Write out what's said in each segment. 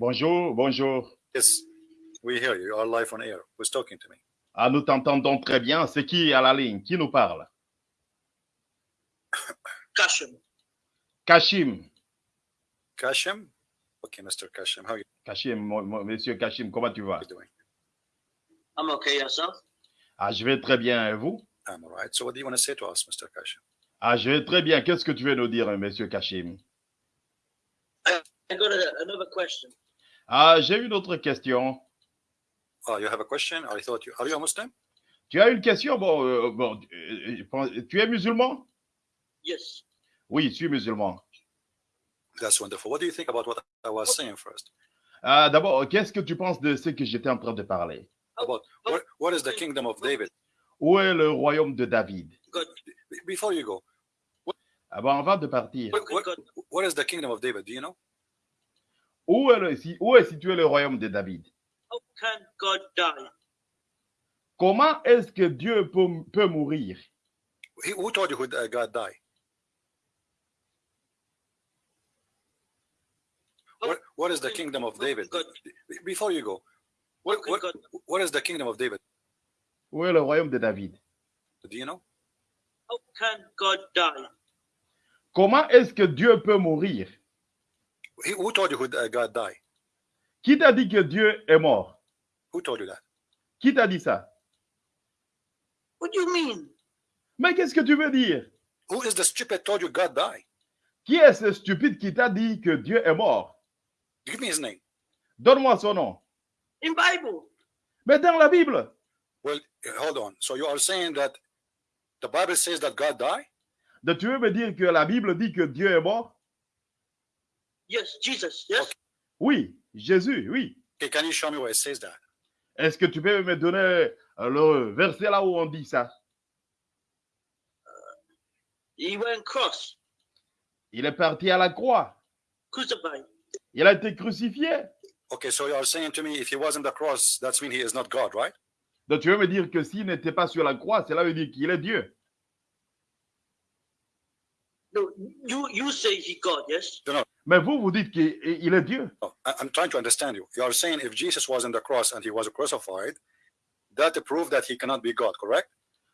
Bonjour, bonjour. Yes, we hear you. You are live on air. Who's talking to me? Ah, nous t'entendons très bien. C'est qui à la ligne? Qui nous parle? Kashim. Kashim. Kashim? Okay, Mr. Kashim, how are you? Kashim, mo- mo- monsieur Kashim, comment tu vas? Doing? I'm okay, yourself? Ah, je vais très bien. Et vous? I'm all right. So what do you want to say to us, Mr. Kashim? Ah, je vais très bien. Qu'est-ce que tu veux nous dire, monsieur Kashim? I got a, another question. Ah, j'ai une autre question. Oh, you have a question? I thought you... Are you a Muslim? Tu as une question? Bon, euh, bon euh, pense- tu es musulman? Yes. Oui, je suis musulman. That's wonderful. What do you think about what I was saying first? Ah, D'abord, qu'est-ce que tu penses de ce que j'étais en train de parler? About what, what is the kingdom of David? Où est le royaume de David? Before you go, Ah avant de partir, what, what, what is the kingdom of David? Do you know? Où est, le- où est situé le royaume de David? How can God die? Comment est-ce que Dieu peut, peut mourir? He, who told you who uh, God died? What, what is the kingdom of David? Before you go, what, what, what is the kingdom of David? Où est le royaume de David? Do you know? how can God die? Comment est-ce que Dieu peut mourir? He, who told you uh, God died? Qui t'a dit que Dieu est mort? Who told you that? Qui t'a dit ça? What do you mean? Mais qu'est-ce que tu veux dire? Who is the stupid told you God died? Qui est ce stupide qui t'a dit que Dieu est mort? Give me his name. Donne-moi son nom. In Bible. Mais dans la Bible, Well, hold on. So you are saying that the Bible says that God died? de- tu veux me dire que la Bible dit que Dieu est mort? Yes, Jesus. Yes. Oui, Jésus, oui. Okay, can you show me where it says that? Est-ce que tu peux me donner euh, le verset là où on dit ça? He went cross, Il est parti à la croix. crucified. Il a été crucifié. Okay, so you are saying to me if he was on the cross, that's mean he is not God, right? Donc tu veux me dire que s'il n'était pas sur la croix, cela veut dire qu'il est Dieu. No, you you say he God. Yes? Mais vous, vous dites qu'il il est Dieu. I- I'm trying to understand you. You are saying if Jesus was on the cross and he was crucified, that proved that he cannot be God, correct?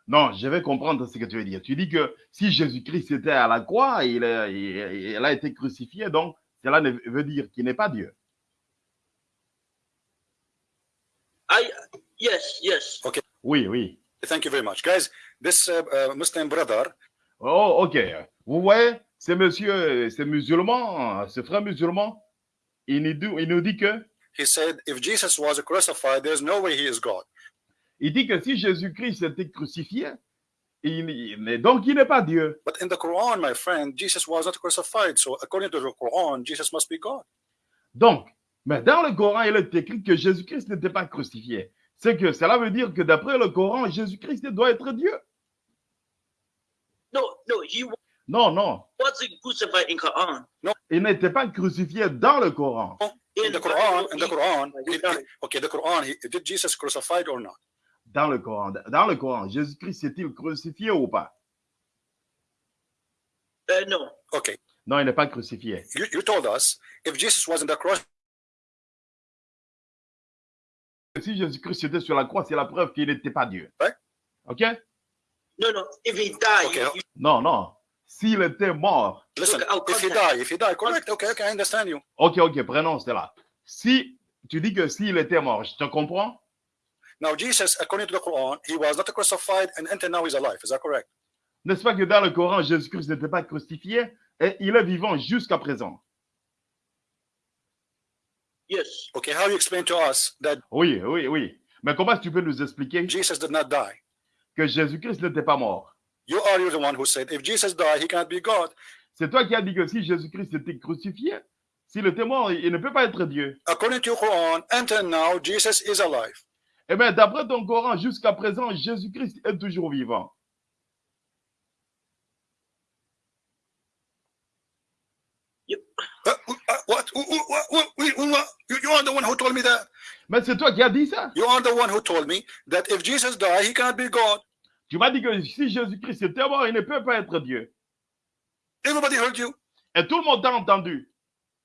Non, je vais comprendre ce que tu veux dire. Tu dis que si Jésus-Christ était à la croix, il, est- il- il a été crucifié, donc cela ne veut dire qu'il n'est pas Dieu. I yes yes. Oui, oui. Thank you very much. Guys, this uh, uh, Muslim brother, Oh, ok. Vous voyez, ce monsieur, ce musulman, ce frère musulman, il nous dit, il nous dit que, he said if Jesus was crucified, there's no way he is God. il dit que si Jésus-Christ était crucifié, il, il- donc il n'est pas Dieu. But in the Quran, my friend, Jesus was not crucified. So according to the Quran, Jesus must be God. Donc, mais dans le Coran, il est écrit que Jésus-Christ n'était pas crucifié. C'est que cela veut dire que d'après le Coran, Jésus-Christ doit être Dieu. No no. He Non, non. wasn't crucified in Quran? Il n'était pas crucifié dans le Coran. In the Quran, in the he- Quran, he it- died. it- okay, the Quran, he, did Jesus crucified or not? Dans le Coran. Dans le Coran, Jésus-Christ est-il crucifié ou pas? Uh, no. Okay, Non, il n'est pas crucifié. you, you told us if Jesus was in the cross, Si Jésus-Christ était sur la croix, c'est la preuve qu'il n'était pas Dieu. OK? No no. If he died, Okay. you- Non, non. S'il était mort, listen, if he died, if he died, correct, okay, okay, I understand you. OK, OK, prenons cela. Si tu dis que s'il était mort, je te comprends? Now, Jesus, according to the Quran, he was not crucified and until now he's alive. Is that correct? N'est-ce pas que dans le Coran, Jésus-Christ n'était pas crucifié et il est vivant jusqu'à présent? Yes. Okay, how you explain to us that Oui, oui, oui. Mais comment tu peux nous expliquer Jesus did not die? que Jésus-Christ n'était pas mort? You are you the one who said if Jesus died, he cannot be God. C'est toi qui as dit que si Jésus-Christ était crucifié, s'il était mort, il ne peut pas être Dieu. According to Quran, until now, Jesus is alive. Eh bien, d'après ton Coran, jusqu'à présent, Jésus-Christ est toujours vivant. What? What? What? What? What? You, you are the one who told me that. Mais c'est toi qui as dit ça. You are the one who told me that if Jesus died, he cannot be God. Tu m'as dit que si Jésus-Christ était mort, il ne peut pas être Dieu. Everybody heard you? Et tout le monde t'a entendu.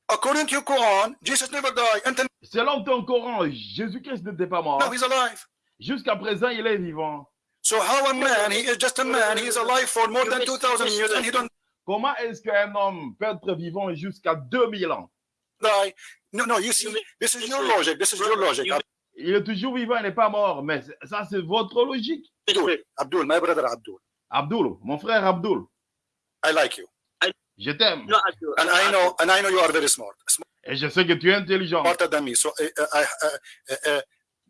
According to your Quran, Jesus never died. Until Selon ton Coran, Jésus-Christ n'était pas mort. now he's alive. Jusqu'à présent, il est vivant. So how a man, he is just a man, he is alive for more than 2,000 years and he don't Comment est-ce qu'un homme peut être vivant jusqu'à 2000 ans? die? No, no, you see, this is your logic. This is your logic. Il est toujours vivant, il n'est pas mort. Mais ça, c'est votre logique. Abdul, Abdul, my brother Abdul. Abdul, mon frère Abdul, I like you. je t'aime. Not Abdul. And I know, and I know you are very smart. Et je sais que tu es intelligent. Smarter than me. So uh, uh, I, uh,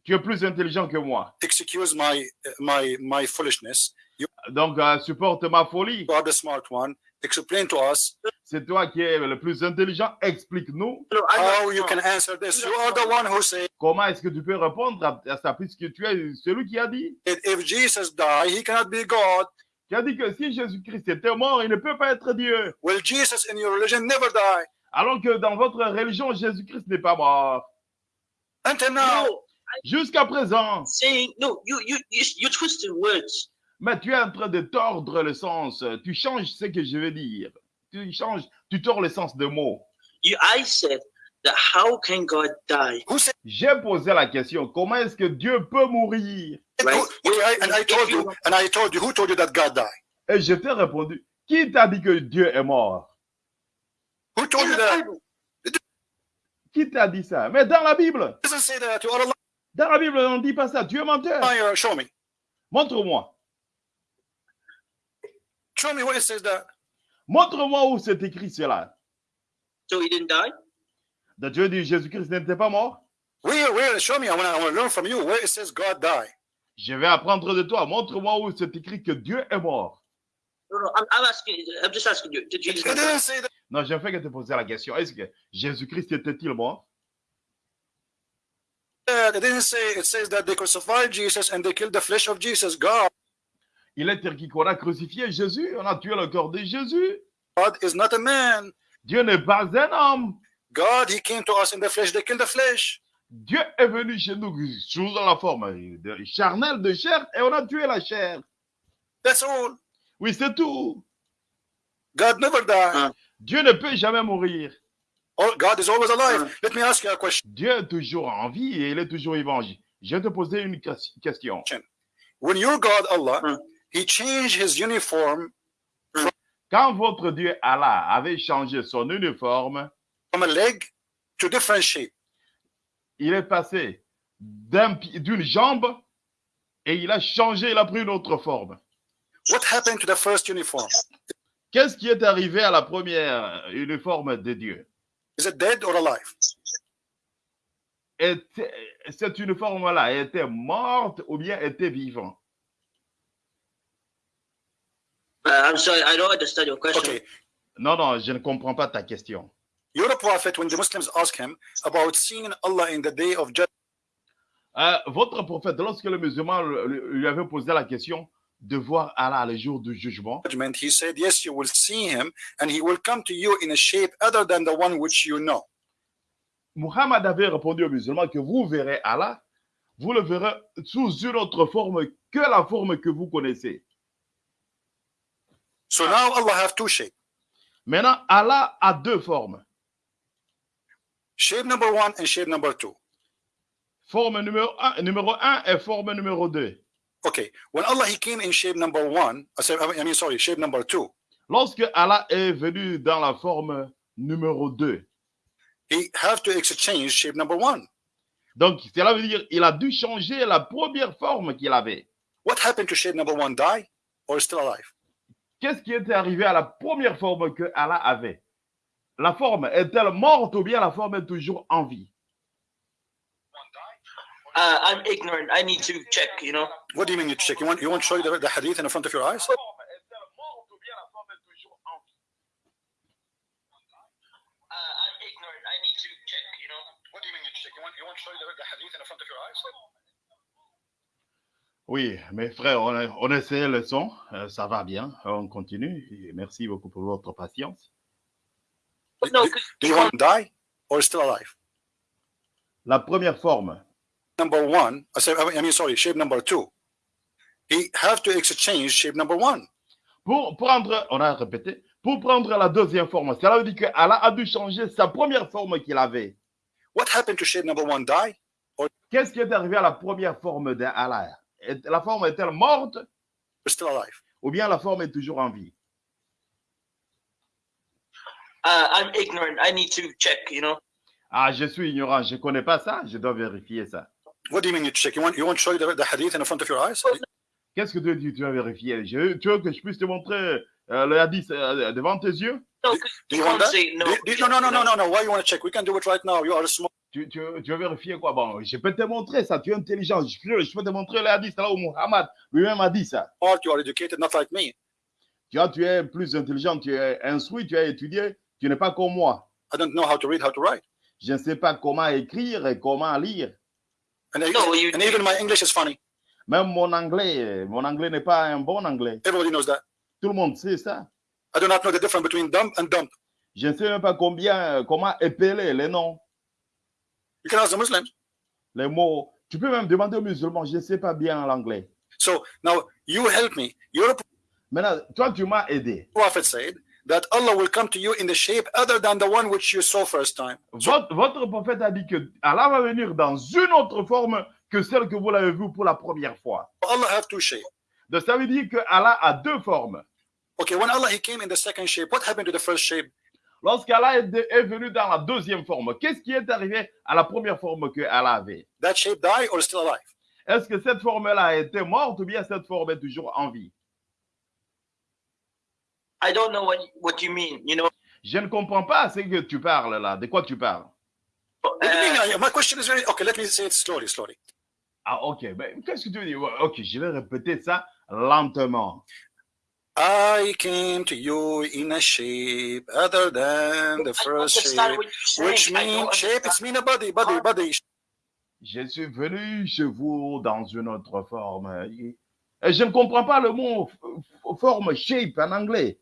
Tu es plus intelligent que moi. excuse my, my, my foolishness. You Donc, euh, supporte ma folie. are the smart one. Explain to us C'est toi qui es le plus intelligent. Explique-nous No, I'm not how you smart. can answer this? You are the one who said comment est-ce que tu peux répondre à, à ça, puisque tu es celui qui a dit? if Jesus died, he cannot be God. Tu as dit que si Jésus-Christ était mort, il ne peut pas être Dieu. Well, Jesus in your religion never died. Alors que dans votre religion, Jésus-Christ n'est pas mort. Until now. No, Jusqu'à présent. saying no. You you you you twisted words. Mais tu es en train de tordre le sens. Tu changes ce que je veux dire. Tu changes, tu tords le sens des mots. You I said that how can God die? Who said J'ai posé la question, comment est-ce que Dieu peut mourir? Right? who- okay, I- and I told you, and I told you, who told you that God died? Et je t'ai répondu, qui t'a dit que Dieu est mort? Who told you that? Qui t'a dit ça? Mais dans la Bible, dans la Bible, on ne dit pas ça. Tu es menteur. liar. Show me. Montre-moi. Show me where it says that. Montre-moi où c'est écrit cela. So he didn't die? Donc, Dieu dit Jésus-Christ n'était pas mort? Where, where? Show me. I want to learn from you where it says God died. Je vais apprendre de toi. Montre-moi où c'est écrit que Dieu est mort. No, no. I'm, I'm asking. I'm just asking you. Did Jesus? didn't say that. Non, j'ai fait que te poser la question. Est-ce que Jésus-Christ était-il mort? It didn't say. It says that they crucified Jesus and they killed the flesh of Jesus. God Il est écrit qu'on a crucifié Jésus. On a tué le corps de Jésus. is not a man. Dieu n'est pas un homme. God, He came to us in the flesh. They killed the flesh. Dieu est venu chez nous sous la forme de charnelle de chair et on a tué la chair. That's all. Oui, c'est tout. God never died. Uh. Dieu ne peut jamais mourir. Oh, God is always alive. Let me ask you a question. Dieu est toujours en vie et il est toujours vivant. Je vais te poser une ques- question. When your God, Allah, Hmm. He changed His uniform Quand votre Dieu Allah avait changé son uniforme, from a leg to different shape, il est passé d'une jambe et il a changé, il a pris une autre forme. what happened to the first uniform? Qu'est-ce qui est arrivé à la première uniforme de Dieu? Is it dead or alive? Était- Cette uniforme-là était morte ou bien était vivante Uh, I'm sorry. I don't understand your question. Okay. Non, non, je ne comprends pas ta question. You're a prophet when the Muslims ask him about seeing Allah in the day of judgment. Euh, votre prophète, lorsque le musulman lui avait posé la question de voir Allah le jour du jugement, He said, Yes, you will see him, and he will come to you in a shape other than the one which you know. Muhammad avait répondu aux musulmans que vous verrez Allah, vous le verrez sous une autre forme que la forme que vous connaissez. So now Allah have two shapes. Maintenant, Allah a deux formes. Shape number one and shape number two. Forme numéro un, numéro un et forme numéro deux. Okay. When Allah he came in shape number one, I said, I mean, sorry, shape number two, Lorsque Allah est venu dans la forme numéro deux, he have to exchange shape number one. donc cela veut dire il a dû changer la première forme qu'il avait. What happened to shape number one? Die or is still alive? Qu'est-ce qui était arrivé à la première forme que Allah avait? La forme est-elle morte ou bien la forme est toujours en vie? Uh, I'm ignorant. I need to check. You know. What do you mean you check? You want you want to show you the, the hadith in front of your eyes? Uh, I'm ignorant. I need to check. You know. What do you mean you check? You want you want to show you the, the hadith in front of your eyes? Oui, mes frères, on, a- on essaie le son, euh, ça va bien, on continue. Et merci beaucoup pour votre patience. No, Do, do you want to die or is still alive? La première forme, Number one, I said, I mean, sorry, shape number two. He have to exchange shape number one. pour prendre, on a répété, pour prendre la deuxième forme. Cela veut dire que Allah a dû changer sa première forme qu'il avait. What happened to shape number one? Die? Qu'est-ce qui est arrivé à la première forme d'Allah Est- La forme est-elle morte? Still alive? ou bien la forme est toujours en vie? Uh, I'm ignorant. I need to check. You know. Ah, je suis ignorant, je ne connais pas ça, je dois vérifier ça. What do you mean you check? You want you want to show you the, the hadith in front of your eyes? Qu'est-ce que tu dis tu vas vérifier Je- Tu veux que je puisse te montrer euh, le hadith euh, devant tes yeux? No, Do- do you want that? say no. Do- do- no, no, no, no, no, no. Why you want to check? We can do it right now. You are a small. Tu, tu, tu veux vérifier quoi? Bon, je peux te montrer ça, tu es intelligent, je peux, je peux te montrer le hadith là où Muhammad lui-même a dit ça. You are educated, not like me. Tu vois, tu es plus intelligent, tu es instruit, tu as étudié, tu n'es pas comme moi. I don't know how to read, how to write. Je ne sais pas comment écrire et comment lire. And, I- No, you- and even my English is funny. Même mon anglais, mon anglais n'est pas un bon anglais. Everybody knows that. Tout le monde sait ça. I do not know the difference between dumb and dumb. Je ne sais même pas combien, comment épeler les noms, Can ask the Muslims. les mots. Tu peux même demander aux musulmans, je ne sais pas bien l'anglais. So now you help me. Your Maintenant, toi, tu m'as aidé. prophet said that Allah will come to you in the shape other than the one which you saw first time. So Votre, votre prophète a dit que Allah va venir dans une autre forme que celle que vous l'avez vue pour la première fois. Allah have two shapes. Donc, ça veut dire que Allah a deux formes. Okay, when Allah he came in the second shape, what happened to the first shape? Lorsqu'Allah est, de- est venu dans la deuxième forme, qu'est-ce qui est arrivé à la première forme que Allah avait? That shape died or still alive? Est-ce que cette forme-là a été morte ou bien cette forme est toujours en vie? I don't know what what you mean. You know? Je ne comprends pas ce que tu parles là. De quoi tu parles? What do you Uh, mean? My question is very okay. Let me say it slowly, slowly. Ah, ok. Ben, Qu'est-ce que tu veux dire? Ouais, Ok, je vais répéter ça lentement. I came to you in a shape other than the first shape, which I mean don't shape. It's mean a body, body, body. Je suis venu chez vous dans une autre forme. Et je ne comprends pas le mot forme, shape en anglais.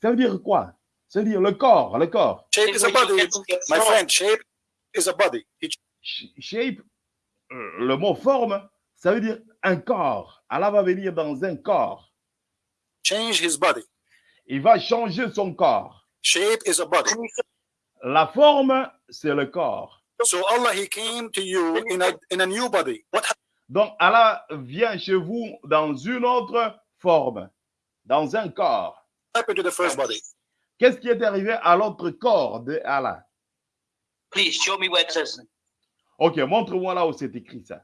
Ça veut dire quoi? Ça veut dire le corps, le corps. Shape is a body, my friend. Shape is a body. Shape, euh, le mot forme, ça veut dire un corps. Allah va venir dans un corps. Changed his body. Il va changer son corps. Shape is a body. La forme, c'est le corps. So Allah he came to you in a in a new body. What Donc Allah vient chez vous dans une autre forme, dans un corps. happened to the first body? Qu'est-ce qui est arrivé à l'autre corps de Allah? Please show me where it says. Ok, montre-moi là où c'est écrit ça.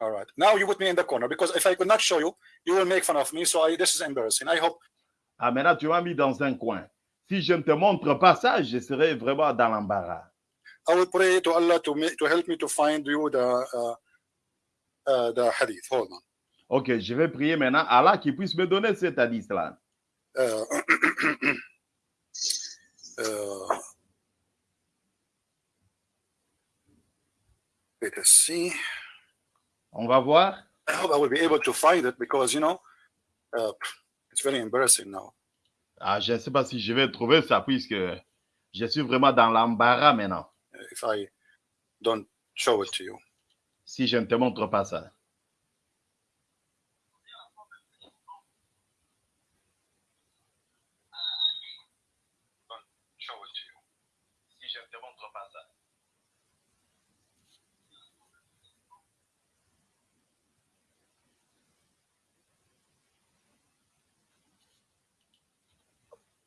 All right. Now you put me in the corner because if I could not show you, you will make fun of me. So I, this is embarrassing. I hope Ah, maintenant, tu m'as mis dans un coin. Si je ne te montre pas ça, je serai vraiment dans l'embarras. I will pray to Allah to make, to help me to find you the uh, uh, the hadith. Hold on. Ok, je vais prier maintenant Allah qui puisse me donner cet hadith-là. Uh, uh, let us see. On va voir. I hope I will be able to find it because you know uh, it's very embarrassing now. Ah, je ne sais pas si je vais trouver ça puisque je suis vraiment dans l'embarras maintenant. If I don't show it to you. Si je ne te montre pas ça. Show it to you. Si je ne te montre pas ça.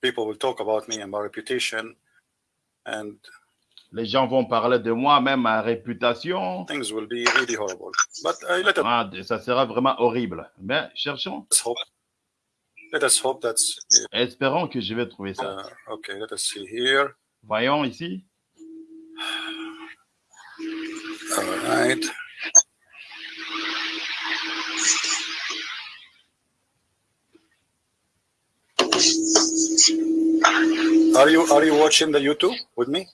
People will talk about me and my reputation, and Les gens vont parler de moi, même ma réputation. things will be really horrible. But uh, let Ah, ça sera vraiment horrible. Mais cherchons, us hope. Let us hope that's espérons que je vais trouver ça. uh, okay. Let us see here. Voyons ici. All right. Are you are you watching the YouTube with me?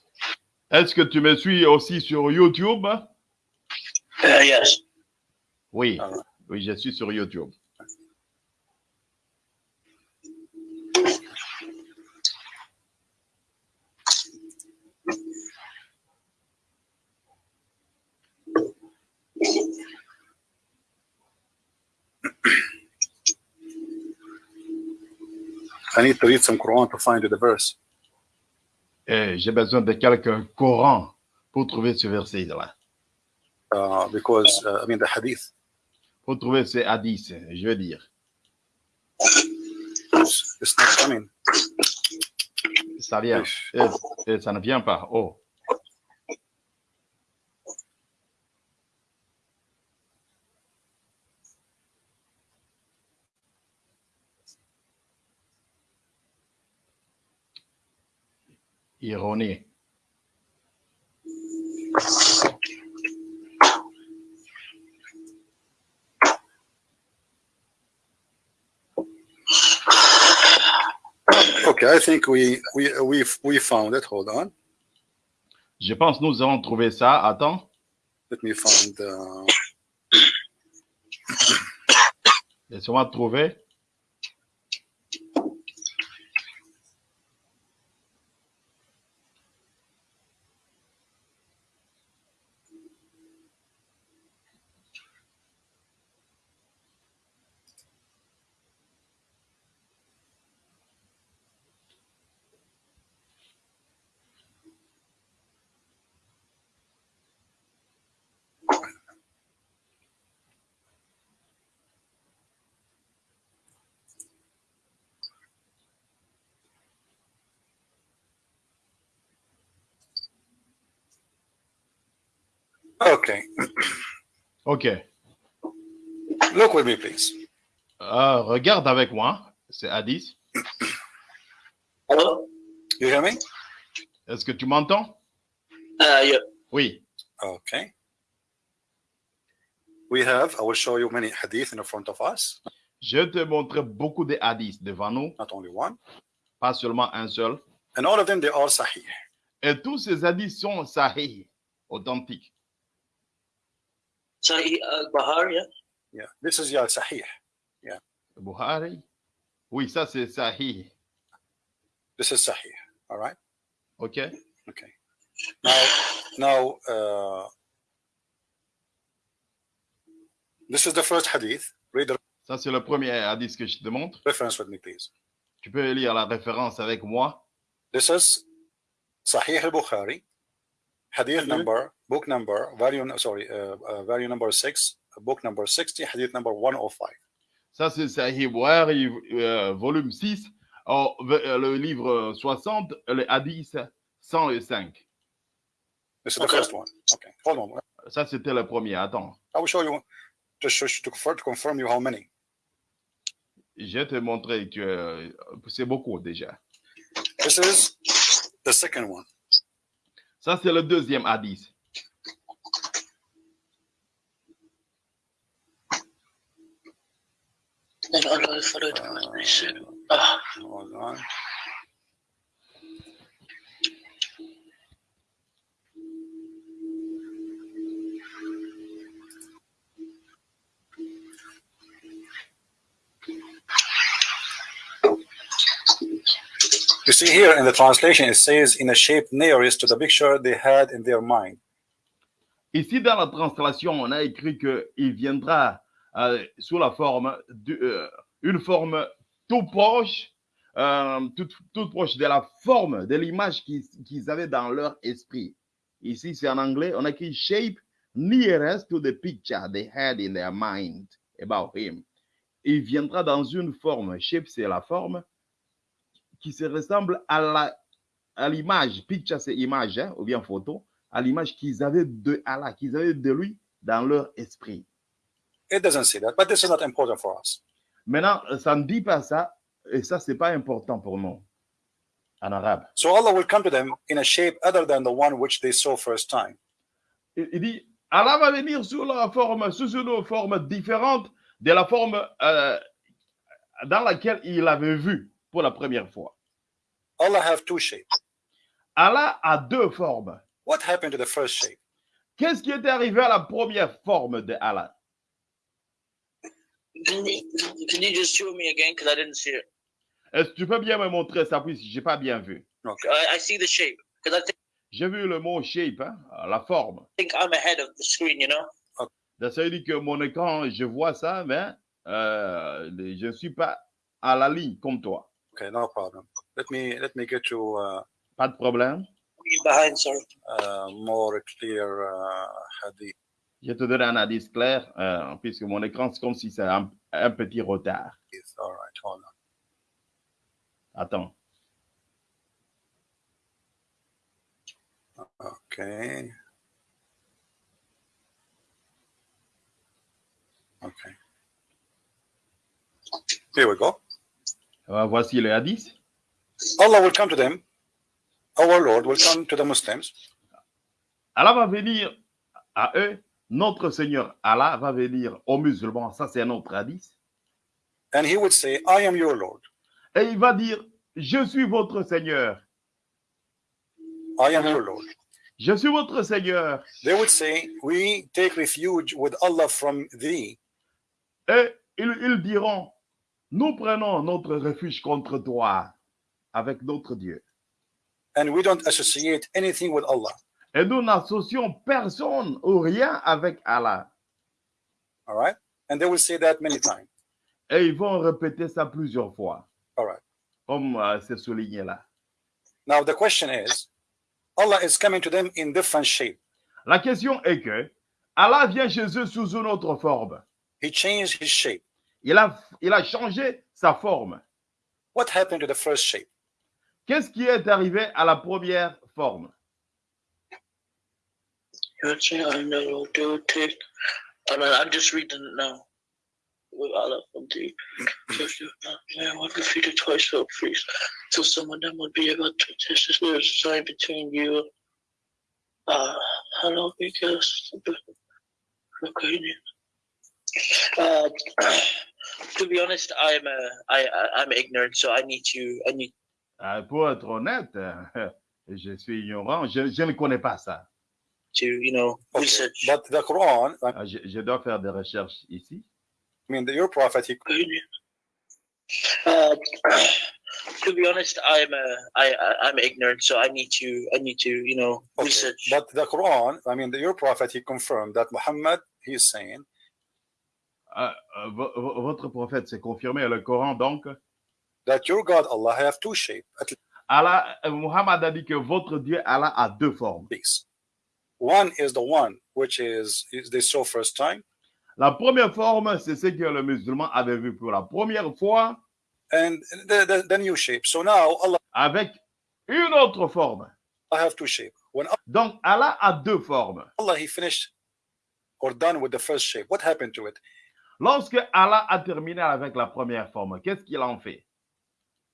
Est-ce que tu me suis aussi sur YouTube? Uh, yes. Oui, Ah. oui, je suis sur YouTube. I need to read some Quran to find the verse. Et j'ai besoin de quelques Coran pour trouver ce verset-là. Uh, because uh, I mean the hadith Pour trouver ce hadith, je veux dire. it's, it's not coming. Ça vient. Et, et ça ne vient pas. Oh. Ironie. Okay, I think we we we we found it. Hold on, Je pense que nous avons trouvé ça. Attends. let me find. Uh, Laisse-moi trouver? okay, OK. look with me, please. Euh, regarde avec moi. C'est hadith. Hello? You hear me? Est-ce que tu m'entends? Uh, yeah. Oui. Okay. We have. I will show you many hadith in front of us, Je te montrer beaucoup de hadiths devant nous, not only one, pas seulement un seul. and all of them they are sahih. Et tous ces hadiths sont sahih, authentiques. Sahih uh, Bahar, yeah? Yeah, this is yeah sahih. Buhari? Oui, ça c'est sahih. This is sahih. All right? OK? Okay. Now, now, uh, this is the first hadith. Read the Ça c'est le premier hadith que je te montre. reference with me, please. Tu peux lire la référence avec moi. This is Sahih al-Bukhari, hadith Mhm. number, book number, value, sorry, uh, uh, value number six, book number 60, hadith number 105. Ça c'est Sahih euh, volume 6, oh, euh, le livre 60, le hadith 105. This is Okay. the first one. Okay, hold on. Ça c'était le premier. Attends. I will show you, just show, to, confirm, to confirm you how many. Je vais te montrer que euh, c'est beaucoup déjà. This is the second one. Ça c'est le deuxième hadith. And Allah followed what they said. Uh, Ah, hold on. You see here in the translation, it says in a shape nearest to the picture they had in their mind. Ici, dans la translation, on a écrit qu'il viendra euh, sous la forme d'une forme tout proche, euh, toute proche de la forme, de l'image qu'ils qu'ils avaient dans leur esprit. Ici, c'est en anglais, on a écrit shape nearest to the picture they had in their mind about him. Il viendra dans une forme, shape, c'est la forme qui se ressemble à la à l'image, picture c'est image hein, ou bien photo, à l'image qu'ils avaient de Allah, qu'ils avaient de lui dans leur esprit. It doesn't say that, but this is not important for us. Maintenant, ça ne dit pas ça, et ça, c'est pas important pour nous en arabe. So Allah will come to them in a shape other than the one which they saw first time. Il, il dit, Allah va venir sous la forme, sous une forme différente de la forme euh, dans laquelle il avait vu pour la première fois. Allah have two shapes. Allah a deux formes. What happened to the first shape? Qu'est-ce qui est arrivé à la première forme de Allah? can you, just show me again? Because I didn't see it. Est-ce que tu peux bien me montrer ça, puisque j'ai pas bien vu? Okay. I, I see the shape. Because I thi- J'ai vu le mot shape, hein, la forme. think I'm ahead of the screen, you know? Donc, Ça veut dire que mon écran, je vois ça, mais euh, je ne suis pas à la ligne comme toi. Okay, no problem. Let me let me get you uh, Pas de problème. Behind, sorry. uh, more clear uh, hadith. Je te donne un indice clair, euh, puisque mon écran, c'est comme si c'est un, un petit retard. All right, hold on. Attends. Okay. Okay. Here we go. Euh, voici le hadith. Allah will come to them. Our Lord will come to the Muslims Allah va venir à eux. Notre Seigneur Allah va venir aux musulmans. Ça, c'est un autre hadith. and he would say, I am your Lord. Et il va dire, je suis votre Seigneur. I am your Lord. Je suis votre Seigneur. They would say, We take refuge with Allah from thee. Et ils, ils diront, nous prenons notre refuge contre toi avec notre Dieu. and we don't associate anything with Allah. Et nous n'associons personne ou rien avec Allah. All right? And they will say that many times. Et ils vont répéter ça plusieurs fois, All right. comme euh, c'est souligné là. Now the question is, Allah is coming to them in different shape. La question est que Allah vient chez eux sous une autre forme. He changed his shape. Il a, il a changé sa forme. What happened to the first shape? Qu'est-ce qui est arrivé à la première forme I do. I just reading it now. Twice so some of them would be able to test sign between you. Uh hello because okay. Uh, to be honest, I'm uh, I'm ignorant, so I need to I need Pour être honnête, euh, je suis ignorant, je, je ne connais pas ça. to you know Okay. research. But the Quran, I Euh, Je, je dois faire des recherches ici. mean, the, your prophet, he, Uh, to be honest, I'm uh, I I- I'm ignorant, so I need to I need to you know okay. research. But the Quran, I mean, the, your prophet, he confirmed that Muhammad, he is saying Euh, euh, vo- votre prophète s'est confirmé, le Coran donc? That your God, Allah, have two shapes at Allah, euh, Muhammad a dit que votre Dieu, Allah, a deux formes. least. One is the one which is, is they saw first time, La première forme, c'est ce que le musulman avait vu pour la première fois and the, the, the new shape. So now Allah avec une autre forme. have two shapes. When Donc, Allah a deux formes. Allah he finished or done with the first shape, what happened to it? Lorsque Allah a terminé avec la première forme, qu'est-ce qu'il en fait?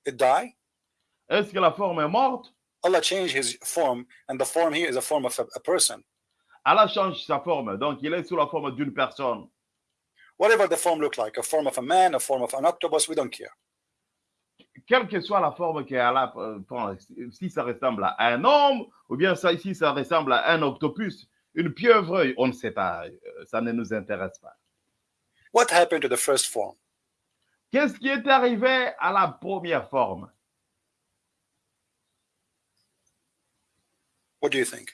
It died. Est-ce que la forme est morte? Allah changed his form, and the form here is a form of a, a person. Allah change sa forme, donc il est sous la forme d'une personne. Whatever the form looked like, a form of a man, a form of an octopus, we don't care. Quelle que soit la forme que Allah euh, prend, si ça ressemble à un homme, ou bien ça, si ça ressemble à un octopus, une pieuvre, on ne sait pas, euh, ça ne nous intéresse pas. What happened to the first form? Qu'est-ce qui est arrivé à la première forme? What do you think?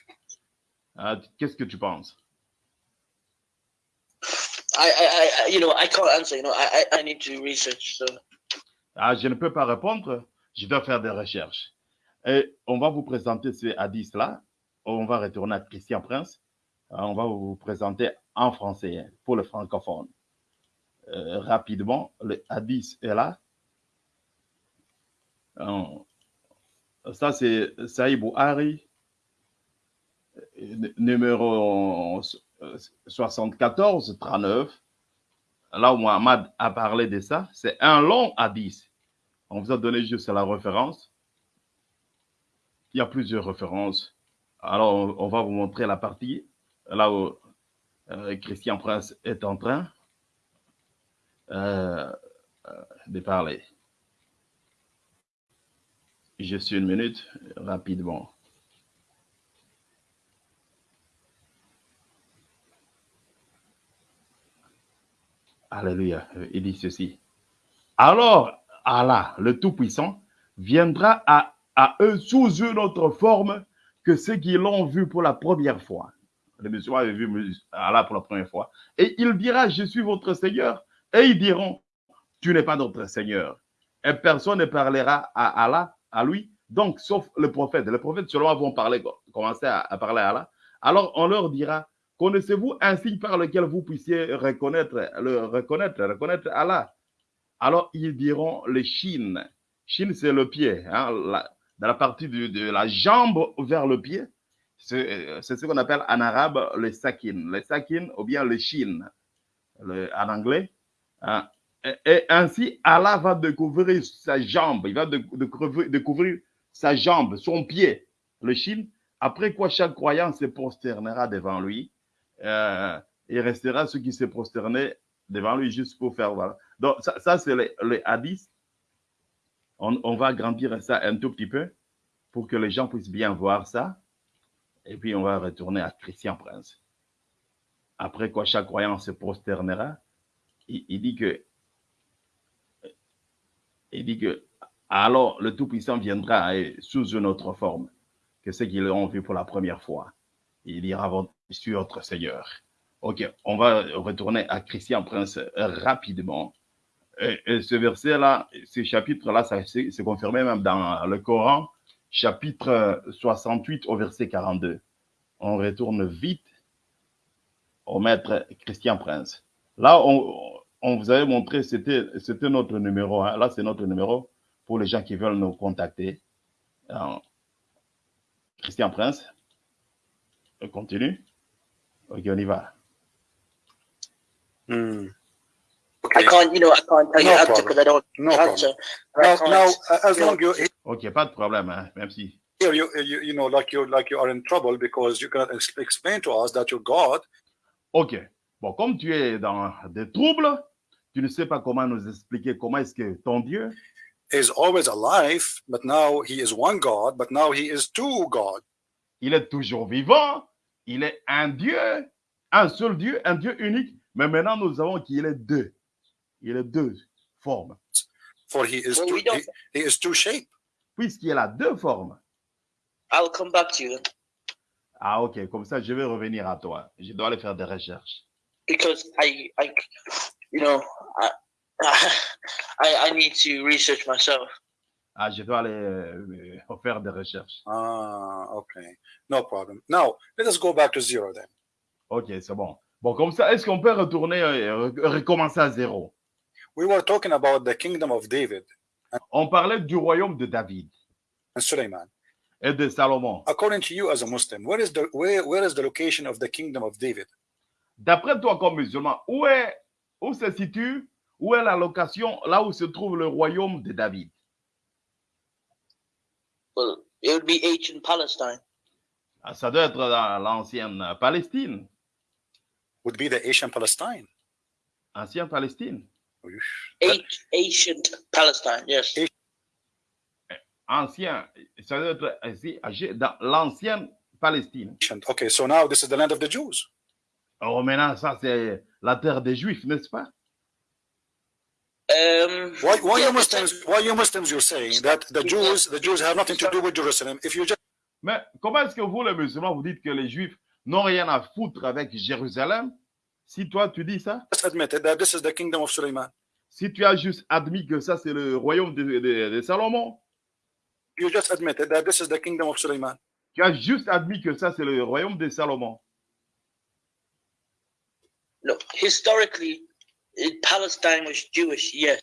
Euh, Qu'est-ce que tu penses? I, I I you know I can't answer. You know I I, I need to research. So Ah, je ne peux pas répondre, je dois faire des recherches. Et on va vous présenter ce hadith-là. On va retourner à Christian Prince. Euh, On va vous présenter en français pour le francophone. Euh, rapidement, le hadith est là. Euh, ça, c'est Saïd Bouhari, euh, numéro euh, 74, 39. Là où Mohamed a parlé de ça, c'est un long hadith. On vous a donné juste la référence. Il y a plusieurs références. Alors, on, va vous montrer la partie là où euh, Christian Prince est en train euh, euh, de parler. Juste une minute, rapidement. Alléluia. Il dit ceci. Alors, Allah, le Tout-Puissant, viendra à, à eux sous une autre forme que ceux qui l'ont vu pour la première fois. Les musulmans avaient vu Allah pour la première fois. Et il dira, je suis votre Seigneur. Et ils diront, tu n'es pas notre Seigneur. et personne ne parlera à Allah, à lui, donc sauf le prophète. Les prophètes seulement vont parler, commencer à, parler à Allah. Alors on leur dira, connaissez-vous un signe par lequel vous puissiez reconnaître, le reconnaître, reconnaître Allah? Alors ils diront le Chine. Chine, c'est le pied, hein, la- dans la partie de, la jambe vers le pied. C'est ce qu'on appelle en arabe le sakin. Le sakin ou bien le Chine en anglais. Hein? Et, ainsi, Allah va découvrir sa jambe, il va découvrir, sa jambe, son pied, le Chine. Après quoi, chaque croyant se prosternera devant lui. Euh, il restera ceux qui se prosternaient devant lui juste pour faire voilà. Donc, ça, ça, c'est le, le hadith. On, on va grandir ça un tout petit peu pour que les gens puissent bien voir ça. Et puis, on va retourner à Christian Prince. Après quoi, chaque croyant se prosternera. Il, dit que, il dit que, alors le Tout-Puissant viendra euh, sous une autre forme que ceux qui l'ont vu pour la première fois. Il ira sur notre Seigneur. Ok, on va retourner à Christian Prince euh, rapidement. Et, et ce verset-là, ce chapitre-là, c'est confirmé même dans le Coran, chapitre 68 au verset 42. On retourne vite au maître Christian Prince. Là, on, on vous avait montré, c'était c'était notre numéro. hein. Là, c'est notre numéro pour les gens qui veulent nous contacter. Alors, Christian Prince, on continue. Ok, on y va. Hmm. I can't, you know, I can't No problem. because I don't No problem. Now, now, as long you pas de problème, hein, même si. here, you, you you know, like you like you are in trouble because you cannot ex- explain to us that your God Ok. Bon, comme tu es dans des troubles, tu ne sais pas comment nous expliquer comment est-ce que ton Dieu, is always alive, but now he is one God, but now he is two God. il est toujours vivant, il est un Dieu, un seul Dieu, un Dieu unique, mais maintenant nous savons qu'il est deux. Il est deux formes. For he is Well, two, he, he is two shape. Puisqu'il a deux formes. I'll come back to you Ah, ok, comme ça, je vais revenir à toi. Je dois aller faire des recherches. because I, I, you know, I, I, I need to research myself. Ah, je dois aller euh, euh, faire des recherches. Ah, okay, no problem. Now let us go back to zero then. Ok, c'est bon. Bon, comme ça, est-ce qu'on peut retourner et recommencer à zéro? We were talking about the kingdom of David On parlait du royaume de David and Suleiman. et de Salomon. According to you as a Muslim, where is the where, where is the location of the kingdom of David? D'après toi, comme musulman, où, est, où se situe, où est la location, là où se trouve le royaume de David? Well, it would be ancient Palestine. Ah, Ça doit être dans l'ancienne Palestine. Would be the Asian Palestine. Ancienne Palestine. An- ancient Palestine, yes. Ancien, ça doit être ici, dans l'ancienne Palestine. Ancient. Okay, so now this is the land of the Jews. Alors maintenant, ça c'est la terre des Juifs, n'est-ce pas? Um, Why, why yeah, you Muslims? Why you Muslims? You're saying that the Jews, the Jews have nothing to do with Jerusalem? If you just Mais comment est-ce que vous, les musulmans, vous dites que les Juifs n'ont rien à foutre avec Jérusalem? Si toi, tu dis ça, admitted that this is the kingdom of Suleiman, si tu as juste admis que ça c'est le royaume de, de- de Salomon, you just admitted that this is the kingdom of Suleiman. tu as juste admis que ça c'est le royaume de Salomon. No, historically, Palestine was Jewish, yes.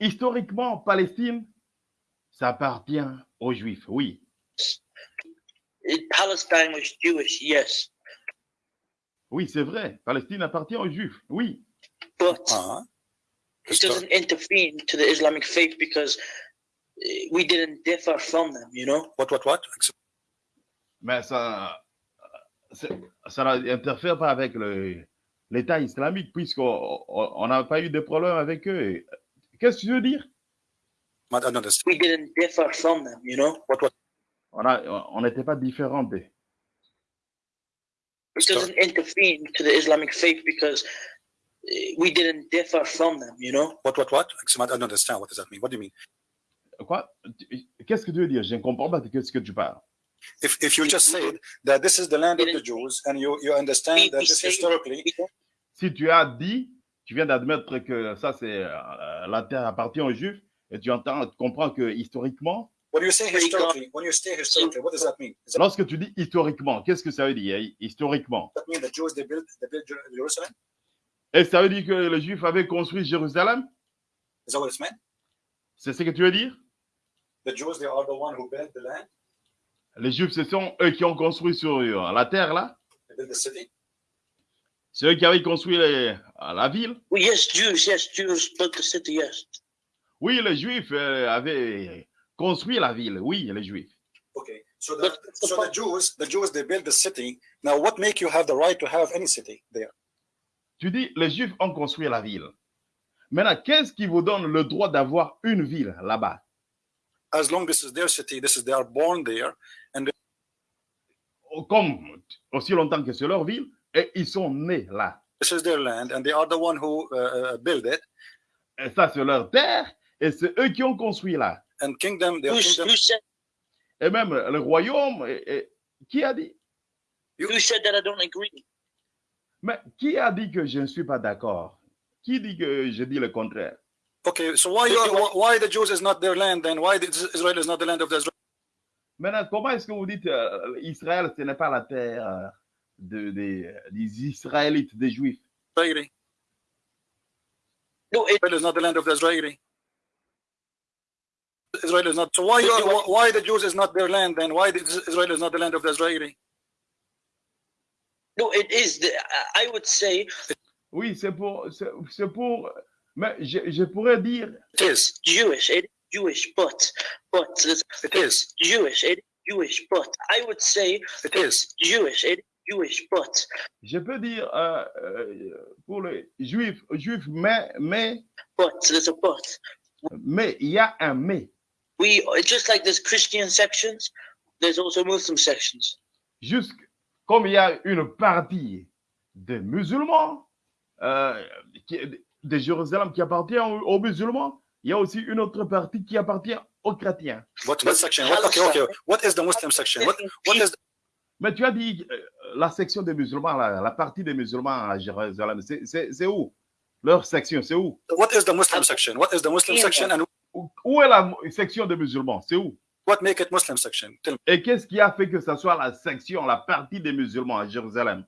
Historiquement, Palestine, ça appartient aux Juifs, oui. Palestine was Jewish, yes. Oui, c'est vrai. Palestine appartient aux Juifs, oui. But Uh-huh. it doesn't interfere to the Islamic faith because uh, we didn't differ from them, you know? What, what, what? Mais ça, c'est- ça n'interfère pas avec le- l'État islamique puisqu'on on- on n'a pas eu de problème avec eux. Qu'est-ce que tu veux dire? I don't understand. We didn't differ from them, you know? What, what? On n'était pas différents d'eux. It doesn't interfere to the Islamic faith because uh, we didn't differ from them, you know? What, what, what? I don't understand. What does that mean? What do you mean? Quoi? Qu'est-ce que tu veux dire? Je ne comprends pas de ce que tu parles. If, if you just said that this is the land of the Jews and you, you understand that this historically, Si tu as dit, tu viens d'admettre que ça, c'est euh, la terre appartient aux Juifs, Et tu entends, tu comprends que historiquement, When you say Very good. historically, when you say historically, what does that mean? Does that lorsque tu dis historiquement, qu'est-ce que ça veut dire? Historiquement mean the Jews they built they built Jer- Jerusalem? Et ça veut dire que les Juifs avaient construit Jérusalem? Is that what it's meant? C'est ce que tu veux dire? The Jews they are the one who built the land, Les Juifs, ce sont eux qui ont construit sur euh, la terre là? They built the city? C'est eux qui avaient construit les- la ville Well, yes, Jews, yes, Jews built the city, yes. Oui, les Juifs euh, avaient construit la ville. Oui, les Juifs. Okay. So the so the Jews the Jews they built the city. Now what make you have the right to have any city there? Tu dis, les Juifs ont construit la ville. Maintenant, qu'est-ce qui vous donne le droit d'avoir une ville là-bas? As long this is their city, this is they are born there, Comme aussi longtemps que c'est leur ville, et ils sont nés là. this is their land, and they are the one who uh, uh, build it. Et ça, c'est leur terre, et c'est eux qui ont construit là. And kingdom, their Who, kingdom. who said Et même le royaume, et- et- qui a dit? Said that I don't agree? Mais qui a dit que je ne suis pas d'accord? Qui dit que je dis le contraire? Okay, so why you are, why- why the Jews is not their land then? Why the, Israel is not the land of the Israel? Maintenant, comment est-ce que vous dites euh, Israël, ce n'est pas la terre? De- des, des Israélites, des Juifs Israeli? No, it, Israel is not the land of the Israeli. Israel is not. So why you are, why the Jews is not their land then? Why Israel is not the land of the Israeli? no, it is. The, I would say Oui, c'est pour, c'est c'est pour, mais je, je pourrais dire, It is. Jewish. It is Jewish, but but It is. Jewish. It is Jewish, but I would say It is. Jewish. It is je peux dire euh, euh, pour les Juifs, Juifs, mais, mais, but there's a but. mais, il y a un mais. We just like there's Christian sections, there's also Muslim sections. Juste comme il y a une partie des musulmans, euh, qui, de Jérusalem qui appartient aux, musulmans, il y a aussi une autre partie qui appartient aux chrétiens. What, what section? What, okay, okay. What is the Muslim section? What, what is Mais tu as dit euh, la section des musulmans, la, la partie des musulmans à Jérusalem, c'est- où? Leur section, c'est où? What is the Muslim section? What is the Muslim section and Où est la section des musulmans? C'est où? what make it Muslim section? Tell me. Et qu'est-ce qui a fait que ça soit la section, la partie des musulmans à Jérusalem?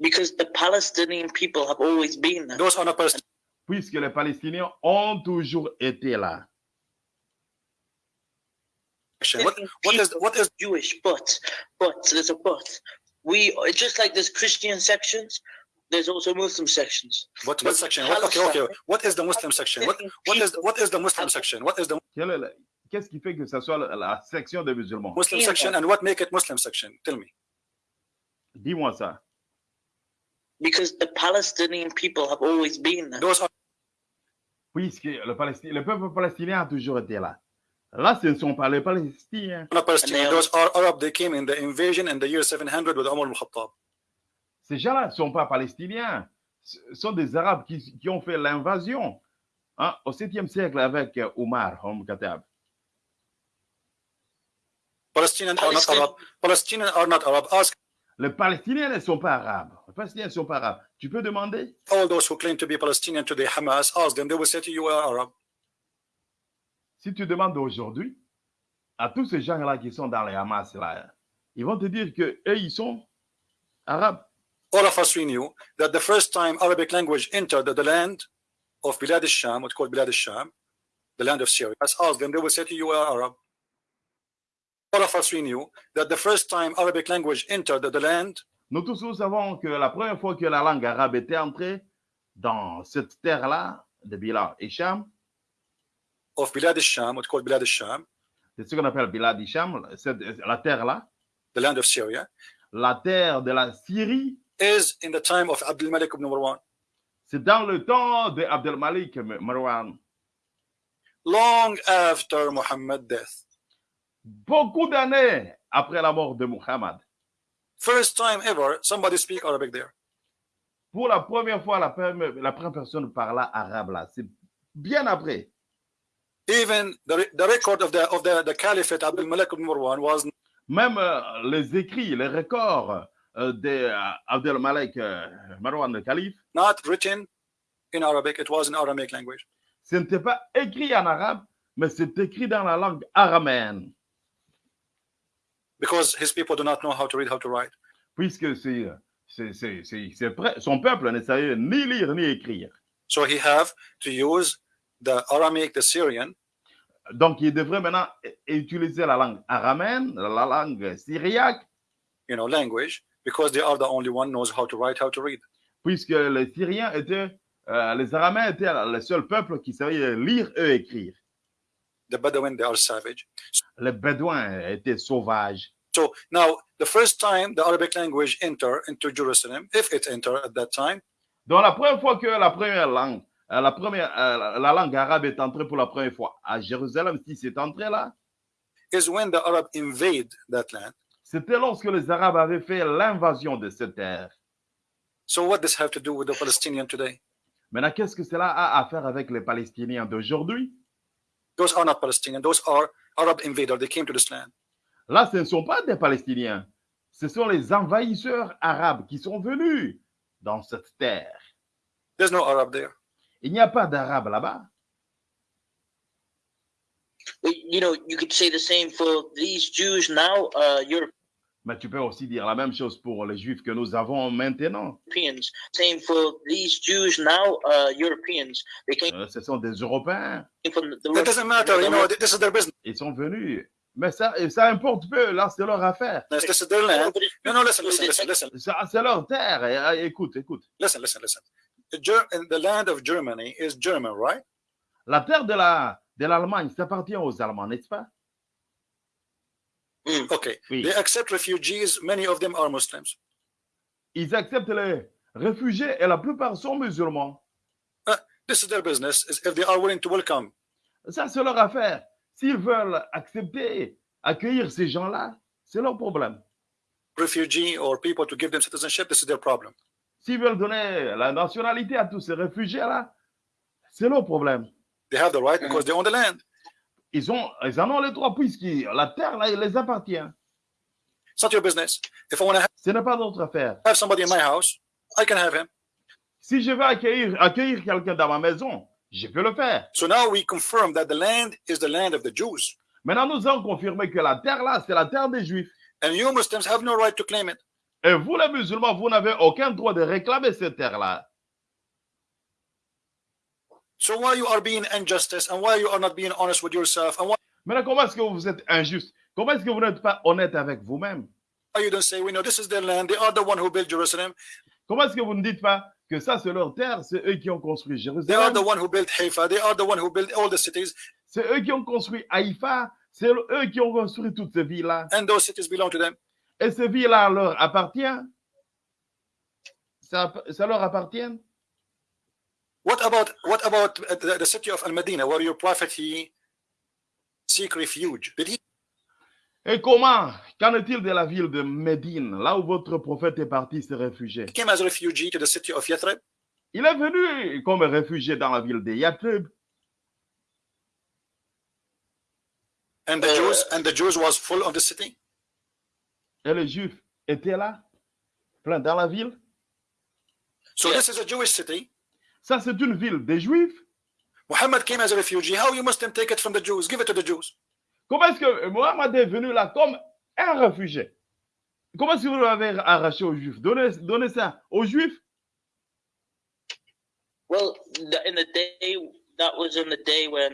Because the Palestinian people have always been there. Those are not Palestinians. Puisque les Palestiniens ont toujours été là. What, what is what is Jewish, but but there's a but. We just like there's Christian sections, there's also Muslim sections. what what section? What, okay, okay. What is the Muslim section? What what is what is the Muslim section? What is the Qu'est-ce qui fait que ça soit la, la section des musulmans? Muslim section and what make it Muslim section? Tell me. Dis-moi ça. Because the Palestinian people have always been there. Those are Puisque le, Palestin- le peuple palestinien a toujours été là. Là, ce ne sont pas les Palestiniens. Those are Arab. They came in the invasion in the year 700 with Umar al-Khattab. Ces gens-là ne sont pas palestiniens. Ce sont des Arabes qui, qui ont fait l'invasion hein, au 7e siècle avec euh, Omar Om Khattab. Palestinians are not Arab. Palestinians are not Arab. Ask Les Palestiniens ne sont pas arabes. Les Palestiniens ne sont pas arabes. Tu peux demander? all those who claim to be Palestinian today, Hamas, ask them. They will say to you, you are Arab. Si tu demandes aujourd'hui à tous ces gens-là qui sont dans les Hamas, là, ils vont te dire que eux, ils sont arabes. All of us we knew that the first time Arabic language entered the, the land of Bilad al-Sham, what's called Bilad al-Sham, the land of Syria, let's ask them. They will say to you, you are Arab. All of us we knew that the first time Arabic language entered the, the land Nous tous, nous savons que la première fois que la langue arabe était entrée dans cette terre-là, de Bilal et Sham, of Bilad al-Sham, what's called Bilad al-Sham, c'est ce qu'on appelle Bilal et Sham, cette- la terre-là, the land of Syria, la terre de la Syrie, is in the time of Abdul Malik ibn Marwan. c'est dans le temps de Abdelmalik Marwan. Long after Muhammad's death. Beaucoup d'années après la mort de Muhammad. First time ever somebody speak Arabic there. Pour la première fois, la première, la première personne parla arabe là. C'est bien après. Even the, the record of the of the, the caliphate Abdul Malik ibn Marwan was Même euh, les écrits, les records euh, de euh, Abdelmalek euh, Marwan le calife not written in Arabic, it was in Aramaic language. Ce n'était pas écrit en arabe, mais c'est écrit dans la langue araméenne, Because his people do not know how to read, how to write. puisque c'est, c'est, c'est, c'est- son peuple ne savait ni lire ni écrire. So he have to use the Aramaic, the Syrian, Donc, il devrait maintenant utiliser la langue araméenne, la langue syriaque, you know, language, because they are the only one knows how to write, how to read. puisque les Syriens étaient, euh, les Araméens étaient le seul peuple qui savait lire et écrire. The Bedouin, they are savage. Les Bédouins étaient sauvages. So now, the first time the Arabic language enter into Jerusalem, if it enter at that time, Donc, la première fois que la première langue, la, première, euh, la- la langue arabe est entrée pour la première fois à Jérusalem, si c'est entré là, is when the Arab invade that land. c'était lorsque les Arabes avaient fait l'invasion de cette terre. So what does have to do with the Palestinian today? Maintenant, qu'est-ce que cela a à faire avec les Palestiniens d'aujourd'hui? Those are not Palestinian. Those are Arab invaders. They came to this land. Là, ce ne sont pas des Palestiniens. Ce sont les envahisseurs arabes qui sont venus dans cette terre. There's no Arab there. Il n'y a pas d'Arabes là-bas. You know, you could say the same for these Jews now, uh, Mais tu peux aussi dire la même chose pour les Juifs que nous avons maintenant. Europeans. Same for these Jews now, uh, Europeans. They came Euh, Ce sont des Européens. from the, the It doesn't matter. You know, this is their business. Ils sont venus. Mais ça, importe peu. Là, c'est leur affaire. This is their land. No, no, listen, listen, listen, listen, Ça, C'est leur terre. Écoute, écoute. listen, listen, listen. The, Ger- in the land of Germany is German, right? La terre de la de l'Allemagne, ça appartient aux Allemands, n'est-ce pas? Okay. Oui. They accept refugees. Many of them are Muslims. Ils acceptent les réfugiés et la plupart sont musulmans. This is their business. If they are willing to welcome. Ça, c'est leur affaire. S'ils veulent accepter, accueillir ces gens-là, c'est leur problème. refugee or people to give them citizenship, this is their problem. S'ils veulent donner la nationalité à tous ces réfugiés-là, c'est leur problème. They have the right because they own the land. Ils, ont, ils en ont les droits puisque la terre, là, les appartient. It's not your business. If I want to Ce n'est pas notre affaire. have somebody in my house, I can have him. Si je veux accueillir, accueillir quelqu'un dans ma maison, je peux le faire. So now we confirm that the land is the land of the Jews. Maintenant, nous avons confirmé que la terre, là, c'est la terre des Juifs. And you Muslims have no right to claim it. Et vous, les musulmans, vous n'avez aucun droit de réclamer cette terre-là. So why you are being injustice and why you are not being honest with yourself and why Maintenant, comment est-ce que vous êtes injuste? Comment est-ce que vous n'êtes pas honnête avec vous-même? You don't say, we know this is their land, they are the one who built Jerusalem, Comment est-ce que vous ne dites pas que ça, c'est leur terre, c'est eux qui ont construit they are Jérusalem, the one who built Haifa, they are the one who built all the cities, c'est eux qui ont construit Haïfa, c'est eux qui ont construit toutes ces villes-là. and those cities belong to them. Et ces villes-là leur appartiennent ça, ça leur appartient? What about what about the, the city of Al Medina where your prophet he seek refuge? Did he Et comment Qu'en est-il de la ville de Médine, là où votre prophète est parti se réfugier? Came as a refugee to the city of Yathrib? Il est venu comme réfugié dans la ville de Yatrib. And the Jews and the Jews was full of the city? Et les Juifs étaient là, plein dans la ville. So Yeah. this is a Jewish city. Ça, c'est une ville des Juifs. Muhammad came as a refugee. How you Muslim take it from the Jews? Give it to the Jews. Comment est-ce que Mohammed est venu là comme un réfugié? Comment est-ce que vous l'avez arraché aux Juifs? Donnez, donnez ça aux Juifs. Well, in the day that was in the day when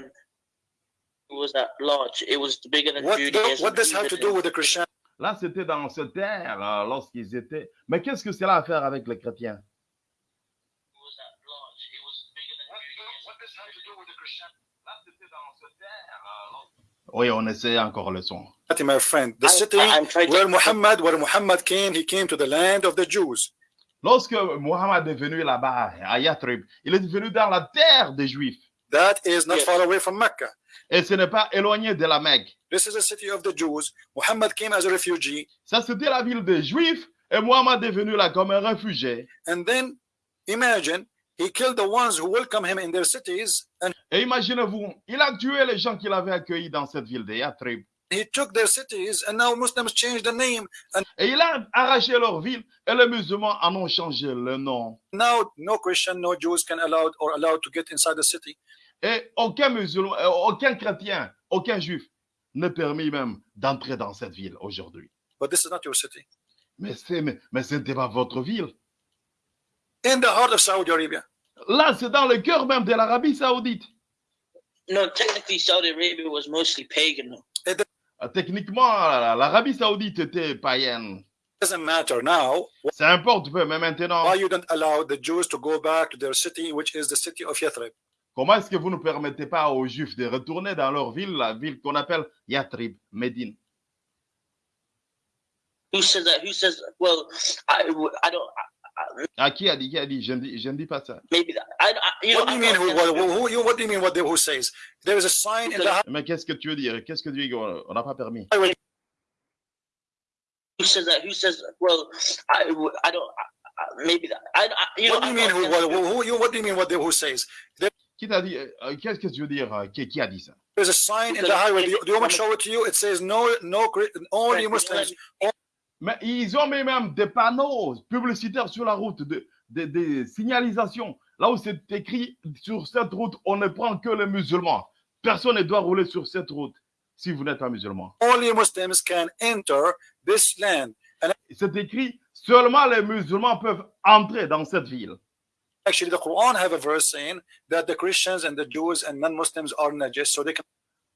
it was at large. It was bigger than What Judaism. what does have to do with the Christian? Là, c'était dans cette terre euh, lorsqu'ils étaient. Mais qu'est-ce que cela a à faire avec les chrétiens? Oui, on essaie encore le son. My friend, the I- city I- I'm trying to- where Muhammad, where Muhammad came, he came to the land of the Jews. Lorsque Mohammed est venu là-bas, à Yatrib, il est venu dans la terre des Juifs. That is not Yes. far away from Mecca. Et ce n'est pas éloigné de la Mecque. This is a city of the Jews. Muhammad came as a refugee, Ça, c'était la ville des Juifs. Et Mohammed est venu là comme un réfugié. and then imagine he killed the ones who welcome him in their cities, and Et imaginez-vous, il a tué les gens qu'il avait accueillis dans cette ville de Yatrib. He took their cities, and now Muslims changed the name, and Et il a arraché leur ville et les musulmans en ont changé le nom. now no Christian, no Jews can allowed or allowed to get inside the city. Et aucun musulman, euh, aucun chrétien, aucun juif n'est permis même d'entrer dans cette ville aujourd'hui. But this is not your city. Mais c'est, mais, mais ce n'était pas votre ville. In the heart of Saudi Arabia, Là, c'est dans le cœur même de l'Arabie Saoudite. No, technically, Saudi Arabia was mostly pagan. Euh, Techniquement, l'Arabie Saoudite était païenne. doesn't matter now. Ça importe peu, mais maintenant, Why you don't allow the Jews to go back to their city, which is the city of Yathrib? Comment est-ce que vous ne permettez pas aux Juifs de retourner dans leur ville, la ville qu'on appelle Yatrib, Médine? Who says that? Who says? Well, I, I don't. Ah, qui a dit, qui a dit? Je ne dis, je ne dis pas ça. maybe that, I, I, you know. What do you mean? Who, what, who, do you mean? What who says? There is a sign in the Mais qu'est-ce que tu veux dire? Qu'est-ce que tu dis On n'a pas permis? Who says that? Who says? Well, I, I don't. Maybe that. I, I, you know. What do you mean? Who, what, that. who, you, what do you mean? What the, who says? Qui t'a dit euh, Qu'est-ce que tu veux dire euh, qui, qui a dit ça? There's a sign in the highway. Do you, do you want me to show it to you? It says no, no, Chri- only Muslims. Mais ils ont mis même des panneaux publicitaires sur la route, de- de- des signalisations. Là où c'est écrit sur cette route, on ne prend que les musulmans. Personne ne doit rouler sur cette route si vous n'êtes pas musulman. Only Muslims can enter this land. C'est écrit seulement les musulmans peuvent entrer dans cette ville. Actually, the Quran have a verse saying that the Christians and the Jews and non-Muslims are najis, so they can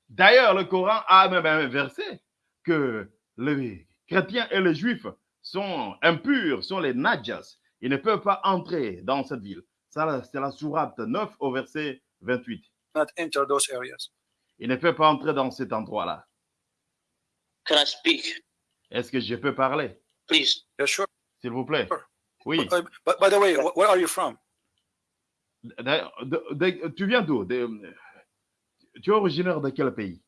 D'ailleurs, le Coran a même un verset que les chrétiens et les juifs sont impurs, sont les najas. Ils ne peuvent pas entrer dans cette ville. Ça, c'est la sourate 9 au verset 28. not enter those areas. Ils ne peuvent pas entrer dans cet endroit-là. Can I speak, Est-ce que je peux parler, please? Yeah, sure. s'il vous plaît Sure. Oui. Uh, But by the way, wh- where are you from? De- de- tu viens d'où? De- Tu es originaire de quel pays?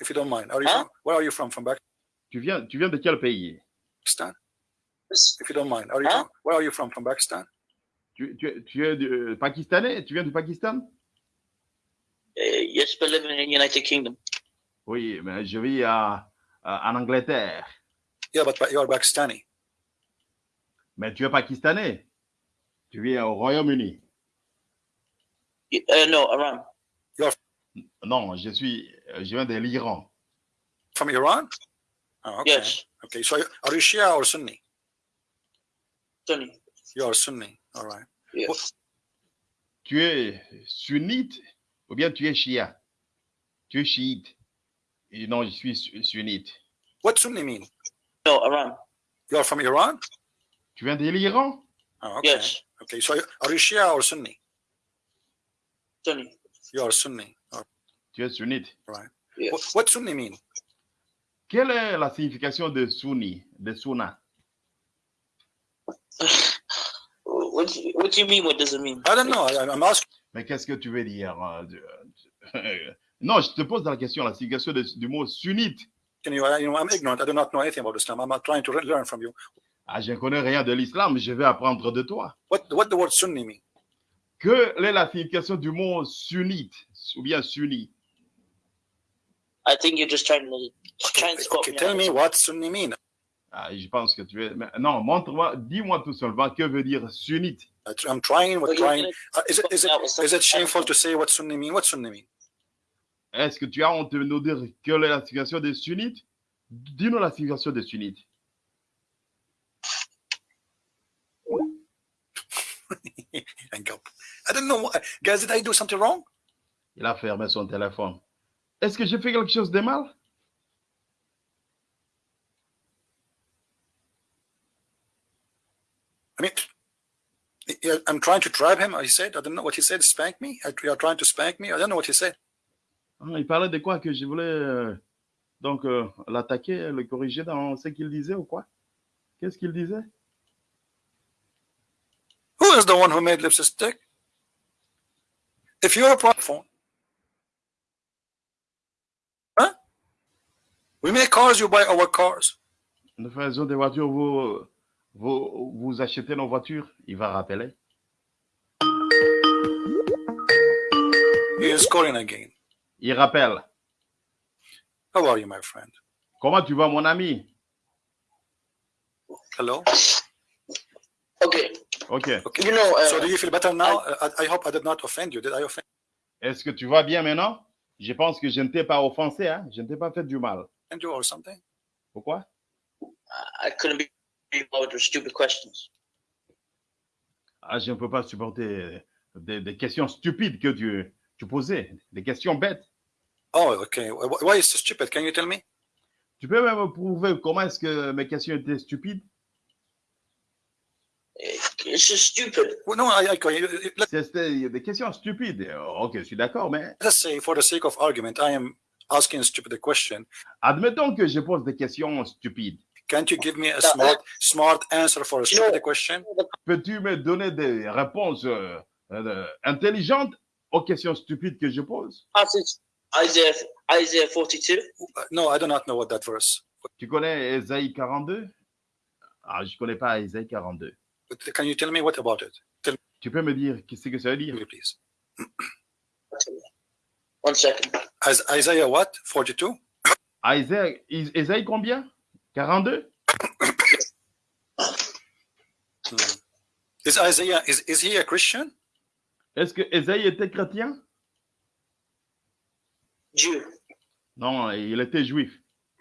If you don't mind, are you Huh? from, where are you from? From tu viens, tu viens de quel pays? Pakistan? If you don't mind, are you Huh? from, where are you from? From Pakistan? tu, tu- tu es du- euh, pakistanais? Tu viens du Pakistan? Uh, yes, but living in United Kingdom. Oui, mais je vis à- à- en Angleterre. Yeah, but but you're Pakistani. Mais tu es pakistanais. Tu vis au Royaume-Uni. Uh, no, Iran. Non, je suis, euh, je viens de l'Iran. From Iran? Oh, okay. Yes, Okay. So are you Shia or Sunni? Sunni. You're Sunni. All right. Yeah. Tu es sunnite ou bien tu es shia? Tu es chiite. Et non, je suis su- sunnite. What Sunni mean? No, Iran. You're from Iran? Tu viens de l'Iran? Oh, okay. Yes, Okay. So are you Shia or Sunni? Sunni. You're Sunni. All Tu es sunnite. right. Yeah. What, what Sunni mean? Quelle est la signification de sunni, de sunna? What do you, what do you mean? What does it mean? I don't know. I, I'm asking. Mais qu'est-ce que tu veux dire euh, euh, Non, je te pose la question, la signification de- du mot sunnite. You, you know, I'm ignorant. I do not know anything about Islam. I'm not trying to learn from you. Ah, je ne connais rien de l'islam, je vais apprendre de toi. What what the word Sunni mean? Quelle est la signification du mot sunnite ou bien sunni I think you're just trying to trying to Okay, me tell me what Sunni mean. ah, Je pense que tu es. mais non, montre-moi, dis-moi tout simplement que veut dire sunnite. I'm trying. What trying? Uh, is it is it is it shameful to say what Sunni mean? What Sunni mean? Est-ce que tu as honte de nous dire quelle est la signification des sunnites? Dis-nous la signification des sunnites. Hang up. I don't know. What, guys, did I do something wrong? Il a fermé son téléphone. Est-ce que j'ai fait quelque chose de mal? I mean, I'm trying to drive him. He said, I don't know what he said. Spank me? You are trying to spank me? I don't know what he said. Ah, Il parlait de quoi? Que je voulais euh, donc euh, l'attaquer, le corriger dans ce qu'il disait ou quoi? Qu'est-ce qu'il disait? Who is the one who made lipstick? If you're a platform, huh? We make cars. You buy our cars. Nous faisons des voitures, vous, vous, vous achetez nos voitures. Il va rappeler. He is calling again. Il rappelle. How are you, my friend? Comment tu vas, mon ami? Hello? Okay, Ok. Okay. you know, uh, So do you feel better now? Uh, I, I hope I did not offend you. Did I offend Est-ce que tu vas bien maintenant? Je pense que je ne t'ai pas offensé, hein? Je ne t'ai pas fait du mal. you or something? Pourquoi? I couldn't be bothered with stupid questions. Ah, je ne peux pas supporter des, des questions stupides que tu, tu posais, des questions bêtes. Oh, okay. Wh- Why is so stupid? Can you tell me? Tu peux même prouver comment est-ce que mes questions étaient stupides? It's just stupid. Well, no, I, I, I- let, C'était des questions stupides. Ok, je suis d'accord, mais let's say, for the sake of argument, I am asking a stupid question. admettons que je pose des questions stupides. Can't you give me a smart, smart answer for a stupid question? Peux-tu me donner des réponses euh, euh, intelligentes aux questions stupides que je pose? Passage Isaiah Isaiah 42. Uh, No, I do not know what that verse. Tu connais Ésaïe 42? Ah, je ne connais pas Ésaïe 42. But Can you tell me what about it? Tu peux me dire qu'est-ce que ça veut Tell dire? me, please. One second. As Isaiah what? 42? Isaiah, Is- Ésaïe combien? 42? Hmm. Is Isaiah, is, is he a Christian? Est-ce que Ésaïe était chrétien? Jew. Non, il était juif.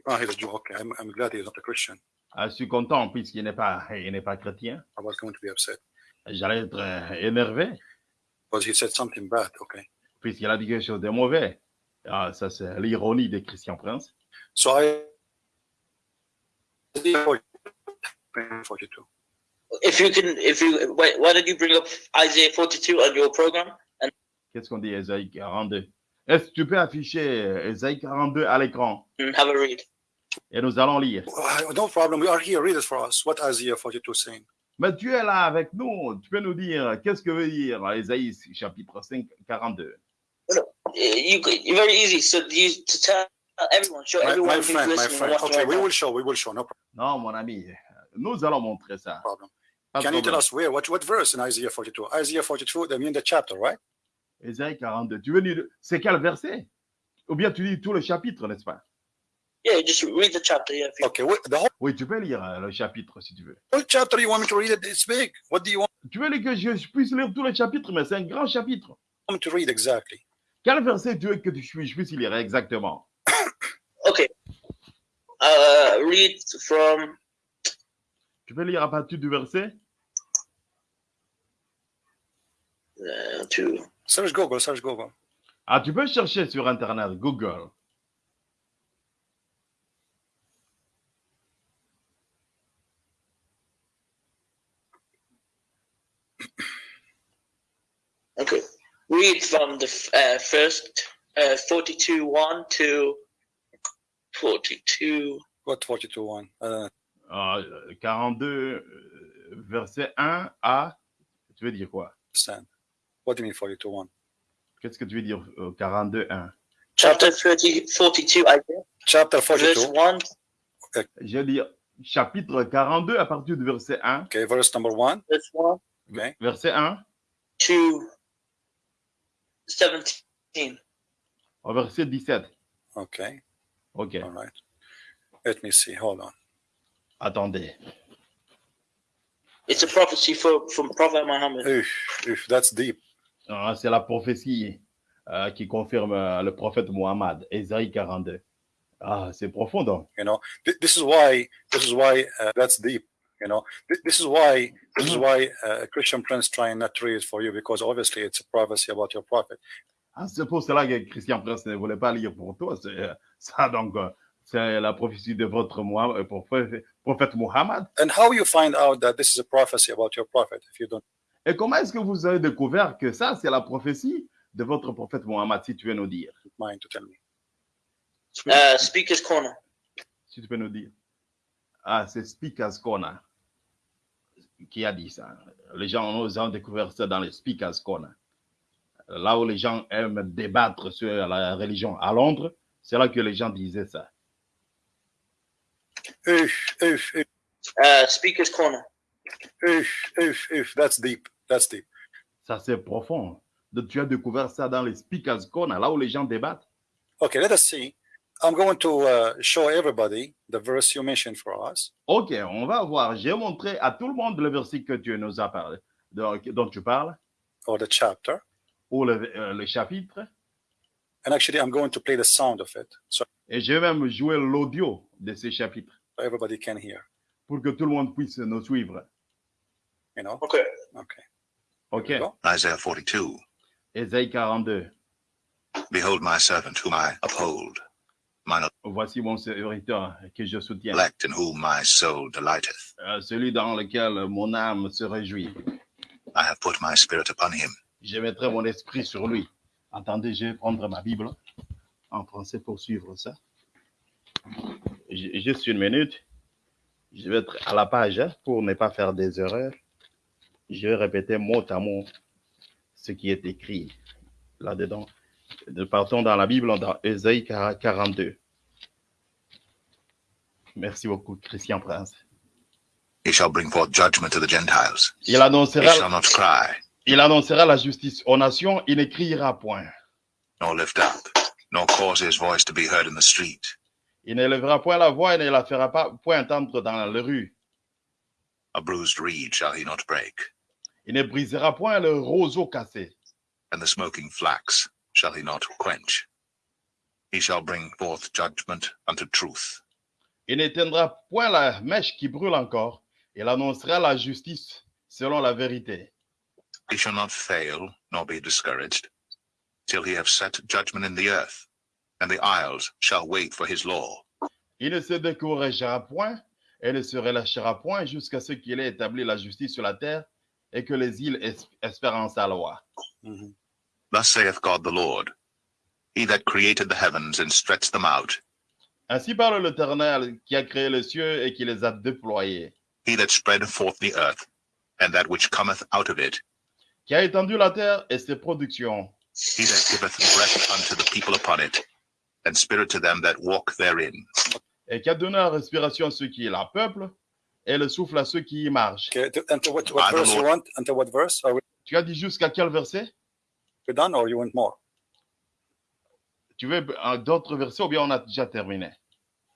Oh, he's a Jew. Okay, I'm, I'm glad he's not a Christian. Ah, je suis content puisqu'il n'est pas, il n'est pas chrétien. I was going to be upset. J'allais être euh, énervé Because he said something bad. Okay. puisqu'il a dit quelque chose de mauvais. Ah, ça, c'est l'ironie de Christian Prince. So I. 42. If you can, if you wait, why did you bring up Isaiah 42 on your program? Qu'est-ce qu'on dit, Ésaïe 42? Est-ce que tu peux afficher euh, Ésaïe 42 à l'écran? And have a read. Et nous allons lire. No problem. We are here. Read it for us. What Isaiah 42 is saying? Mais tu es là avec nous. Tu peux nous dire qu'est-ce que veut dire Ésaïe chapitre 5, 42? You, you very easy. So you to tell everyone, show My, everyone my who's friend, my friend. Okay, right we now. will show. We will show. No Non, mon ami, nous allons montrer ça. problem. Pas Can you tell us where? What what verse in Isaiah 42? Isaiah 42. I mean the chapter, right? Ésaïe 42. Tu veux dire, c'est quel verset? Ou bien tu lis tout le chapitre, n'est-ce pas? Yeah, just read the chapter. Yeah, if you, Okay. wh- The whole, Oui, tu peux lire euh, le chapitre si tu veux. whole chapter. You want me to read it? It's big. What do you want? Tu veux que je puisse lire tout le chapitre, mais c'est un grand chapitre. me to read exactly? Quel verset tu veux que je puisse je puisse lire exactement? okay. Uh, read from Tu peux lire à partir du verset? uh, to Search Google. Search Google. Ah, tu peux chercher sur Internet, Google. okay. Read from the uh, first uh, 42 1 to 42. What 42 one? Uh, Ah, 42, euh, verset 1 à. Tu veux dire quoi? understand. What do you mean 42 one? Qu'est-ce que tu veux dire euh, 42, 1? Chapter 30, 42, Isaiah, Chapter verse 42. 1, Je veux dire chapitre 42 à partir du verset 1. Okay, verse number one. verse 1 Okay. Verset 1 to 17. au verset 17. Okay. OK. All right. Let me see. Hold on. Attendez. It's a prophecy for, from Prophet Muhammad. Oof, oof, that's deep. Ah, C'est la prophétie euh, qui confirme euh, le prophète Muhammad, Ésaïe 42. Ah, c'est profond donc. You know, Th- this is why. This is why uh, that's deep. You know, Th- this is why. This is why uh, a Christian prince trying not to read it for you because obviously it's a prophecy about your prophet. Ah, c'est pour cela que Christian Prince ne voulait pas lire pour toi. C'est euh, ça donc. euh, c'est la prophétie de votre Muhammad, euh, prophète, prophète Muhammad. And how you find out that this is a prophecy about your prophet if you don't? Et comment est-ce que vous avez découvert que ça, c'est la prophétie de votre prophète Muhammad, si tu veux nous dire? mind to tell me. Uh, Speaker's Corner. Si tu peux nous dire. Ah, c'est Speaker's Corner qui a dit ça. Les gens nous ont découvert ça dans les Speaker's Corner. Là où les gens aiment débattre sur la religion à Londres, c'est là que les gens disaient ça. Oof, oof, oof, Uh, Speaker's Corner. oof, oof, oof. That's deep. That's deep. Ça, c'est profond. Donc, tu as découvert ça dans les Speaker's Corner, là où les gens débattent. Okay, let us see. I'm going to uh, show everybody the verse you mentioned for us. Ok, on va voir. J'ai montré à tout le monde le verset que tu nous as parlé, dont, dont tu parles, or the chapter. ou le, euh, le chapitre. And actually, I'm going to play the sound of it so Et je vais même jouer l'audio de ces chapitres everybody can hear. pour que tout le monde puisse nous suivre. You know? Okay. Okay. Ok, we go. Isaiah 42 Ésaïe 42. Behold my servant whom I uphold, Voici mon serviteur que je soutiens, elect in whom my soul delighteth. euh, celui dans lequel mon âme se réjouit. I have put my spirit upon him. Je mettrai mon esprit sur lui. Attendez, je vais prendre ma Bible en français pour suivre ça. Juste une minute. Je vais être à la page hein, pour ne pas faire des erreurs. Je vais répéter mot à mot ce qui est écrit là-dedans. Nous partons dans la Bible, dans Ésaïe 42. Merci beaucoup, Christian Prince. He shall bring forth judgment to the Gentiles. Il He annoncera, shall not cry, il annoncera la justice aux nations, il ne criera point. nor lift up, nor cause his voice to be heard in the street. Il ne lèvera point la voix et ne la fera pas point entendre dans la rue. A bruised reed shall he not break, Il ne brisera point le roseau cassé. and the smoking flax shall he not quench. He shall bring forth judgment unto truth. Il n'éteindra point la mèche qui brûle encore. Il annoncera la justice selon la vérité. He shall not fail, nor be discouraged, till he have set judgment in the earth, and the isles shall wait for his law. Il ne se découragera point et ne se relâchera point jusqu'à ce qu'il ait établi la justice sur la terre et que les îles es- espèrent en sa loi. Mhm. Thus saith God the Lord, He that created the heavens and stretched them out, Ainsi parle l'Éternel qui a créé les cieux et qui les a déployés, he that spread forth the earth, and that which cometh out of it, qui a étendu la terre et ses productions, he that giveth breath unto the people upon it, and spirit to them that walk therein. et qui a donné la respiration à ceux qui la peuplent et le souffle à ceux qui y marchent. Okay. To, and to what, what I don't verse you know. want? Until what verse? Are we Tu as dit jusqu'à quel verset? done or you want more? Tu veux euh, d'autres versets ou bien on a déjà terminé?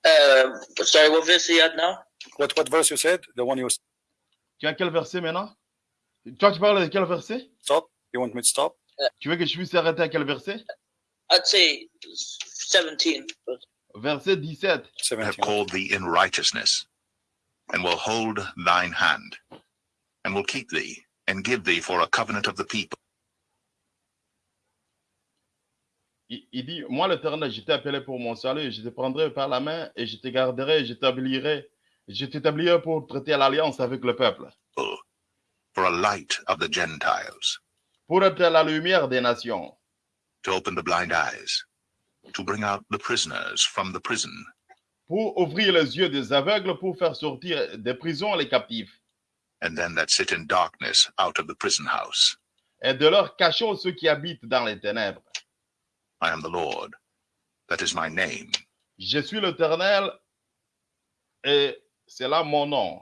Uh, sorry, what verse are you at now? What what verse you said? The one you Tu as quel verset maintenant? Toi, tu parles de quel verset? Stop? You want me to stop? Tu veux que je puisse arrêter à quel verset? I'd say 17. But Verset 17. I have 17. called thee in righteousness, and will hold thine hand, and will keep thee, and give thee for a covenant of the people. Il, il dit, moi l'Éternel, je t'ai appelé pour mon salut, je te prendrai par la main et je te garderai, je t'établirai, je t'établirai pour traiter l'alliance avec le peuple, for a light of the Gentiles, pour être la lumière des nations, to open the blind eyes, to bring out the prisoners from the prison, pour ouvrir les yeux des aveugles, pour faire sortir des prisons les captifs, and them that sit in darkness out of the prison house. et de leur cachot ceux qui habitent dans les ténèbres. I am the Lord. That is my name. Je suis l'Éternel et c'est là mon nom.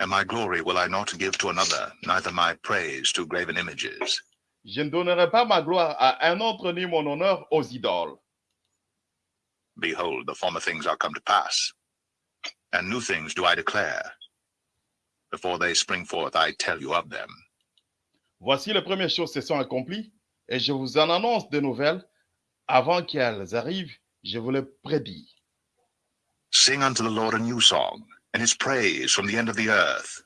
And my glory will I not give to another, neither my praise to graven images. Je ne donnerai pas ma gloire à un autre ni mon honneur aux idoles. Behold, the former things are come to pass, and new things do I declare. Before they spring forth, I tell you of them. Voici les premières choses se sont accomplies et je vous en annonce de nouvelles. Avant qu'elles arrivent, je vous les prédis. Sing unto the Lord a new song, and his praise from the end of the earth.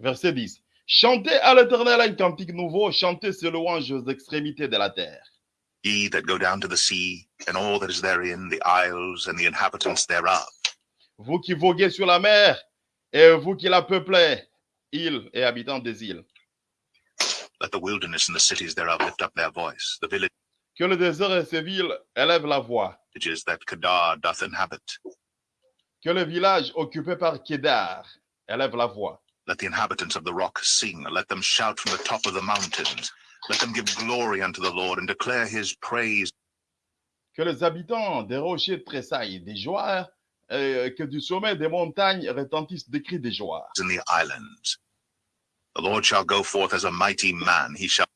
Verset 10. Chantez à l'Éternel un cantique nouveau, chantez ses louanges aux extrémités de la terre. Ye that go down to the sea, and all that is therein, the isles and the inhabitants thereof. Vous qui voguez sur la mer et vous qui la peuplez, îles et habitants des îles. Let the wilderness and the cities thereof lift up their voice, the Que le désert et ses villes élèvent la voix. villages that Kedar doth inhabit. Que le village occupé par Kédar élève la voix. Let the inhabitants of the rock sing. Let them shout from the top of the mountains. Let them give glory unto the Lord and declare his praise Que les habitants des rochers tressaillent des joies, et que du sommet des montagnes retentissent des cris de joie. in the islands. The Lord shall go forth as a mighty man. He shall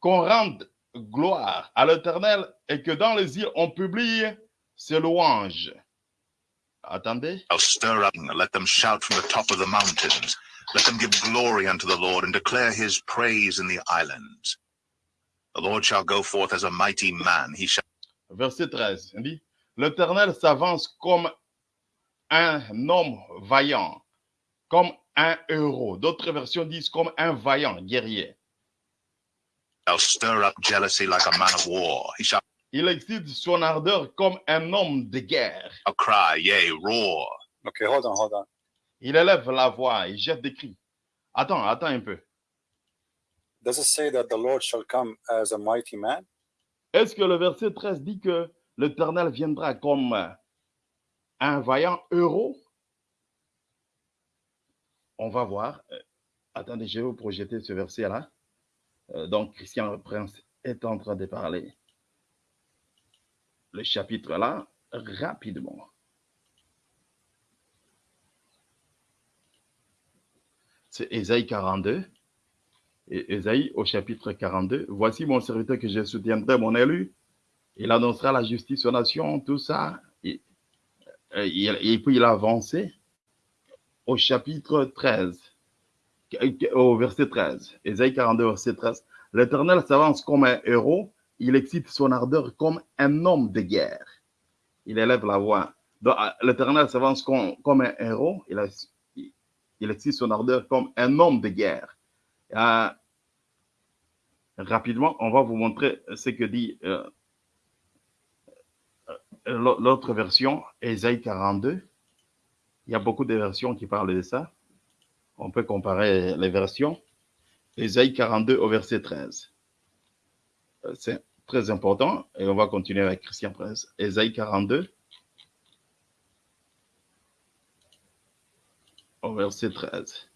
Qu'on rende gloire à l'Éternel et que dans les îles on publie ses louanges. Attendez. I'll stir up, let them shout from the top of the mountains. Let them give glory unto the Lord and declare his praise in the islands. The Lord shall go forth as a mighty man. He shall Verset 13. Il dit, L'Éternel s'avance comme un homme vaillant, comme un héros. D'autres versions disent comme un vaillant guerrier. Shall stir up jealousy like a man of war. He shall Il excite son ardeur comme un homme de guerre. cry, yea, roar. Okay, hold on, hold on. Il élève la voix, il jette des cris. Attends, attends un peu. Does it say that the Lord shall come as a mighty man? Est-ce que le verset 13 dit que l'Éternel viendra comme un vaillant héros On va voir. Euh, Attendez, je vais vous projeter ce verset-là. Euh, donc, Christian Prince est en train de parler. Le chapitre là, rapidement. C'est Ésaïe 42. Et Ésaïe au chapitre 42. Voici mon serviteur que je soutiendrai, mon élu. Il annoncera la justice aux nations, tout ça. Et, et- et puis il a avancé au chapitre 13, au verset 13. Ésaïe 42, verset 13. L'Éternel s'avance comme un héros. Il excite son ardeur comme un homme de guerre. Il élève la voix. L'Éternel s'avance comme, comme un héros. Il, il excite son ardeur comme un homme de guerre. Euh, rapidement, on va vous montrer ce que dit euh, euh, l'autre version, Ésaïe 42. Il y a beaucoup de versions qui parlent de ça. On peut comparer les versions. Ésaïe 42 au verset 13. Euh, C'est très important et on va continuer avec Christian Prince. Ésaïe 42 au verset 13.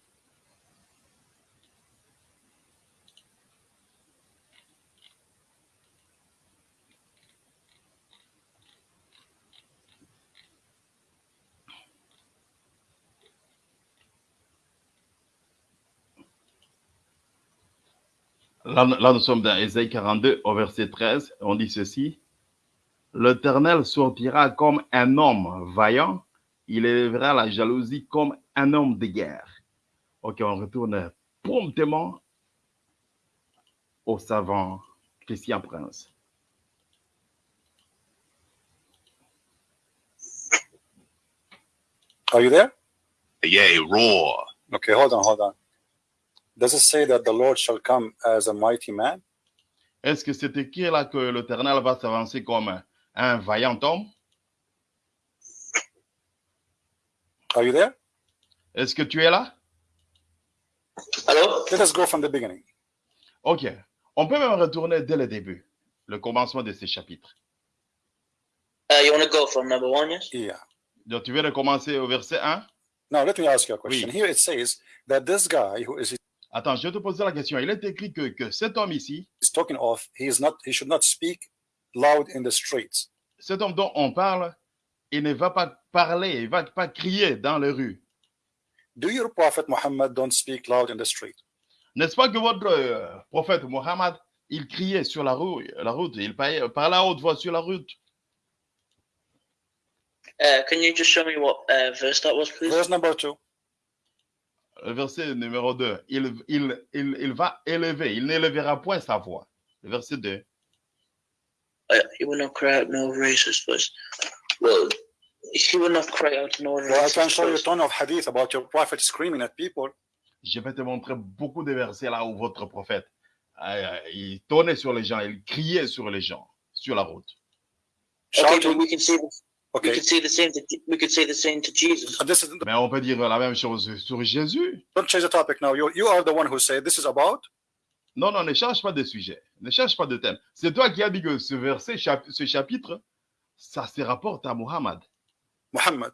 Là, là, nous sommes dans Ésaïe 42 au verset 13. On dit ceci. L'Éternel sortira comme un homme vaillant. Il élèvera la jalousie comme un homme de guerre. Ok, on retourne promptement au savant Christian Prince. Are you there? Yea, roar. Okay, hold on, hold on. Does it say that the Lord shall come as a mighty man? Est-ce que c'est écrit là que l'Éternel va s'avancer comme un, vaillant homme? Are you there? Est-ce que tu es là? Hello? Let us go from the beginning. Ok. On peut même retourner dès le début, le commencement de ces chapitres. Uh, you want to go from number one, yes? Yeah. Donc, tu viens de commencer au verset 1. Now let me ask you a question. Oui. Here it says that this guy who is Attends, je vais te poser la question. Il est écrit que, que cet homme ici, is talking of, he is not, he should not speak loud in the streets. cet homme dont on parle, il ne va pas parler, il ne va pas crier dans les rues. Do your prophet Muhammad don't speak loud in the street? N'est-ce pas que votre euh, prophète Mohammed, il criait sur la, rue, la route, il parlait, parlait à haute voix sur la route? Uh, can you just show me what uh, verse that was, please? Verse number two. Le verset numéro 2, il, il, il, il va élever, il n'élèvera point sa voix. Le verset 2. Uh, he will not cry out no racist voice. Well, he will not cry out no Well, I can racist show you a ton of hadith about your prophet screaming at people. Je vais te montrer beaucoup de versets là où votre prophète, euh, il tonnait sur les gens, il criait sur les gens, sur la route. Okay, we can say the, we Okay. could say the same to we could say the same to Jesus. And this is, Mais on peut dire la même chose sur Jésus. don't change the topic now. You, you are the one who said this is about? Non, non, ne cherche pas de sujet, ne cherche pas de thème. C'est toi qui as dit que ce verset, chap- ce chapitre, ça se rapporte à Muhammad. Muhammad.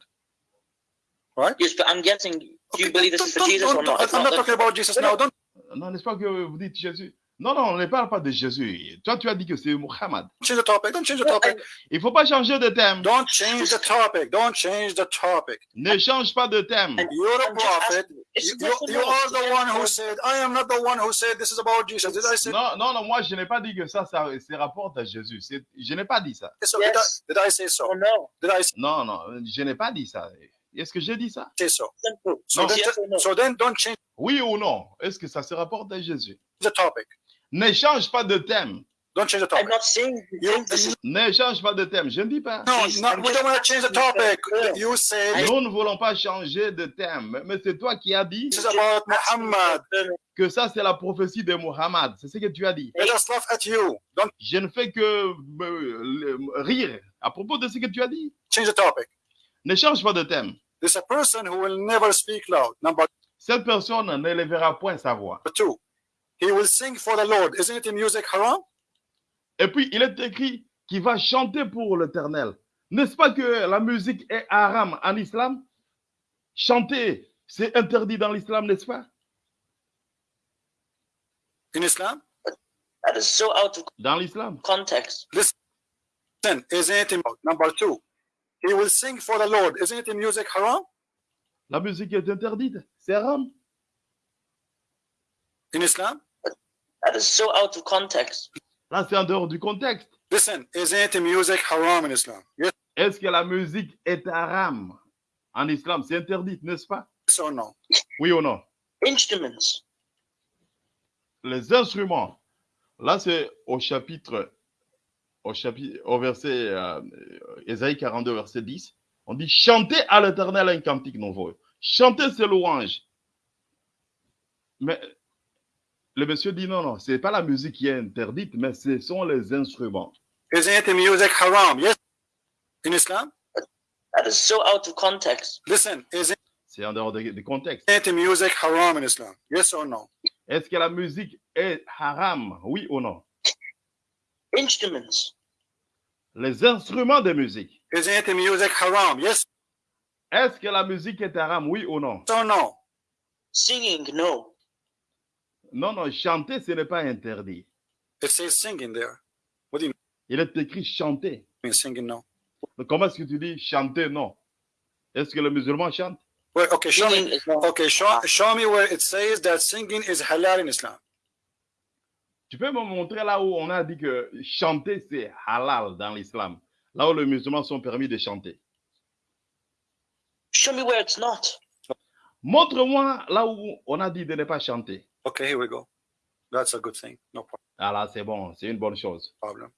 Yes, but I'm guessing. Do you Okay, believe this is for Jesus don't- or not? I'm not talking about Jesus now. Don't Non, n'est-ce pas que vous dites Jésus? Non, non, on ne parle pas de Jésus. Toi, tu as dit que c'est Muhammad. Change the topic. Don't change the topic. Il faut pas changer de thème. Don't change the topic. Don't change the topic. Ne change pas de thème. You're a I'm just prophet. You, you, the are the one who said, I am not the one who said this is about Jesus. Did I say Non, non, non, moi, je n'ai pas dit que ça, ça, ça rapporte à Jésus. C'est- Je n'ai pas dit ça. so? Did, I, Yes. did I say so? Oh no, Did I Non, non, je n'ai pas dit ça. Est-ce que j'ai dit ça? say so? simple. So, then, Yes no? so then don't change Oui ou non? Est-ce que ça se rapporte à Jésus? the topic. Ne change pas de thème. Don't change the I'm topic. not saying you You, think this is Ne change pas de thème. Je ne dis pas. no, Please, no, I'm we just don't want to change the asking you topic. for- You said Nous ne voulons pas changer de thème. Mais c'est toi qui as dit this is about Muhammad. que ça, c'est la prophétie de Muhammad. C'est ce que tu as dit. Let us laugh at you. Don't Je ne fais que euh, rire à propos de ce que tu as dit. change the topic. Ne change pas de thème. There's a person who will never speak loud. Number Cette personne ne lèvera point sa voix. two, he will sing for the Lord. Isn't it in music haram? Et puis, il est écrit qu'il va chanter pour l'éternel. N'est-ce pas que la musique est haram en islam? Chanter, c'est interdit dans l'islam, n'est-ce pas? In Islam? that is so out of Dans l'islam. context. Then, isn't it in number two? He will sing for the Lord. Isn't it in music haram? La musique est interdite. C'est haram. In Islam? That is so out of context. Là, c'est en dehors du contexte. Listen, isn't music haram in Islam? Yes Est-ce que la musique est haram en islam? C'est interdit, n'est-ce pas? Or no? Oui ou non? Instruments. Les instruments. Là, c'est au chapitre, au chapitre, au verset, euh, Ésaïe 42, verset 10. On dit chantez à l'éternel un cantique nouveau. Chantez ses louanges. Mais le monsieur dit non, non, c'est pas la musique qui est interdite, mais ce sont les instruments. Isn't music haram? Yes. In Islam? That is so out of context. Listen, isn't C'est en dehors du du contexte. music haram in Islam? Yes or no? Est-ce que la musique est haram Oui ou non? Instruments. Les instruments de musique. Isn't music haram? Yes Est-ce que la musique est haram Oui ou non? Or no? Singing, no. Non, non, chanter, ce n'est pas interdit. It says singing there. What do you Il est écrit chanter. mean singing? No. Donc, comment est-ce que tu dis chanter Non? Est-ce que le musulman chante? Okay, show me. Singing is no. Okay, show, show me where it says that singing is halal in Islam. Tu peux me montrer là où on a dit que chanter, c'est halal dans l'islam. Là où les musulmans sont permis de chanter. Show me where it's not. Montre-moi là où on a dit de ne pas chanter. Okay, here we go. That's a good thing. No pro- Ah là, c'est bon, c'est une bonne chose. problem.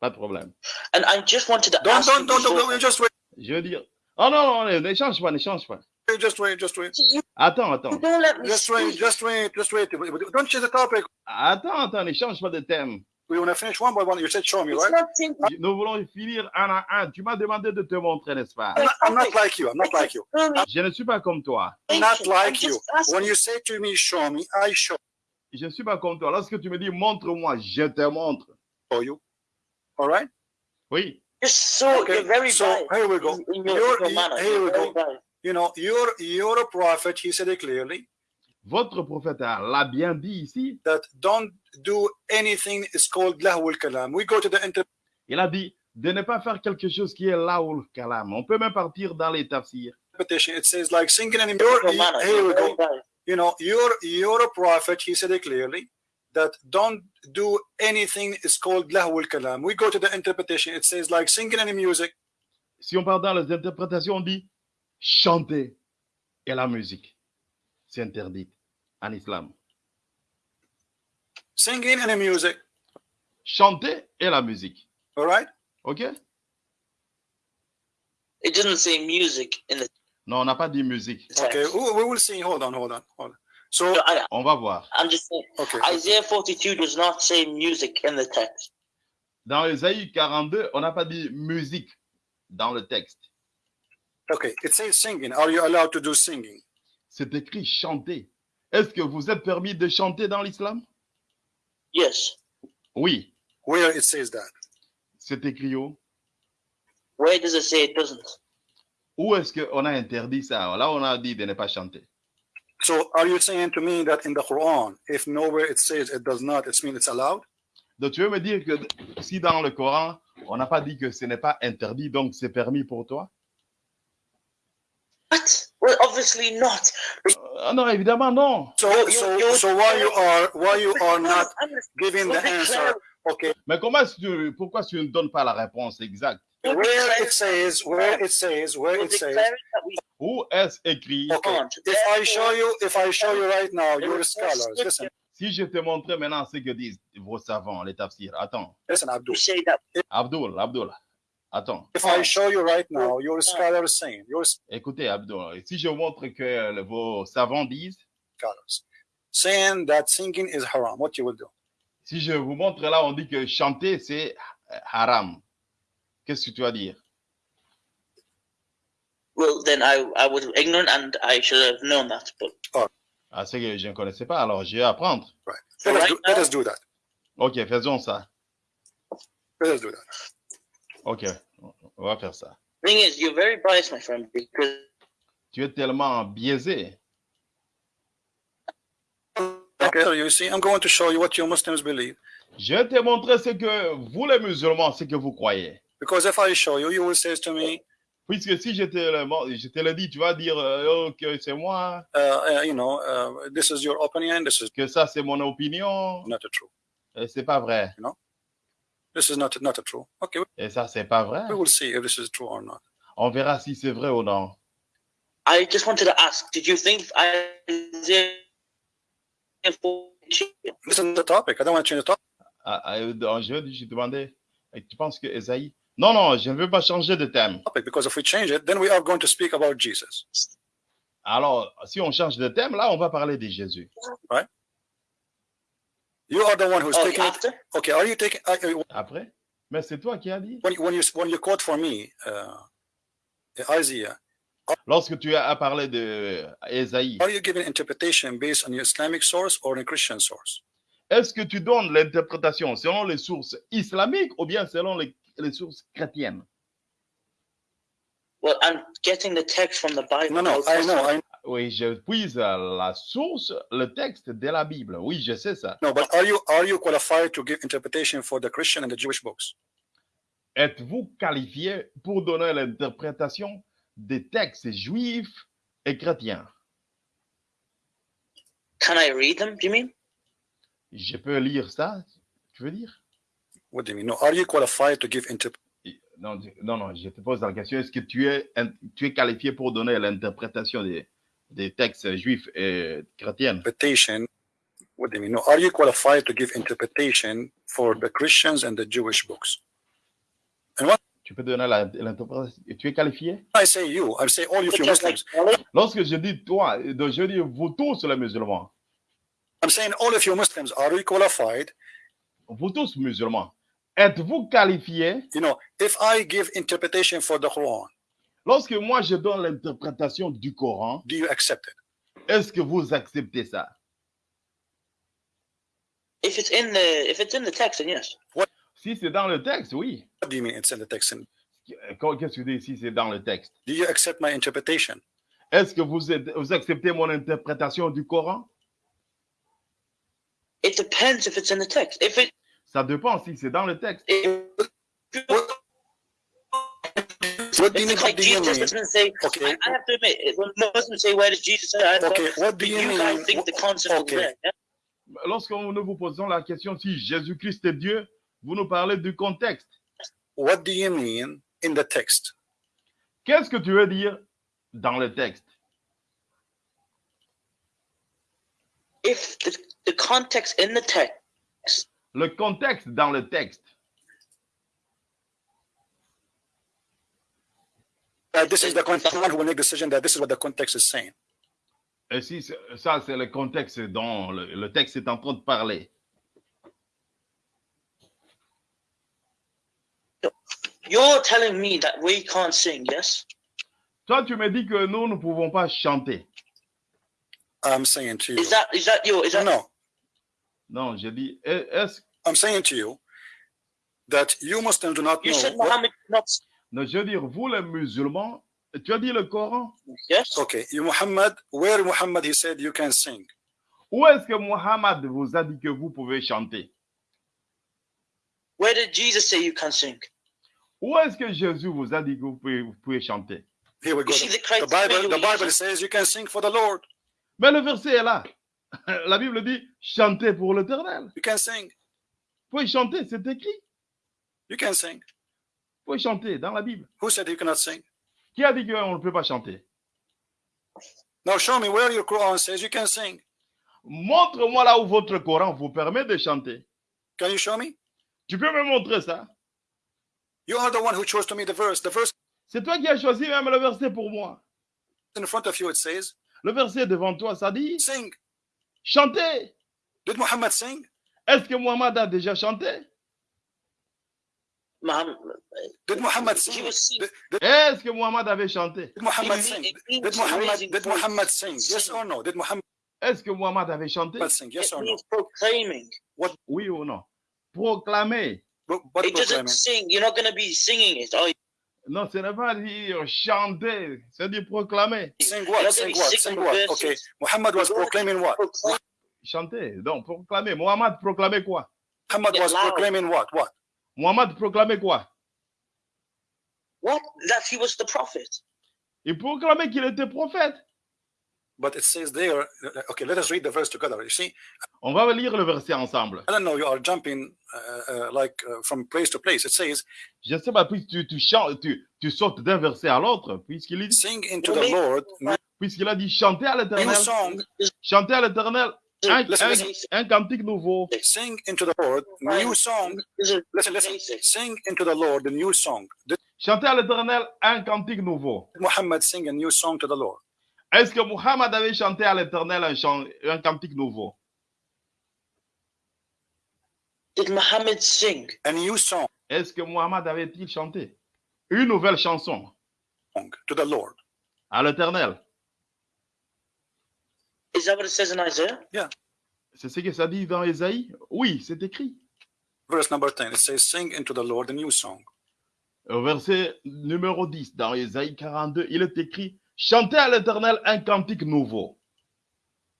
Pas de problème. And I just wanted to Don't, ask don't, you don't, don't, before- don't, just wait. Je veux dire. Oh non, non, ne ne change pas, ne change pas. Just wait, just wait. Attends, attends. don't let me Just wait, just wait, just wait. Don't change the topic. Attends, attends, ne change pas de thème. We want to finish one by one. You said show me, It's right? simple. Nous voulons finir un à un. Tu m'as demandé de te montrer, n'est-ce pas? I'm not, I'm not like you. I'm not like you. Je ne suis pas comme toi. I'm not like you. When you say to me, show me, I show Je ne suis pas comme toi. Lorsque tu me dis montre-moi, je te montre. you. All right? Oui. You're so Okay, you're very so here we go. in, in your, your manner. here we go. You know, you're you're a prophet. He said it clearly Votre prophète l'a bien dit ici. that don't do anything is called lahu kalam. We go to the inter Il a dit de ne pas faire quelque chose qui est là où le kalam. On peut même partir dans les tafsirs. interpretation. It says like singing you're, manner. here we go. You know, you're you're a prophet. He said it clearly that don't do anything is called lahu kalam. We go to the interpretation. It says like singing and music. Si on part dans les interprétations, on dit chanter et la musique. C'est interdit en islam. Singing and music. Chanter et la musique. All right? OK? It doesn't say music in the Non, on n'a pas dit musique. Okay. We will see. Hold on, hold on, hold on. So So I, On va voir. I'm just saying, okay. Isaiah 42 does not say music in the text. Dans Ésaïe 42, on n'a pas dit musique dans le texte. Okay. It says singing. Are you allowed to do singing? C'est écrit chanter. Est-ce que vous êtes permis de chanter dans l'islam? Yes. Oui, Where it says that? c'est écrit où? Where does it say it doesn't? Où est-ce qu'on a interdit ça? Là, on a dit de ne pas chanter. So are you saying to me that in the Quran, if nowhere it says it does not, it means it's allowed? Donc, tu veux me dire que si dans le Coran, on n'a pas dit que ce n'est pas interdit, donc c'est permis pour toi? What? Obviously not. Ah Non, évidemment, non. So, so, you- so why you are why you are not giving the answer? Okay, Mais comment tu- pourquoi tu ne donnes pas la réponse exacte? Where it says, where it says, where it says. Où est-ce écrit? Okay, if I show you, if I show you right now, you're no scholars. scripture. Listen, Si je te montrais maintenant ce que disent vos savants, les tafsirs, attends, listen, Abdul. Abdul, Abdul, attends, If I show you right now, you're scholars saying, you're écoutez Abdul, si je montre que le- vos savants disent, scholars saying that singing is haram. What you will do? si je vous montre là, on dit que chanter c'est haram, qu'est-ce que tu vas dire? Well then I I was ignorant and I should have known that. But Ah, c'est que je ne connaissais pas, alors je vais apprendre. Right. Let us, right do, let now- us do that. Ok, faisons ça. Let us do that. Ok, on va faire ça. thing is, you're very biased, my friend, because Tu es tellement biaisé. Okay, you see, I'm going to show you what you Muslims believe. Je vais te montrer ce que vous les musulmans, ce que vous croyez. Because if I show you, you will say to me, Puisque si je te le, je te le dis, tu vas dire euh, oh, que c'est moi, uh, uh, you know, uh, this is your opinion. This is que ça c'est mon opinion. not true. Et c'est pas vrai. This is not not a true. Okay, Et ça c'est pas vrai? we will see if this is true or not. On verra si c'est vrai ou non. I just wanted to ask: Did you think Isaiah 42 Listen to the topic. I don't want to change the topic. Ah, ah, dans- je, je demandais, tu penses que Esaïe Non, non, je ne veux pas changer de thème. because if we change it, then we are going to speak about Jesus. Alors, si on change de thème, là, on va parler de Jésus. You are the one who's Oh, taking it. after? Okay, are you taking uh, Après? Mais c'est toi qui as dit. when, when you when you quote for me uh, Isaiah? Lorsque tu as parlé de Esaïe, Are you giving interpretation based on your Islamic source or a Christian source? est-ce que tu donnes l'interprétation selon les sources islamiques ou bien selon les, les sources chrétiennes? Well, I'm getting the text from the Bible. No, no, I know. I Oui, je puise la source, le texte de la Bible. Oui, je sais ça. know, but are you are you qualified to give interpretation for the Christian and the Jewish books? Êtes-vous qualifié pour donner l'interprétation des textes juifs et chrétiens? Can I read them? Do you mean? Je peux lire ça, tu veux dire? What do you mean? No, are you qualified to give inter- non, non, non, je te pose la question. Est-ce que tu es, tu es qualifié pour donner l'interprétation des, des textes juifs euh, et chrétiens interpretation? What do you mean? No, are you qualified to give interpretation for the Christians and the Jewish books? And what? Tu peux donner la- l'interprétation Tu es qualifié I say you, I say all of you Muslims. Lorsque je dis toi, donc je dis vous tous les musulmans, I'm saying all of you Muslims, are you qualified? vous tous musulmans, êtes-vous qualifiés You know, if I give interpretation for the Quran, Lorsque moi je donne l'interprétation du Coran, do you accept it? est-ce que vous acceptez ça? If it's in the if it's in the text, then yes. Si c'est dans le texte, oui. What do you mean it's in the text? And Qu'est-ce que tu dis si c'est dans le texte? Do you accept my interpretation? Est-ce que vous, êtes- vous acceptez mon interprétation du Coran? It depends if it's in the text. If it Ça dépend si c'est dans le texte. if, What do you mean? it's What like do you Jesus mean? doesn't say. Okay. I, I have to admit, when Muslims say, "Where does Jesus say?" I Okay, what do you, you guys mean? think the concept Okay. is there. yeah? Lorsque nous vous posons la question si Jésus-Christ est Dieu, vous nous parlez du contexte. What do you mean in the text? Qu'est-ce que tu veux dire dans le texte? If the, the context in the text Le contexte dans le texte. Uh, this is the context. Someone who will make decision that this is what the context is saying. Et si ça, c'est le contexte dont le, le texte est en train de parler. you're telling me that we can't sing, yes? Toi, tu me dis que nous ne pouvons pas chanter. I'm saying to you. Is that is that your is that no? Non, je dis, est- est-ce I'm saying to you that you Muslims do not you know. said what- Muhammad not Non, je veux dire, vous les musulmans, Tu as dit le Coran? Yes? Okay, you Muhammad, where Muhammad he said you can sing. Où est-ce que Muhammad vous a dit que vous pouvez chanter? Where did Jesus say you can sing? Où est-ce que Jésus vous a dit que vous pouvez, vous pouvez chanter? Here we go. the The Bible, the Bible says you can sing for the Lord. Mais le verset est là. La Bible dit chanter pour l'éternel. You can sing. Vous pouvez chanter, c'est écrit. You can sing. Vous pouvez chanter dans la Bible. Who said you cannot sing? Qui a dit qu'on ne peut pas chanter? Now show me where your Quran says you can sing. Montre-moi là où votre Coran vous permet de chanter. Can you show me? Tu peux me montrer ça You are the one who chose to me the verse. The verse C'est toi qui as choisi même le verset pour moi. in front of you it says, Le verset devant toi, ça dit sing. chanter. Did Muhammad sing? Est-ce que Muhammad a déjà chanté? Muhammad, Did uh, Muhammad he sing? was singing. Did, did, Est-ce que Muhammad avait chanté did Muhammad It sing? mean- it means Did Muhammad raising did voice. Muhammad sing? Yes Sing. or no? Did Muhammad Est-ce que Muhammad avait chanté sing? Yes It or no? means proclaiming. Oui ou non Proclamer. But, but It doesn't proclaiming. sing. You're not going to be singing it, are you? Non, ce n'est pas dire euh, chanter, c'est dire proclamer. Sing You're what? not Sing gonna be what? singing Sing the what? verses. Okay. Muhammad was You're gonna proclaiming what? Proclaim. Chanter. Donc, proclamer. Muhammad proclamait quoi Muhammad Get was loud. proclaiming what? What? Muhammad proclamait quoi? What? That he was the prophet. Il proclamait qu'il était prophète. But it says there. uh, Okay, let us read the verse together. You see, On va lire le verset ensemble. I don't know. You are jumping uh, uh, like uh, from place to place. It says, Je ne sais pas, puisque tu, tu, chantes, tu, tu sautes d'un verset à l'autre, puisqu'il dit, "Sing into the Lord puisqu'il a dit chanter à l'éternel, chanter à l'éternel un, un, un cantique nouveau. Sing into the Lord new song. Listen, listen. Sing into the Lord a new song. Did Chanter à l'éternel un cantique nouveau. Muhammad sing a new song to the Lord? Est-ce que Muhammad avait chanté à l'éternel un, chant- un cantique nouveau? Did Muhammad sing? A new song Est-ce que Muhammad avait-il chanté? Une nouvelle chanson to the Lord. à l'éternel Is that what it says in Isaiah? C'est ce que ça dit dans Ésaïe? Oui, c'est écrit. Verse number 10. It says, Sing into the Lord a new song. Au verset numéro 10, dans Ésaïe 42, il est écrit Chantez à l'éternel un cantique nouveau.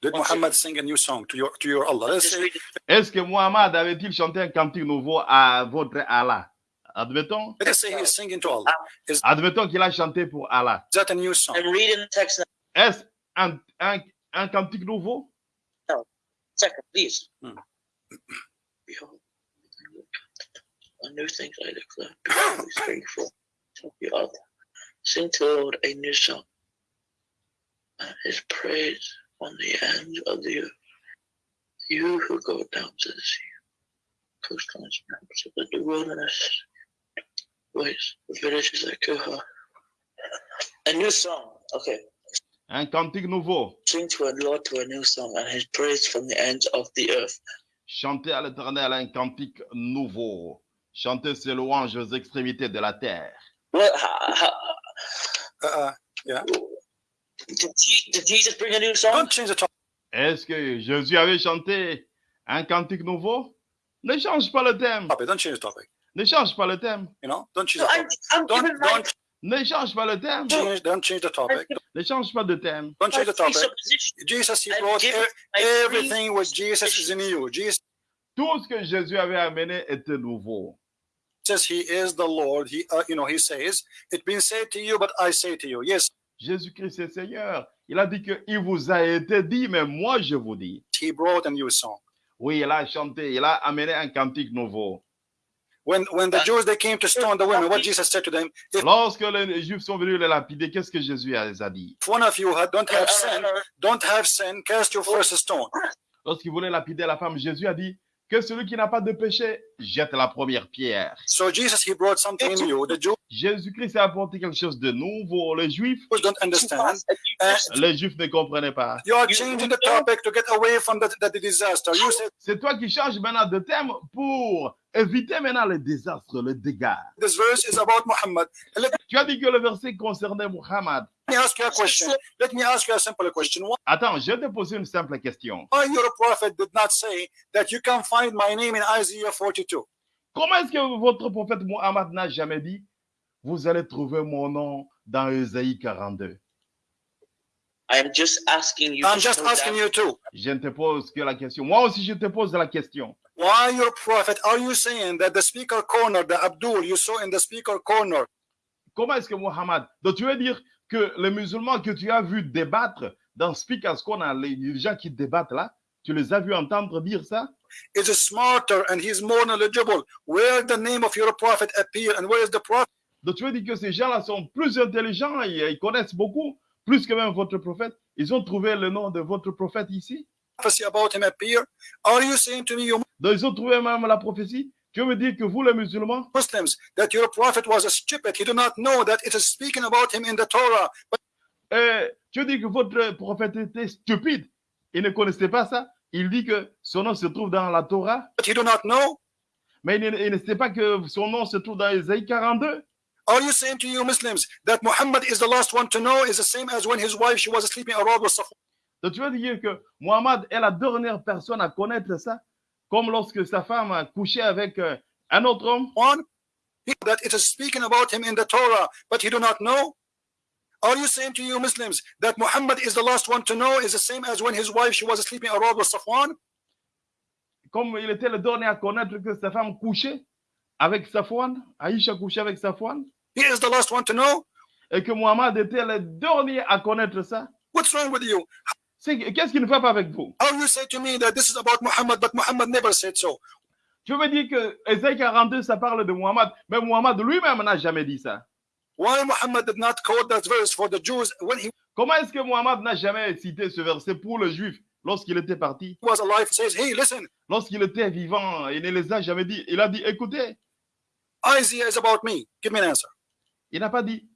Did. Muhammad sing a new song to your to your Allah? Let's Just say, read it. Est-ce que Muhammad avait-il chanté un cantique nouveau à votre Allah? Admettons, let us say he's singing to Allah. Is admettons qu'il a chanté pour Allah. that a new song? I'm reading the text now. Est-ce un, un, un cantique nouveau Second, please. Hmm. Behold, a new thing I declare. Behold, we spring forth from the. Sing to the Lord a new song. And his praise on the ends of the earth. You who go down to the sea, coastlines, mountains of the wilderness, ways, the villages that go. A new song. Okay. Un cantique nouveau. Sing to the Lord to a new song, and his praise from the ends of the earth. Chantez à l'éternel un cantique nouveau. Chantez ses louanges aux extrémités de la terre. Uh, uh, did, Je- did Jesus bring a new song? don't change the topic. Est-ce que Jésus avait chanté un cantique nouveau? Ne change pas le thème. Don't change the topic. Ne change pas le thème. You know, don't change No, the I'm, topic. I'm Don't giving my, don't Ne change pas le thème. change don't change the topic. Ne change pas de thème. Don't change the topic. Jesus, he brought e- everything with Jesus is in you. Jesus Tout ce que Jésus avait amené était nouveau. says he is the Lord. He, uh, you know, he says, "It's been said to you, but I say to you." Yes, Jésus-Christ est Seigneur. Il a dit qu'il vous a été dit, mais moi je vous dis. he brought a new song. Oui, il a chanté, il a amené un cantique nouveau. When when the Jews they came to stone the women, what Jesus said to them: If Lorsque les Juifs sont venus les lapider, qu'est-ce que Jésus les a dit? one of you had, don't have sin, don't have sin, cast your first stone. Lorsqu'il voulait lapider la femme, Jésus a dit que celui qui n'a pas de péché jette la première pierre. So Jesus, he brought something new. The Jews Jésus-Christ a apporté quelque chose de nouveau. Les Juifs, don't understand. Uh, les Juifs ne comprenaient pas. You are You- changing the topic to get away from the, the, the disaster. You said C'est toi qui changes maintenant de thème pour éviter maintenant les désastres, les dégâts. this verse is about Muhammad. Let Tu as dit que le verset concernait Muhammad. me ask you a question. Let me ask you a simple question. Attends, je vais te poser une simple question. Why your prophet did not say that you can find my name in Isaiah 42? Comment est-ce que votre prophète Muhammad n'a jamais dit Vous allez trouver mon nom dans Ésaïe 42 I am just asking you. I'm to just slow asking down. you too. Je ne te pose que la question. Moi aussi, je te pose la question. Why your prophet? Are you saying that the speaker corner, the Abdul you saw in the speaker corner, Comment est-ce que Mohammed... Donc, tu veux dire que les musulmans que tu as vus débattre dans Speakers Corner, les gens qui débattent là, tu les as vus entendre dire ça? Is smarter and he's more knowledgeable? Where the name of your prophet appear and where is the prophet? Donc, tu veux dire que ces gens-là sont plus intelligents et ils connaissent beaucoup, plus que même votre prophète? Ils ont trouvé le nom de votre prophète ici? prophecy about him appear? Are you saying to me, you Donc, ils ont trouvé même la prophétie. Tu veux me dire que vous, les musulmans, Muslims, that your prophet was a stupid? He do not know that it is speaking about him in the Torah. But tu veux dire que votre prophète était stupide. Il ne connaissait pas ça. Il dit que son nom se trouve dans la Torah, he do not know. mais il ne, il ne sait pas que son nom se trouve dans Ésaïe 42. Are you saying to you Muslims that Muhammad is the last one to know is the same as when his wife she was sleeping around with Safwan? Donc, tu veux dire que Mohammed est la dernière personne à connaître ça, comme lorsque sa femme a couché avec euh, un autre homme. He- That it is speaking about him in the Torah, but he do not know. Are you saying to you Muslims that Muhammad is the last one to know is the same as when his wife she was sleeping around with Safwan? Comme il était le dernier à connaître que sa femme couchait avec Safwan, Aïcha couchait avec Safwan, He is the last one to know. et que Mohammed était le dernier à connaître ça. What's wrong with you? Qu'est-ce qui ne va pas avec vous? How you say to me that this is about Muhammad, but Muhammad never said so? Tu veux dire que Ésaïe 42, ça parle de Mohammed, mais Mohammed lui-même n'a jamais dit ça. Why Muhammad did not quote that verse for the Jews when he Comment est-ce que Mohammed n'a jamais cité ce verset pour le juif lorsqu'il était parti? was alive? Says, hey, listen, Lorsqu'il était vivant, il ne les a jamais dit. Il a dit, écoutez, Isaiah is about me. Give me an answer. il n'a pas dit,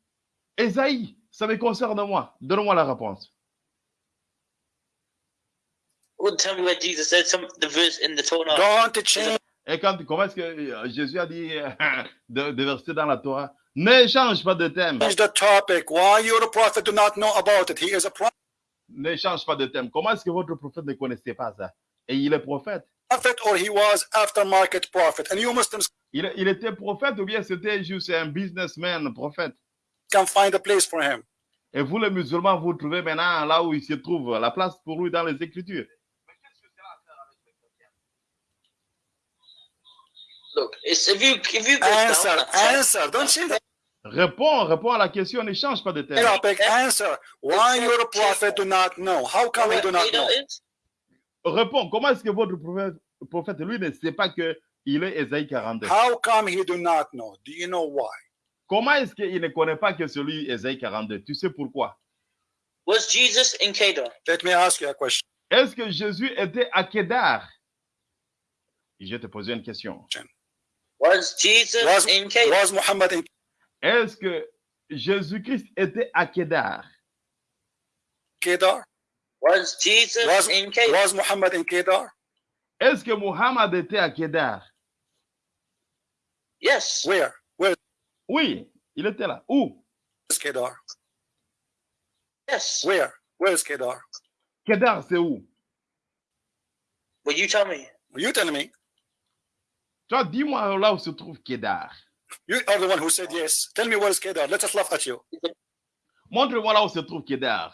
Ésaïe, ça me concerne moi. Donne-moi la réponse. Well, tell me where Jesus said some the verse in the Torah. Don't change Et quand, comment est-ce que euh, Jésus a dit euh, de, de verser dans la Torah? Ne change pas de thème. the topic. Why your prophet do not know about it? He is a Ne change pas de thème. Comment est-ce que votre prophète ne connaissait pas ça? Et il est prophète. prophet or he was aftermarket prophet. And you Muslims Il, il était prophète ou bien c'était juste un businessman prophète? can find a place for him. Et vous, les musulmans, vous trouvez maintenant là où il se trouve, la place pour lui dans les Écritures. Look, it's if you if you go down Answer, answer. Don't change the Réponds, réponds à la question, ne change pas de thème. topic. Answer. Why your prophet do not know? How come he do not know? Réponds, comment est-ce que votre prophète, prophète, lui, ne sait pas qu'il est Ésaïe 42 How come he do not know? Do you know why? Comment est-ce qu'il ne connaît pas que celui Ésaïe 42 Tu sais pourquoi? Was Jesus in Kedar? Let me ask you a question. Est-ce que Jésus était à Kédar Je vais te poser une question. Was Jesus Was, in Kedar? was Muhammad in Est-ce que Jésus-Christ était à Kédar Kedar? Was Jesus Was, in Kedar? was Muhammad in Kedar? Est-ce que Muhammad était à Kédar Yes. Where? Where Oui, il était là. Où is Kedar? Yes. Where? Where is Kedar? Kédar, c'est où Well, you tell me. You tell me. Toi, dis-moi là où se trouve Kédar. You are the one who said yes. Tell me where is Kedar. Let us laugh at you. Montre-moi là où se trouve Kédar.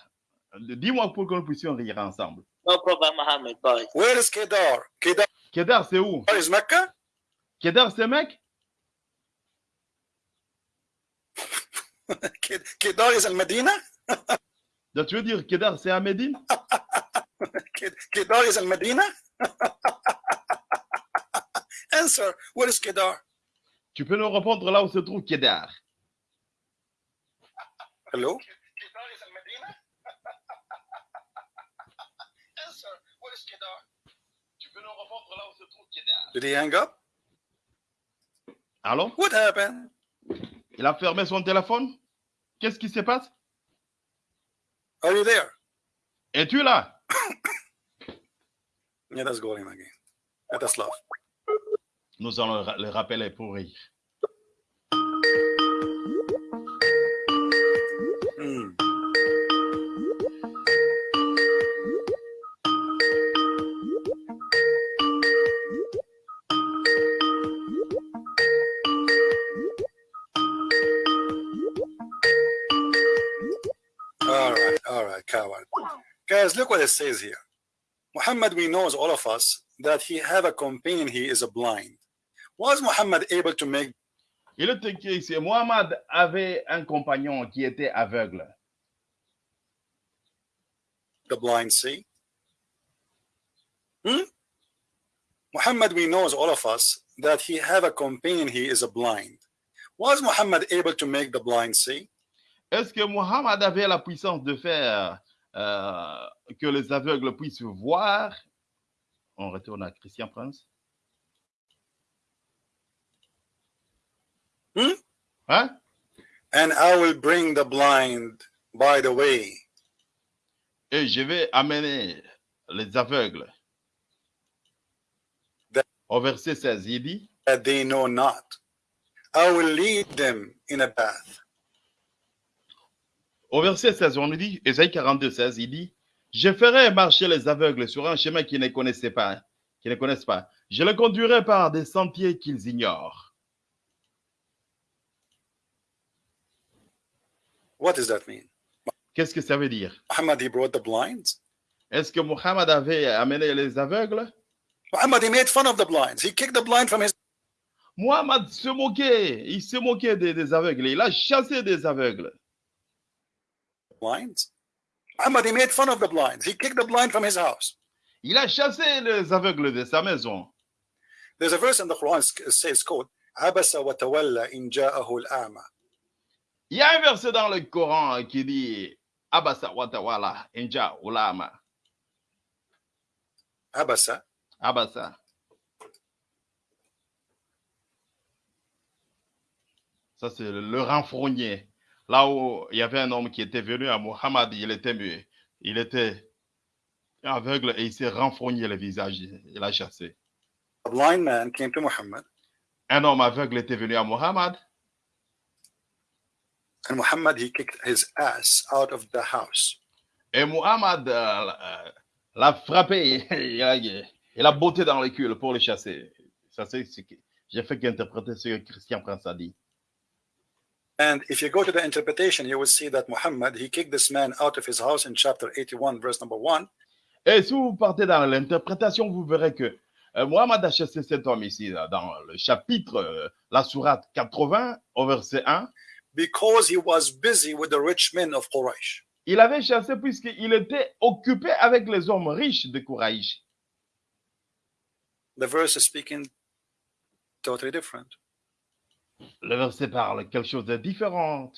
Dis-moi pour que nous puissions rire ensemble. No problem, Muhammad. Bye. Where is Kedar? Kedar Kédar, c'est où? Is Mecca? Kédar, c'est mec Ked- Kedar is in Medina? Donc, tu veux dire Kédar, c'est à Médine Ked- Kedar is in Medina? Answer. Where is Kedar? Tu peux nous répondre là où se trouve Kédar Hello? Kedar is in Medina? Answer. Where is Kedar? Tu peux nous répondre là où se trouve Kédar Did he hang up? Allô? What happened? Il a fermé son téléphone? Qu'est-ce qui se passe? Are you there? Es-tu là? Yeah, again. Us laugh. Nous allons le rappeler pour rire. Hmm. Guys, look what it says here. Muhammad, we knows all of us that he have a companion, he is a blind. Was Muhammad able to make Il est écrit ici, Muhammad avait un compagnon qui était aveugle. the blind see? Hmm? Muhammad, we knows all of us that he have a companion, he is a blind. Was Muhammad able to make the blind see? Est-ce que Muhammad avait la puissance de faire euh, que les aveugles puissent voir? On retourne à Christian Prince. Hmm? Hein? And I will bring the blind by the way. Et je vais amener les aveugles. That- Au verset 16, il dit, that they know not. I will lead them in a path. au verset 16, on nous dit, Ésaïe 42, 16, il dit, je ferai marcher les aveugles sur un chemin qu'ils ne connaissaient pas, qu'ils ne connaissent pas. Je les conduirai par des sentiers qu'ils ignorent. What does that mean? Qu'est-ce que ça veut dire? Muhammad, he brought the blinds. Est-ce que Muhammad avait amené les aveugles? Muhammad, he made fun of the blinds. He kicked the blind from his Muhammad se moquait, il se moquait des, des aveugles, il a chassé des aveugles. blinds. Muhammad, he made fun of the blinds. He kicked the blind from his house. Il a chassé les aveugles de sa maison. There's a verse in the Quran that says, quote, عبس وتولى إن جاءه الأعمى. il y a un verset dans le Coran euh, qui dit Abasa watawala inja ulama. Abasa. Abasa. Ça, c'est le renfrogné. Là où il y avait un homme qui était venu à Muhammad, il était muet. Il était aveugle et il s'est renfrogné le visage. Il a chassé. A blind man came to Muhammad. Un homme aveugle était venu à Muhammad and Muhammad, he kicked his ass out of the house. et Muhammad euh, euh, l'a frappé. Il a, il a botté dans le cul pour le chasser. Ça, c'est ce que j'ai fait qu'interpréter ce que Christian Prince a dit. And if you go to the interpretation, you will see that Muhammad, he kicked this man out of his house in chapter 81, verse number 1. Et si vous partez dans l'interprétation, vous verrez que euh, Mohammed a chassé cet homme ici, là, dans le chapitre, euh, la sourate 80, au verset 1. Because he was busy with the rich men of Quraysh. Il avait chassé puisqu'il était occupé avec les hommes riches de Kouraïch. The verse is speaking totally different. Le verset parle quelque chose de différent.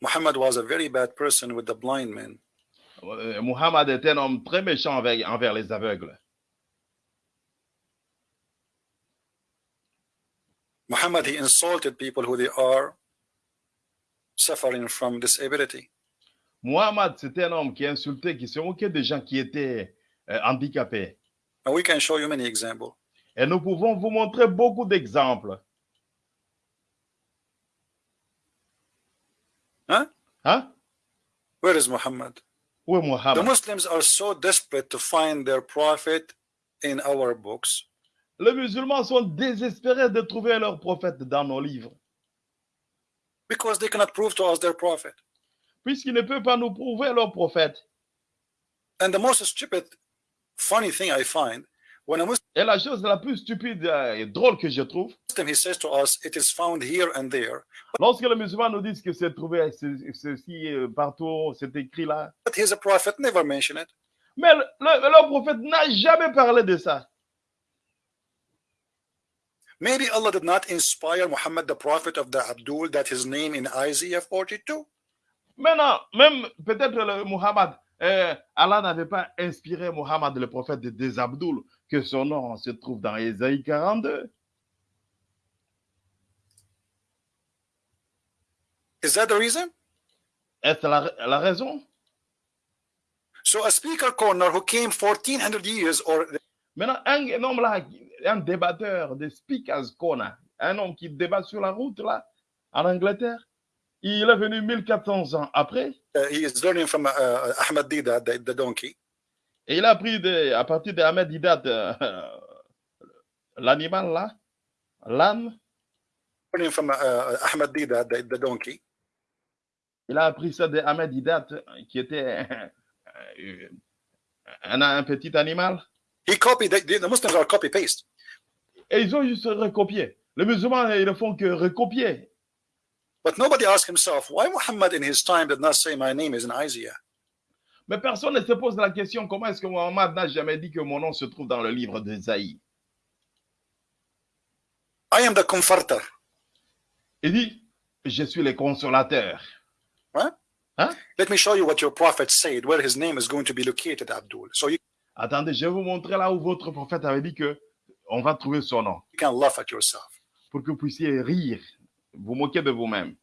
Muhammad was a very bad person with the blind men. Euh, Muhammad est un homme très méchant avec- envers les aveugles. Muhammad, he insulted people who they are suffering from disability. Muhammad, c'était un homme qui insultait, qui se moquait des gens qui étaient euh, handicapés. And we can show you many examples. Et nous pouvons vous montrer beaucoup d'exemples. Huh? Hein? Where is Muhammad? Où est The Muslims are so desperate to find their prophet in our books Les musulmans sont désespérés de trouver leur prophète dans nos livres, because they cannot prove to us their prophet. puisqu'ils ne peuvent pas nous prouver leur prophète. And the most stupid, funny thing I find when a Et la chose la plus stupide et drôle que je trouve, Muslim he says to us, it is found here and there, lorsque les musulmans nous disent que c'est trouvé ce- ceci euh, partout, c'est écrit là. but prophet never mentioned it. Mais le- le- leur prophète n'a jamais parlé de ça. Maybe Allah did not inspire Muhammad, the prophet of the Abdul, that his name in Isaiah 42. Maintenant, même peut-être le Muhammad, euh, Allah n'avait pas inspiré Muhammad, le prophète de des Abdul, que son nom se trouve dans Ésaïe 42. Is that the reason? Est-ce la, la raison? So a speaker corner who came 1400 years or Maintenant, un homme là, un débatteur de Speakers Corner, un homme qui débat sur la route là, en Angleterre, il est venu 1400 ans après uh, he is learning from uh, Ahmad Dida, the, the donkey, et il a appris de, à partir d'Ahmed Didat euh, l'animal là, l'âne, learning from uh, Ahmad Dida, the, the donkey. Il a appris ça de Ahmed Didat, qui était euh, un, un petit animal. He copied, the, the Muslims are copy paste. Et ils ont juste recopié. Les musulmans, ils ne font que recopier. But nobody asked himself, why Muhammad in his time did not say, My name is in Isaiah? Mais personne ne se pose la question comment est-ce que Mohammed n'a jamais dit que mon nom se trouve dans le livre d'Ésaïe. I am the comforter. Il dit, je suis le consolateur. Let me show you what your prophet said, where his name is going to be located, Abdul. So you Attendez, je vais vous montrer là où votre prophète avait dit que on va trouver son nom can laugh at yourself. pour que vous puissiez rire, vous moquer de vous-même.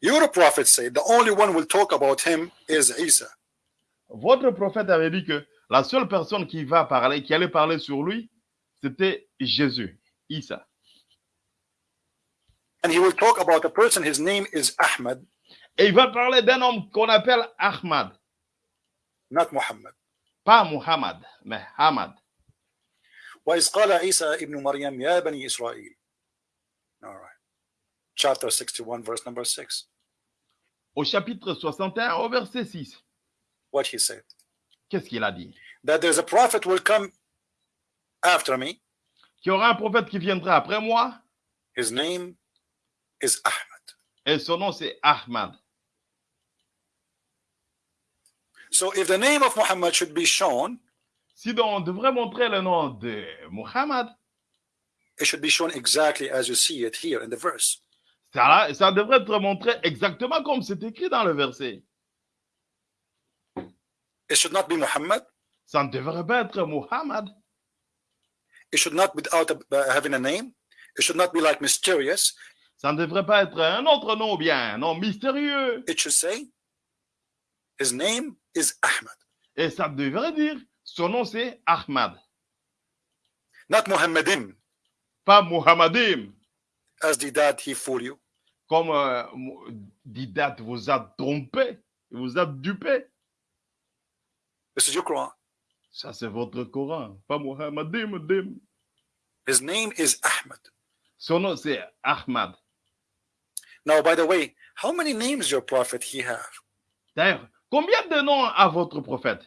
Your prophet said the only one will talk about him is Isa. Votre prophète avait dit que la seule personne qui va parler, qui allait parler sur lui, c'était Jésus, Isa. And he will talk about a person, his name is Ahmad, Et il va parler d'un homme qu'on appelle Ahmad, not Muhammad. pas Muhammad, mais Ahmad. وإذ قال عيسى ابن مريم يا بني إسرائيل. All right. Chapter 61, verse number 6. Au chapitre 61, au verset 6, What he said. qu'est-ce qu'il a dit That there's a prophet will come after me. Qu'il y aura un prophète qui viendra après moi, His name is Ahmad. et son nom c'est Ahmad. So if the name of Muhammad should be shown, Si donc on devrait montrer le nom de Muhammad, it should be shown exactly as you see it here in the verse. ça, ça devrait être montré exactement comme c'est écrit dans le verset. It should not be Muhammad. Ça ne devrait pas être Muhammad. It should not be without a, uh, having a name. It should not be like mysterious. Ça ne devrait pas être un autre nom ou bien un nom mystérieux. It should say, his name is Ahmad. Et ça devrait dire, son nom c'est Ahmad, Not Muhammadin, pas Muhammadim. as dad he fool you. Comme euh, Didat vous a trompé, vous a dupé. This is your Quran. Ça c'est votre Coran, pas Muhammadim. dim. His name is Ahmad. Son nom c'est Ahmad. Now, by the way, how many names your prophet he have? D'ailleurs, combien de noms a votre prophète?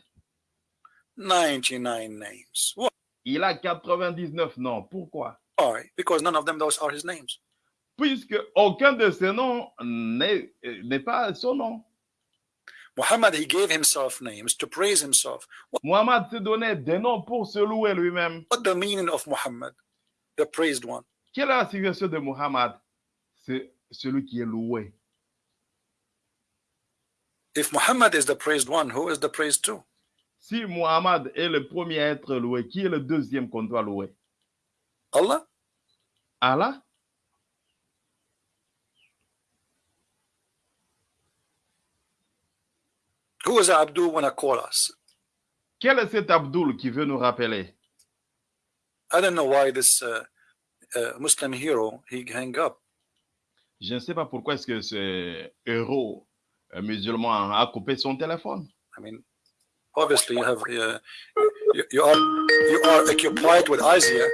99 names. What? Il a 99 noms. Pourquoi Why? Because none of them those are his names. Puisque aucun de ces noms n'est pas son nom. Muhammad, he gave himself names to praise himself. Muhammad s'est donné des noms pour se louer lui-même. what the meaning of Muhammad, the praised one? Quelle est la signification de Muhammad C'est celui qui est loué. If Muhammad is the praised one, who is the praised two? Si Muhammad est le premier à être loué, qui est le deuxième qu'on doit louer? Allah? Allah Who is Abdul when I call us? Quel est cet Abdul qui veut nous rappeler? I don't know why this uh, uh, Muslim hero he hang up. Je ne sais pas pourquoi est-ce que ce héros euh, musulman a coupé son téléphone. I mean, obviously you have uh, you, you are you are occupied with Isaiah.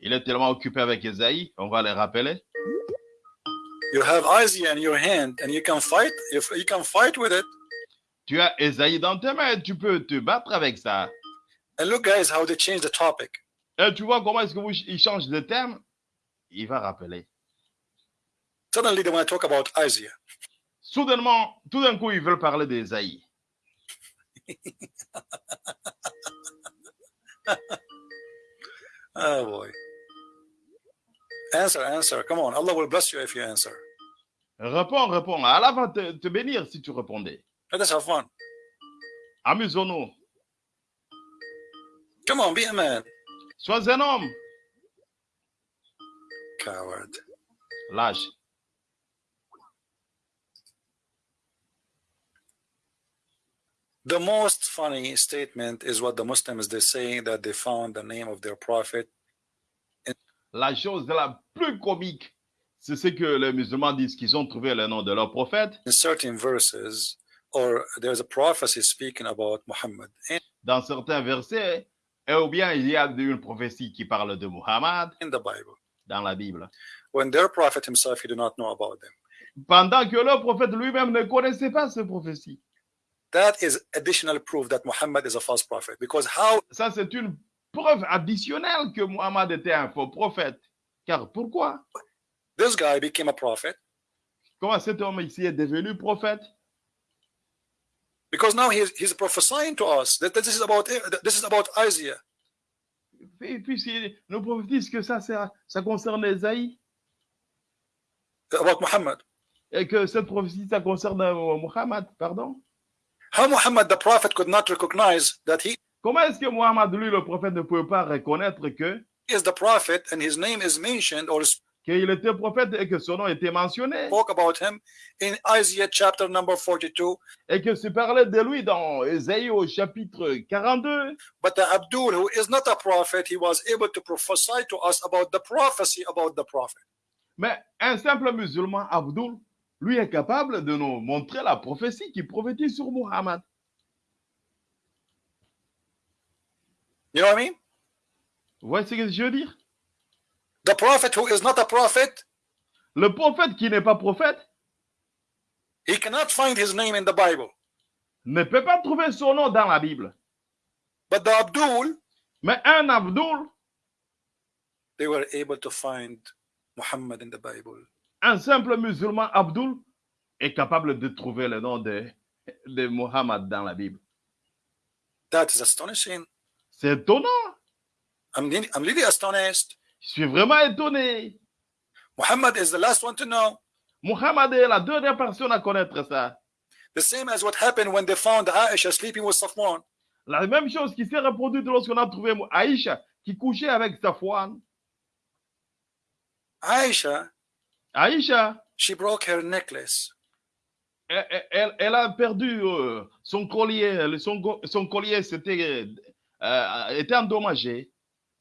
Il est tellement occupé avec Esaïe, on va le rappeler. You have Isaiah in your hand, and you can fight. If you can fight with it, Tu as Esaïe dans tes mains, tu peux te battre avec ça. and look, guys, how they change the topic. Et tu vois comment est-ce que vous, il change de thème Il va rappeler. Suddenly they want to talk about Isaiah. Soudainement, tout d'un coup, ils veulent parler d'Esaïe. Oh boy. Answer, answer. Come on. Allah will bless you if you answer. Réponds, réponds. Allah va te, te bénir si tu répondais. Let us have fun. Amusons-nous. Come on, be a man. Sois un homme. Coward. Lâche. The most funny statement is what the Muslims they say that they found the name of their prophet La chose la plus comique, c'est ce que les musulmans disent qu'ils ont trouvé le nom de leur prophète in certain verses, or there's a prophecy speaking about Muhammad. And dans certains versets, et ou bien il y a une prophétie qui parle de Muhammad in the Bible, dans la Bible. when their prophet himself, he did not know about them. pendant que le prophète lui-même ne connaissait pas ces prophéties. That is additional proof that Muhammad is a false prophet. Because how Ça, c'est une preuve additionnelle que Muhammad était un faux prophète. Car pourquoi this guy became a prophet? Comment cet homme ici est devenu prophète Because now he's, he's prophesying to us that this is about this is about Isaiah. Et puis, il nous prophétise que ça, ça, ça concerne Esaïe about Muhammad. et que cette prophétie, ça concerne Muhammad, pardon. How Muhammad the prophet could not recognize that he Comment est-ce que Muhammad, lui, le prophète, ne pouvait pas reconnaître que is the prophet and his name is mentioned or qu'il était prophète et que son nom était mentionné? spoke about him in Isaiah chapter number 42. et que se parlait de lui dans Ésaïe au chapitre 42. But the Abdul, who is not a prophet, he was able to prophesy to us about the prophecy about the prophet. Mais un simple musulman, Abdul, lui est capable de nous montrer la prophétie qui prophétise sur Muhammad. You know what I mean? Vous voyez ce que je veux dire? The prophet who is not a prophet, Le prophète qui n'est pas prophète he cannot find his name in the Bible. ne peut pas trouver son nom dans la Bible. But the Abdul, Mais un Abdul, they were able to find Muhammad in the Bible. Un simple musulman Abdul, est capable de trouver le nom de, de Muhammad dans la Bible. That is astonishing. C'est étonnant. I'm, really- I'm really astonished. Je suis vraiment étonné. Muhammad is the last one to know. Muhammad est la dernière personne à connaître ça. The same as what happened when they found Aisha sleeping with Safwan. La même chose qui s'est reproduite lorsqu'on a trouvé Aïcha qui couchait avec Safwan. Aisha, Aïcha, she broke her necklace. elle, elle- elle a perdu euh, son collier. Son, son collier c'était, euh, était endommagé.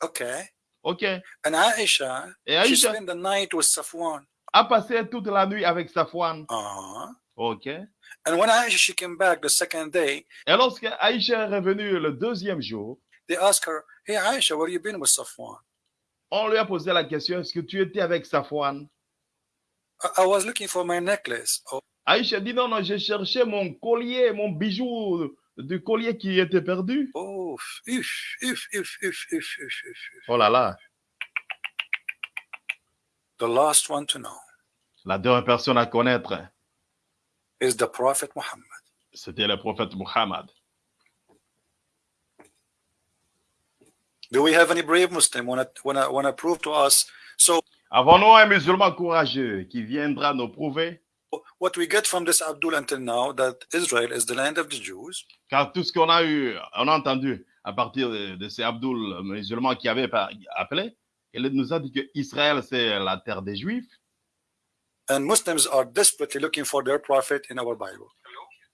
Okay. OK. And Aisha, Et she spent the night with Safwan. a passé toute la nuit avec Safwan. Uh-huh. OK. And when Aisha she came back the second day, Et lorsque Aïcha est revenue le deuxième jour, they asked her, Hey Aisha, where you been with Safwan? on lui a posé la question, est-ce que tu étais avec Safwan? I, was looking for my necklace. Oh, Aïcha dit, non, non, j'ai cherché mon collier, mon bijou du collier qui était perdu. oh if, if, if, if, if, if, if, if. Oh là là, The last one to know la dernière personne à connaître, is the Prophet Muhammad. c'était le prophète Muhammad. Do we have any brave Muslim wanna wanna wanna prove to us? So Avons-nous un musulman courageux qui viendra nous prouver, what we get from this Abdul until now that Israel is the land of the Jews, car tout ce qu'on a eu, on a entendu à partir de, de ces Abdul musulmans qui avaient appelé, il nous a dit que Israël c'est la terre des Juifs and Muslims are desperately looking for their prophet in our Bible.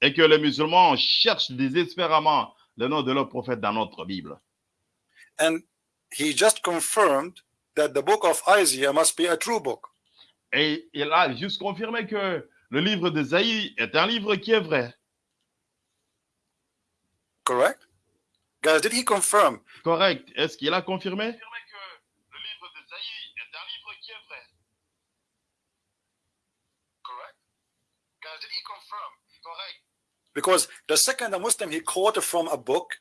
et que les musulmans cherchent désespérément le nom de leur prophète dans notre Bible. And he just confirmed that the book of Isaiah must be a true book. Et il a juste confirmé que le livre d'Ésaïe est un livre qui est vrai. Correct? Guys, did he confirm? Correct. Est-ce qu'il a confirmé? Because the second a Muslim he quoted from a book,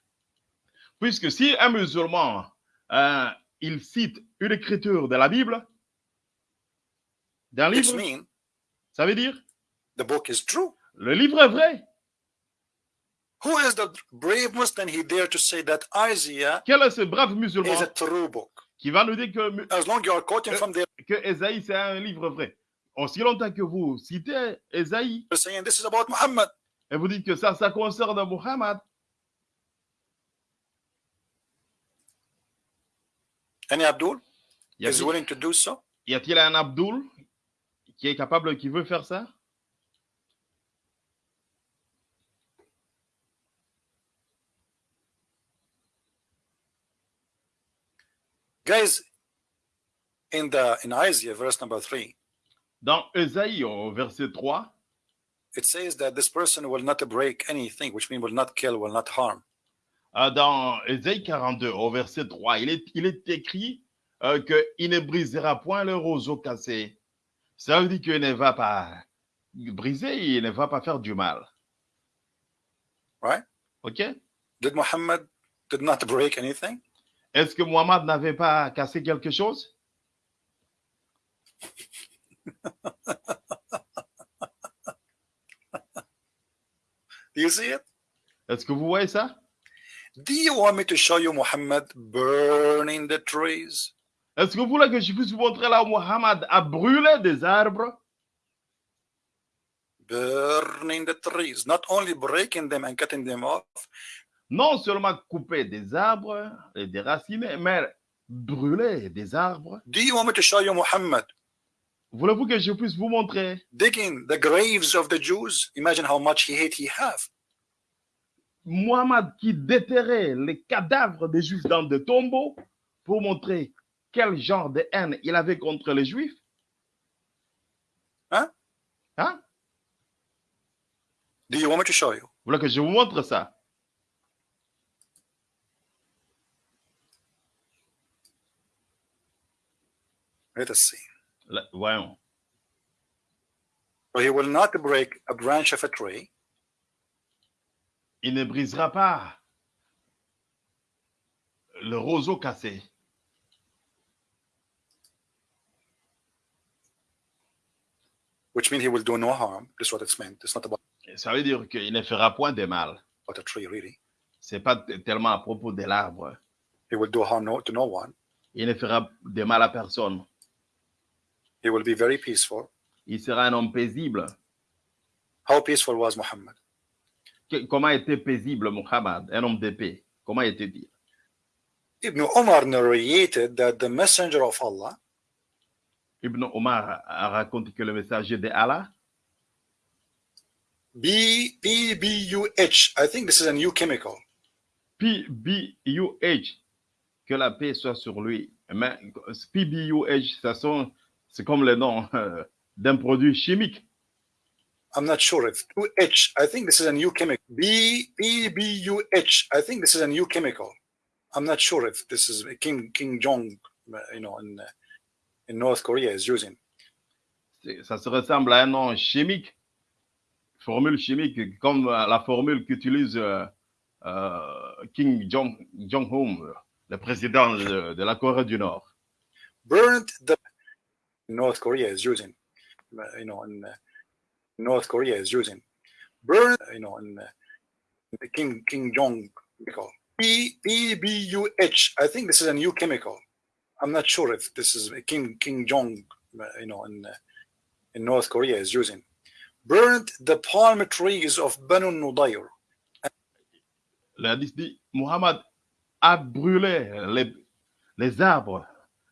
Puisque si un musulman, euh, il cite une écriture de la Bible, d'un livre, means ça veut dire the book is true. le livre est vrai. Who is the brave Muslim he dare to say that Isaiah Quel est ce brave musulman is a true book? qui va nous dire que, As long you are quoting Euh, from there, que Ésaïe c'est un livre vrai Aussi longtemps que vous citez you're saying this is about Muhammad. et vous dites que ça, ça concerne Muhammad, Any Abdul y is willing to do so? y a-t-il un Abdul qui est capable, qui veut faire ça Guys, in the in Isaiah, verse number three, Dans Ésaïe, au verset 3, it says that this person will not break anything, which means will not kill, will not harm. Euh, dans Ésaïe 42, au verset 3, il est, il est écrit euh, qu'il ne brisera point le roseau cassé. Ça veut dire qu'il ne va pas briser, il ne va pas faire du mal. Right? OK? Did Muhammad did not break anything? Est-ce que Muhammad n'avait pas cassé quelque chose? Do you see it? Est-ce que vous voyez ça? Do you want me to show you Muhammad burning the trees? Est-ce que vous voulez que je puisse vous montrer là où Muhammad a brûlé des arbres? Burning the trees, not only breaking them and cutting them off, Non seulement couper des arbres et déraciner, mais brûler des arbres. Do you want me to show you Muhammad? Voulez-vous que je puisse vous montrer? Digging the graves of the Jews? Imagine how much hate he have. Muhammad qui déterrait les cadavres des Juifs dans des tombeaux pour montrer quel genre de haine il avait contre les Juifs? Hein? Hein? Do you want me to show you? Vous voulez que je vous montre ça? Let us see. Voyons. So he will not break a branch of a tree Il ne brisera pas le roseau cassé. which means he will do no harm. This is what it's meant. It's not about, Ça veut dire qu'il ne fera point de mal. about a tree, really. C'est pas tellement à propos de l'arbre. He will do harm no, to no one. Il ne fera de mal à personne. He will be very peaceful. Il sera un homme paisible. How peaceful was Muhammad? Comment était paisible Muhammad, un homme de paix? Comment était-il? Ibn Umar narrated that the messenger of Allah Ibn Omar a raconté que le messager de Allah, B B B U H. I think this is a new chemical. PBUH, que la paix soit sur lui. Mais PBUH, ça sont- c'est comme le nom euh, d'un produit chimique. I'm not sure if 2H, I think this is a new chemical. B B B U H. I think this is a new chemical. I'm not sure if this is King King Jong, you know, in in North Korea is using. Ça se ressemble à un nom chimique, formule chimique, comme euh, la formule qu'utilise euh, euh, Kim Jong- Jong-un, le président de, de la Corée du Nord. Burnt the North Korea is using, you know, in North Korea is using. Burn, you know, in uh, King King Jong chemical. B B B U H. I think this is a new chemical. I'm not sure if this is King King Jong, uh, you know, in uh, in North Korea is using. Burnt the palm trees of Banu Nudayr. Hadith dit, Muhammad a brûlé les, les arbres,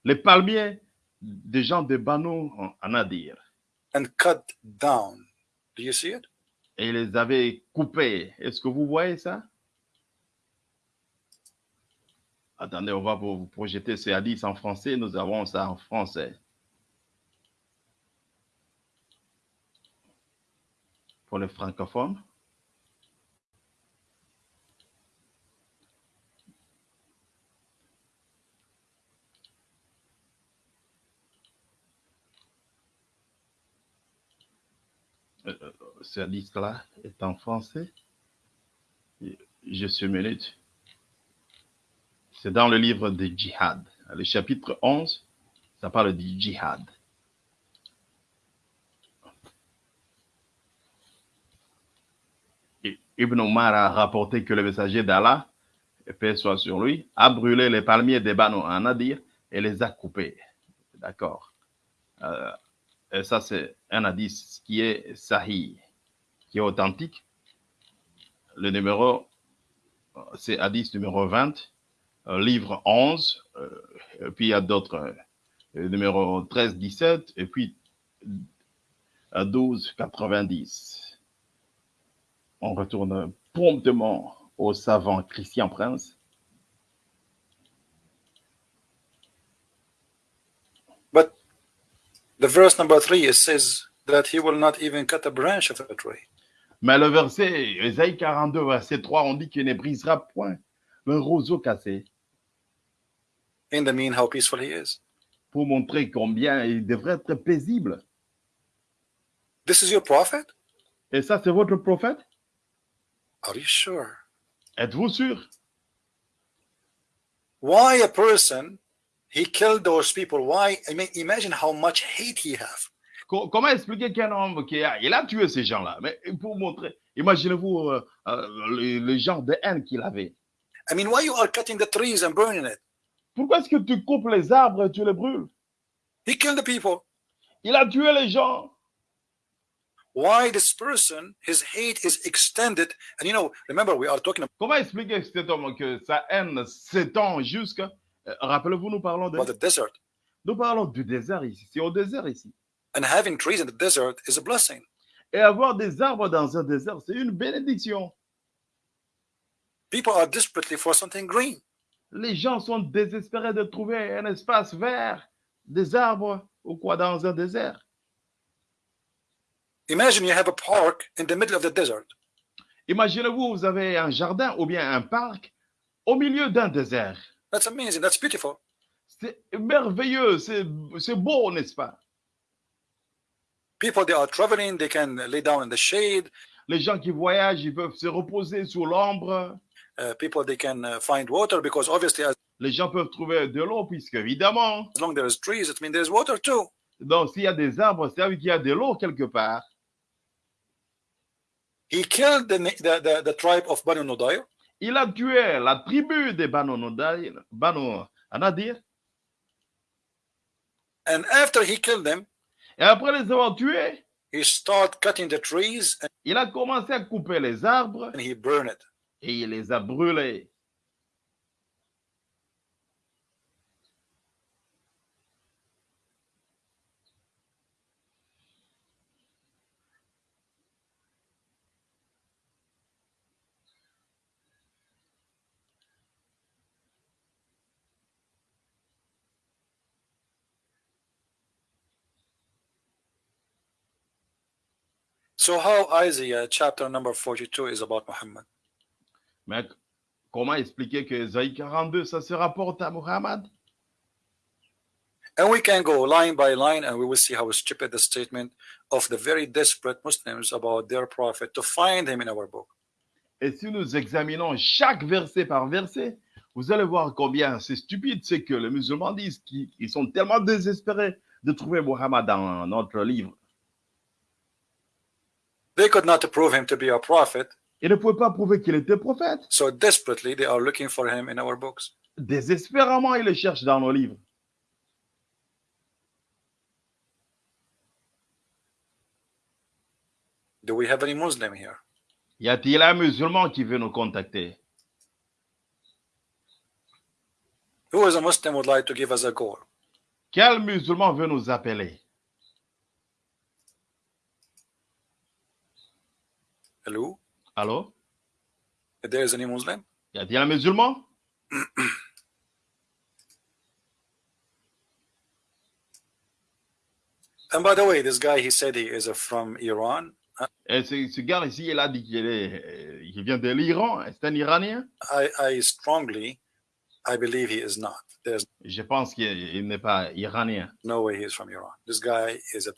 les palmiers des gens de Banu en- and cut down. Do you see it? Et les avait coupés. Est-ce que vous voyez ça? Attendez, on va vous vous projeter ce hadith en français. Nous avons ça en français. Pour les francophones. Euh, euh, ce hadith-là est en français. Juste une minute. C'est dans le livre de Djihad. Le chapitre 11, ça parle du djihad. Ibn Omar a rapporté que le messager d'Allah, paix soit sur lui, a brûlé les palmiers des Banu en Nadir et les a coupés. D'accord. Euh, et ça, c'est un hadith qui est sahih, qui est authentique. Le numéro, c'est hadith numéro 20, euh, livre 11, euh, et puis il y a d'autres, euh, numéro 13, 17, et puis euh, 12, 90. On retourne promptement au savant Christian Prince. But the verse number three says that he will not even cut a branch of a tree. Mais le verset, Ésaïe 42, verset 3, on dit qu'il ne brisera point le roseau cassé In the mean, how peaceful he is. pour montrer combien il devrait être paisible. This is your prophet? Et ça, c'est votre prophète? Are you sure? Êtes-vous sûr? Why a person he killed those people? Why? I mean, imagine how much hate he have. Co- Comment expliquer qu'un homme qui a, il a tué ces gens-là? Mais pour montrer, imaginez-vous euh, euh, le, le genre de haine qu'il avait. I mean, why you are cutting the trees and burning it? Pourquoi est-ce que tu coupes les arbres et tu les brûles? He killed the people. Il a tué les gens. Why this person, his hate is extended? And you know, remember, we are talking Comment expliquer cet homme que sa haine s'étend jusqu'à... euh, Rappelez-vous, nous parlons, de, about the desert. nous parlons du désert ici. C'est au désert ici. And having trees in the desert is a blessing. Et avoir des arbres dans un désert, c'est une bénédiction. People are desperately for something green. Les gens sont désespérés de trouver un espace vert, des arbres ou quoi dans un désert. Imagine you have a park in the middle of the desert. Imaginez-vous, vous avez un jardin ou bien un parc au milieu d'un désert. That's amazing. That's beautiful. C'est merveilleux, c'est c'est beau, n'est-ce pas? People, they are traveling. They can lay down in the shade. Les gens qui voyagent, ils peuvent se reposer sous l'ombre. Uh, people, they can uh, find water because obviously, as Les gens peuvent trouver de l'eau, puisque évidemment, long there is trees, it means there's water too. donc s'il y a des arbres, ça veut dire qu'il y a de l'eau quelque part. He killed the, the, the, the tribe of Banu Nudayr. Il a tué la tribu des Banu Nodai- Banu Anadir. And after he killed them, Et après les avoir tués, he started cutting the trees and, il a commencé à couper les arbres and he burned it. et il les a brûlés. So how Isaiah uh, chapter number 42 is about Muhammad? Mais comment expliquer que Isaïe 42, ça se rapporte à Muhammad And we can go line by line and we will see how stupid the statement of the very desperate Muslims about their prophet to find him in our book. Et si nous examinons chaque verset par verset, vous allez voir combien c'est stupide, c'est que les musulmans disent qu'ils ils sont tellement désespérés de trouver Muhammad dans notre livre. They could not prove him to be a prophet, Ils ne pouvaient pas prouver qu'il était prophète. so desperately they are looking for him in our books. Désespérément, ils le cherchent dans nos livres. Do we have any Muslim here? Y a-t-il un musulman qui veut nous contacter? Who is a Muslim would like to give us a call? Quel musulman veut nous appeler? Hello? If there is any Muslim? Y a-t-il un musulman And by the way, this guy he said he is from Iran. Et ce, ce gars ici, il a dit qu'il euh, qu'il vient de l'Iran. C'est un Iranien? I, I strongly, I believe he is not. There's Je pense qu'il il n'est pas iranien. no way he is from Iran. This guy is a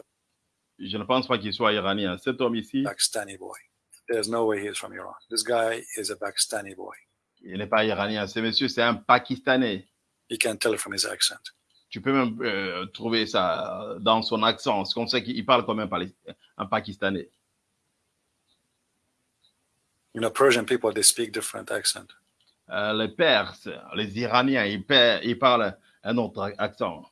Je ne pense pas qu'il soit iranien. Cet homme ici, Pakistani boy. There's no way he is from Iran. This guy is a Pakistani boy. il n'est pas iranien. Ce monsieur, c'est un Pakistanais. You can tell from his accent. Tu peux même euh, trouver ça dans son accent. C'est comme ça qu'il parle comme un, un Pakistanais. You know, Persian people they speak different accent. Euh, les Perses, les Iraniens, ils, ils parlent un autre accent.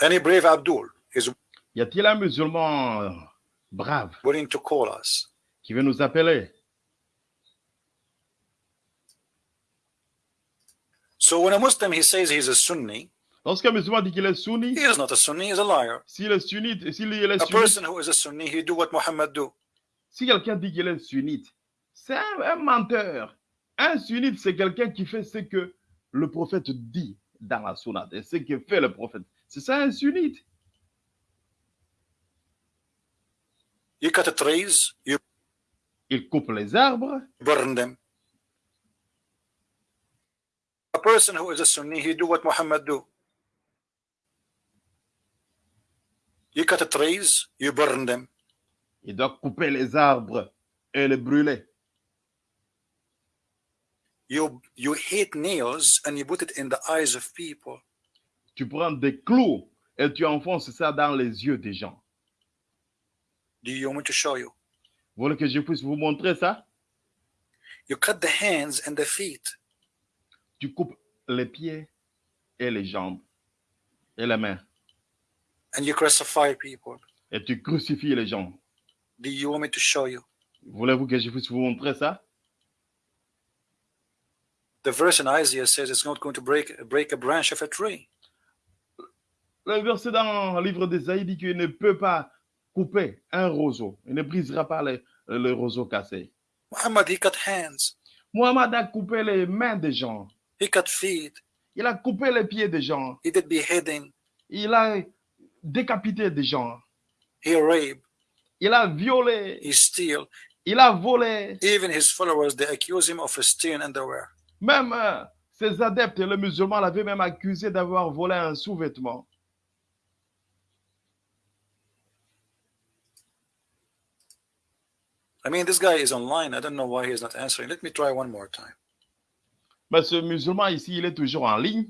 Any brave Abdul? Is Y a-t-il un musulman euh, brave willing to call us? qui veut nous appeler? So when a Muslim he says he's a Sunni, Lorsqu'un musulman dit qu'il est sunni, he is not a Sunni, he's a liar. s'il est sunnite, s'il est A sunnite, person who is a Sunni, he do what Muhammad do. si quelqu'un dit qu'il est sunnite, c'est un, un menteur. Un sunnite, c'est quelqu'un qui fait ce que le prophète dit dans la sounate et ce que fait le prophète. C'est ça un sunnite. You cut the trees, you Il coupe les arbres, burn them. A person who is a Sunni, he do what Muhammad do. cut the trees, you burn them. Il doit couper les arbres et les brûler. You you hate nails and you put it in the eyes of people. Tu prends des clous et tu enfonces ça dans les yeux des gens. Do you want me to show you? Vous voulez que je puisse vous montrer ça? You cut the hands and the feet. Tu coupes les pieds et les jambes et les mains and you crucify people. et tu crucifies les gens. Do you want me to show you? Voulez-vous que je puisse vous montrer ça? The verse in Isaiah says it's not going to break break a branch of a tree. Le verset dans le livre d'Ésaïe dit qu'il ne peut pas couper un roseau. Il ne brisera pas le, le roseau cassé. Muhammad he cut hands, Mohamed a coupé les mains des gens. he cut feet, Il a coupé les pieds des gens. he did beheading, Il a décapité des gens. he raped, Il a violé. he steal. Il a volé. Even his followers they accuse him of stealing underwear. Même euh, ses adeptes, les musulmans, l'avaient même accusé d'avoir volé un sous-vêtement. I mean, this guy is online. I don't know why he's not answering. Let me try one more time. Mais ce musulman ici, il est toujours en ligne.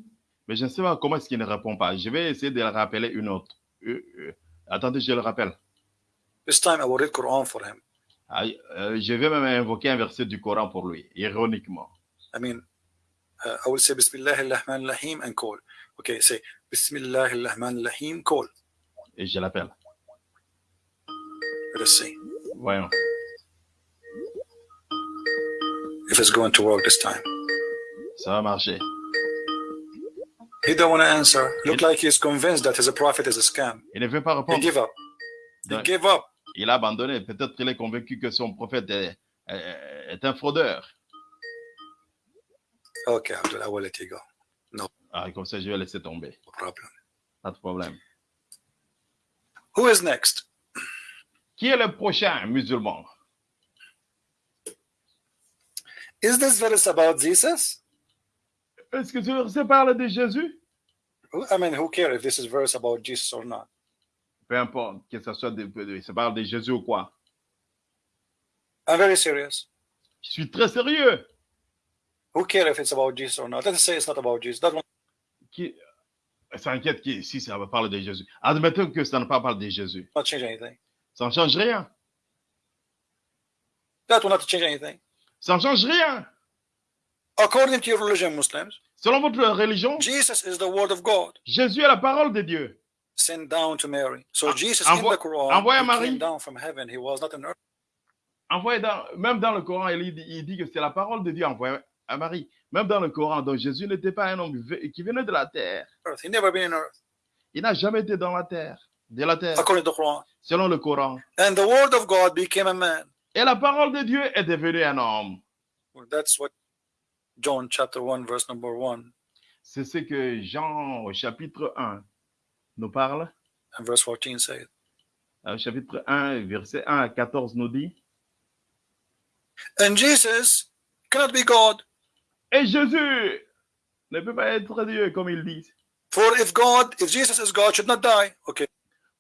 Mais je ne sais pas comment est-ce qu'il ne répond pas. Je vais essayer de le rappeler une autre. Euh, euh, attendez, je le rappelle. This time I will read Quran for him. Ah, euh, je vais même invoquer un verset du Coran pour lui, ironiquement. I mean, uh, I will say Bismillah ar-Rahman ar-Rahim and call. Okay, say Bismillah ar-Rahman ar-Rahim, call. Et je l'appelle. Let us see Voyons. If it's going to work this time. Ça va marcher. He don't want to answer. Look like he's convinced that his prophet is a scam. Il ne veut pas He répondre. give up. He il a abandonné. Peut-être qu'il est convaincu que son prophète est, est- est un fraudeur. Abdul, I will let you go. Ah, comme ça, je vais laisser tomber. No problem. Pas de problème. Who is next? Qui est le prochain musulman? Is this verse about Jesus? Est-ce que ce verset parle de Jésus? I mean, who cares if this is verse about Jesus or not? Peu importe, que ce soit de, ça parle de Jésus ou quoi. I'm very serious. Je suis très sérieux. Who cares if it's about Jesus or not? Let's say it's not about Jesus. That one, Qui s'inquiète qui, si ça parle de Jésus. Admettons que ça ne parle de Jésus. not change anything. Ça ne change rien. That will not change anything. Ça ne change rien. According to your religion, Muslims, Selon votre religion, Jesus is the word of God Jésus est la parole de Dieu. sent down to Mary. So Ah, Jesus envoie- in the Quran envoie à Marie. came down from heaven. He was not on earth. Envoyé dans, même dans le Coran, il dit, il dit que c'est la parole de Dieu envoyée à Marie. Même dans le Coran, donc Jésus n'était pas un homme qui venait de la terre. He never been in earth. Il n'a jamais été dans la terre, de la terre, According to the Quran. selon le Coran. And the word of God became a man. Et la parole de Dieu est devenue un homme. Well, that's what John chapter 1, verse number 1 C'est ce que Jean au chapitre 1 nous parle. and verse 14 says. Au chapitre 1, verset 1 à 14 nous dit. And Jesus cannot be God. Et Jésus ne peut pas être Dieu, comme il dit. For if God, if Jesus is God, should not die. Okay.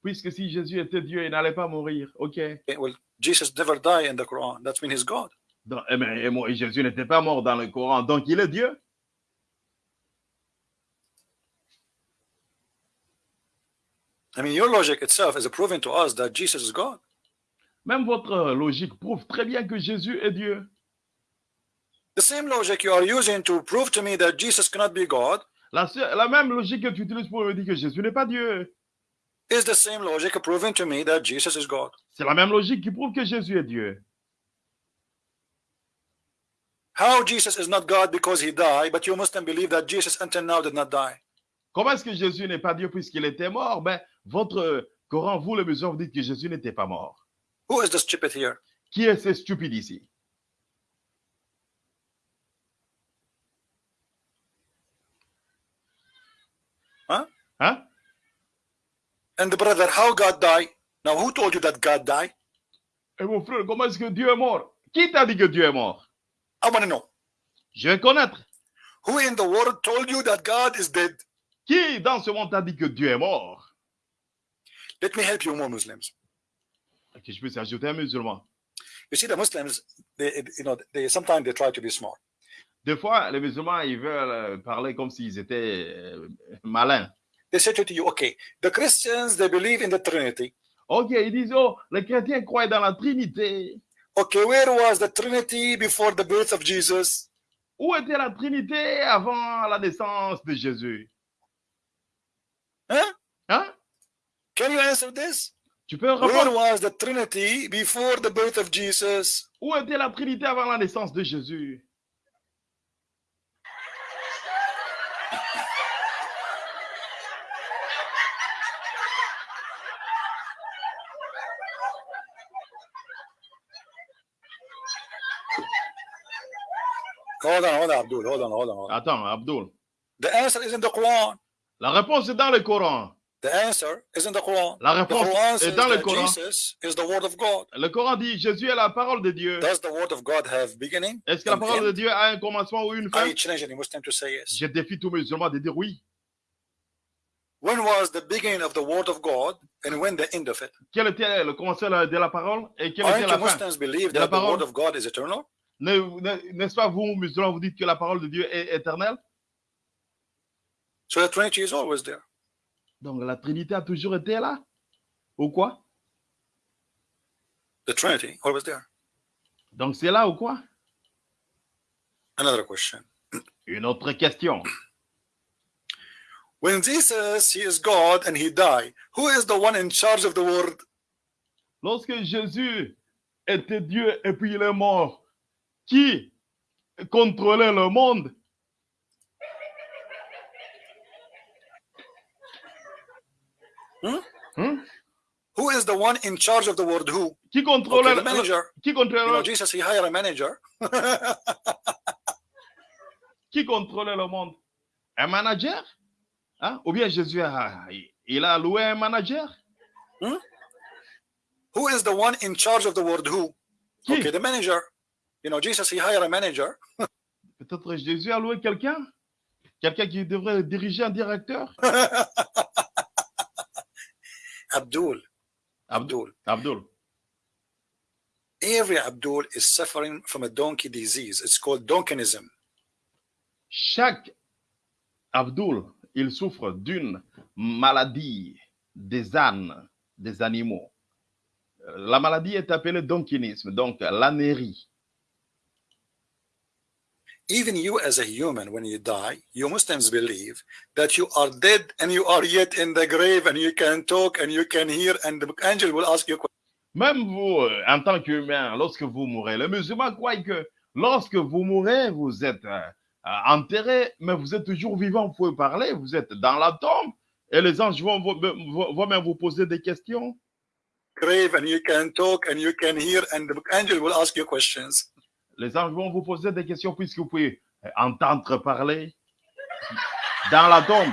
Puisque si Jésus était Dieu, il n'allait pas mourir. OK? Well, Jesus never died in the Quran. That's mean he's God. Donc, eh ben, et moi, Jésus n'était pas mort dans le Coran, donc il est Dieu? I mean, your logic itself is proving to us that Jesus is God. Même votre logique prouve très bien que Jésus est Dieu. The same logic you are using to prove to me that Jesus cannot be God La, la même logique que tu utilises pour me dire que Jésus n'est pas Dieu. Is the same logic proving to me that Jesus is God. C'est la même logique qui prouve que Jésus est Dieu. How Jesus is not God because he died, but you Muslim believe that Jesus until now did not die. Comment est-ce que Jésus n'est pas Dieu puisqu'il était mort? Ben, votre Coran, vous les musulmans, vous dites que Jésus n'était pas mort. Who is the stupid here? Qui est ce stupide ici? Huh? Hein? And the brother, how God died? Now, who told you that God died? Et mon frère, comment est-ce que Dieu est mort Qui t'a dit que Dieu est mort I want to know. Je vais connaître. Who in the world told you that God is dead? Qui dans ce monde t'a dit que Dieu est mort Let me help you more Muslims. Que je puisse ajouter un musulman. You see, the Muslims, they, you know, they sometimes they try to be smart. Des fois, les musulmans, ils veulent euh, parler comme s'ils étaient euh, malins. They say to you, okay, the Christians they believe in the Trinity. Ok, ils disent, oh, les chrétiens croient dans la Trinité. Okay, where was the Trinity before the birth of Jesus? Où était la Trinité avant la naissance de Jésus? Huh? Hein? Can you answer this? Tu peux Where répondre? was the Trinity before the birth of Jesus? Où était la Trinité avant la naissance de Jésus? Hold on, hold on, Abdul. Hold on, hold on. Hold on. Attends, Abdul. The answer is in the Quran. La réponse est dans le Coran. The answer is in the Quran. La réponse est dans le Coran. Jesus is the word of God. Le Coran dit Jésus est la parole de Dieu. Does the word of God have beginning? Est-ce que la parole de? Dieu a un commencement ou une fin? I challenge any Muslim to say yes. Je défie tous musulmans de dire oui. When was the beginning of the word of God and when the end of it? Quel était le commencement de la parole et quelle était la fin? Muslims believe de la that the parole? word of God is eternal? Ne- ne- N'est-ce pas vous, musulmans, vous dites que la parole de Dieu est éternelle? So the Trinity is always there. Donc la Trinité a toujours été là? Ou quoi? The Trinity always there. Donc c'est là ou quoi? Another question. Une autre question. When Jesus he is God and he died, who is the one in charge of the world? Lorsque Jésus était Dieu et puis il est mort, qui contrôlait le monde? Hmm? Hmm? Who is the one in charge of the world? Who? Qui contrôlait Okay, le the manager. qui You know, Jesus he hired a manager. qui contrôlait le monde? Un manager? Hein? Ou bien Jésus a, il a loué un manager? Who is the one in charge of the world? Who? Qui? Okay, the manager. You know, Jesus he hired a manager. Peut-être Jésus a loué quelqu'un? Quelqu'un qui devrait diriger un directeur? Abdul. Abdul. Abdul. Every Abdul is suffering from a donkey disease. It's called donkenism. Chaque Abdul, il souffre d'une maladie des ânes, des animaux. La maladie est appelée donkinisme, donc l'anérie. Even you as a human, when you die, you Muslims believe that you are dead and you are yet in the grave and you can talk and you can hear and the angel will ask you questions. Même vous, euh, en tant qu'humain, lorsque vous mourrez, les musulmans croient que lorsque vous mourrez, vous êtes euh, euh, enterré, mais vous êtes toujours vivant, vous pouvez parler, vous êtes dans la tombe, et les anges vont, vont- vont- vont même vous poser des questions. Grave and you can talk and you can hear and the angel will ask you questions. Les anges vont vous poser des questions puisque vous pouvez euh, entendre parler dans la tombe.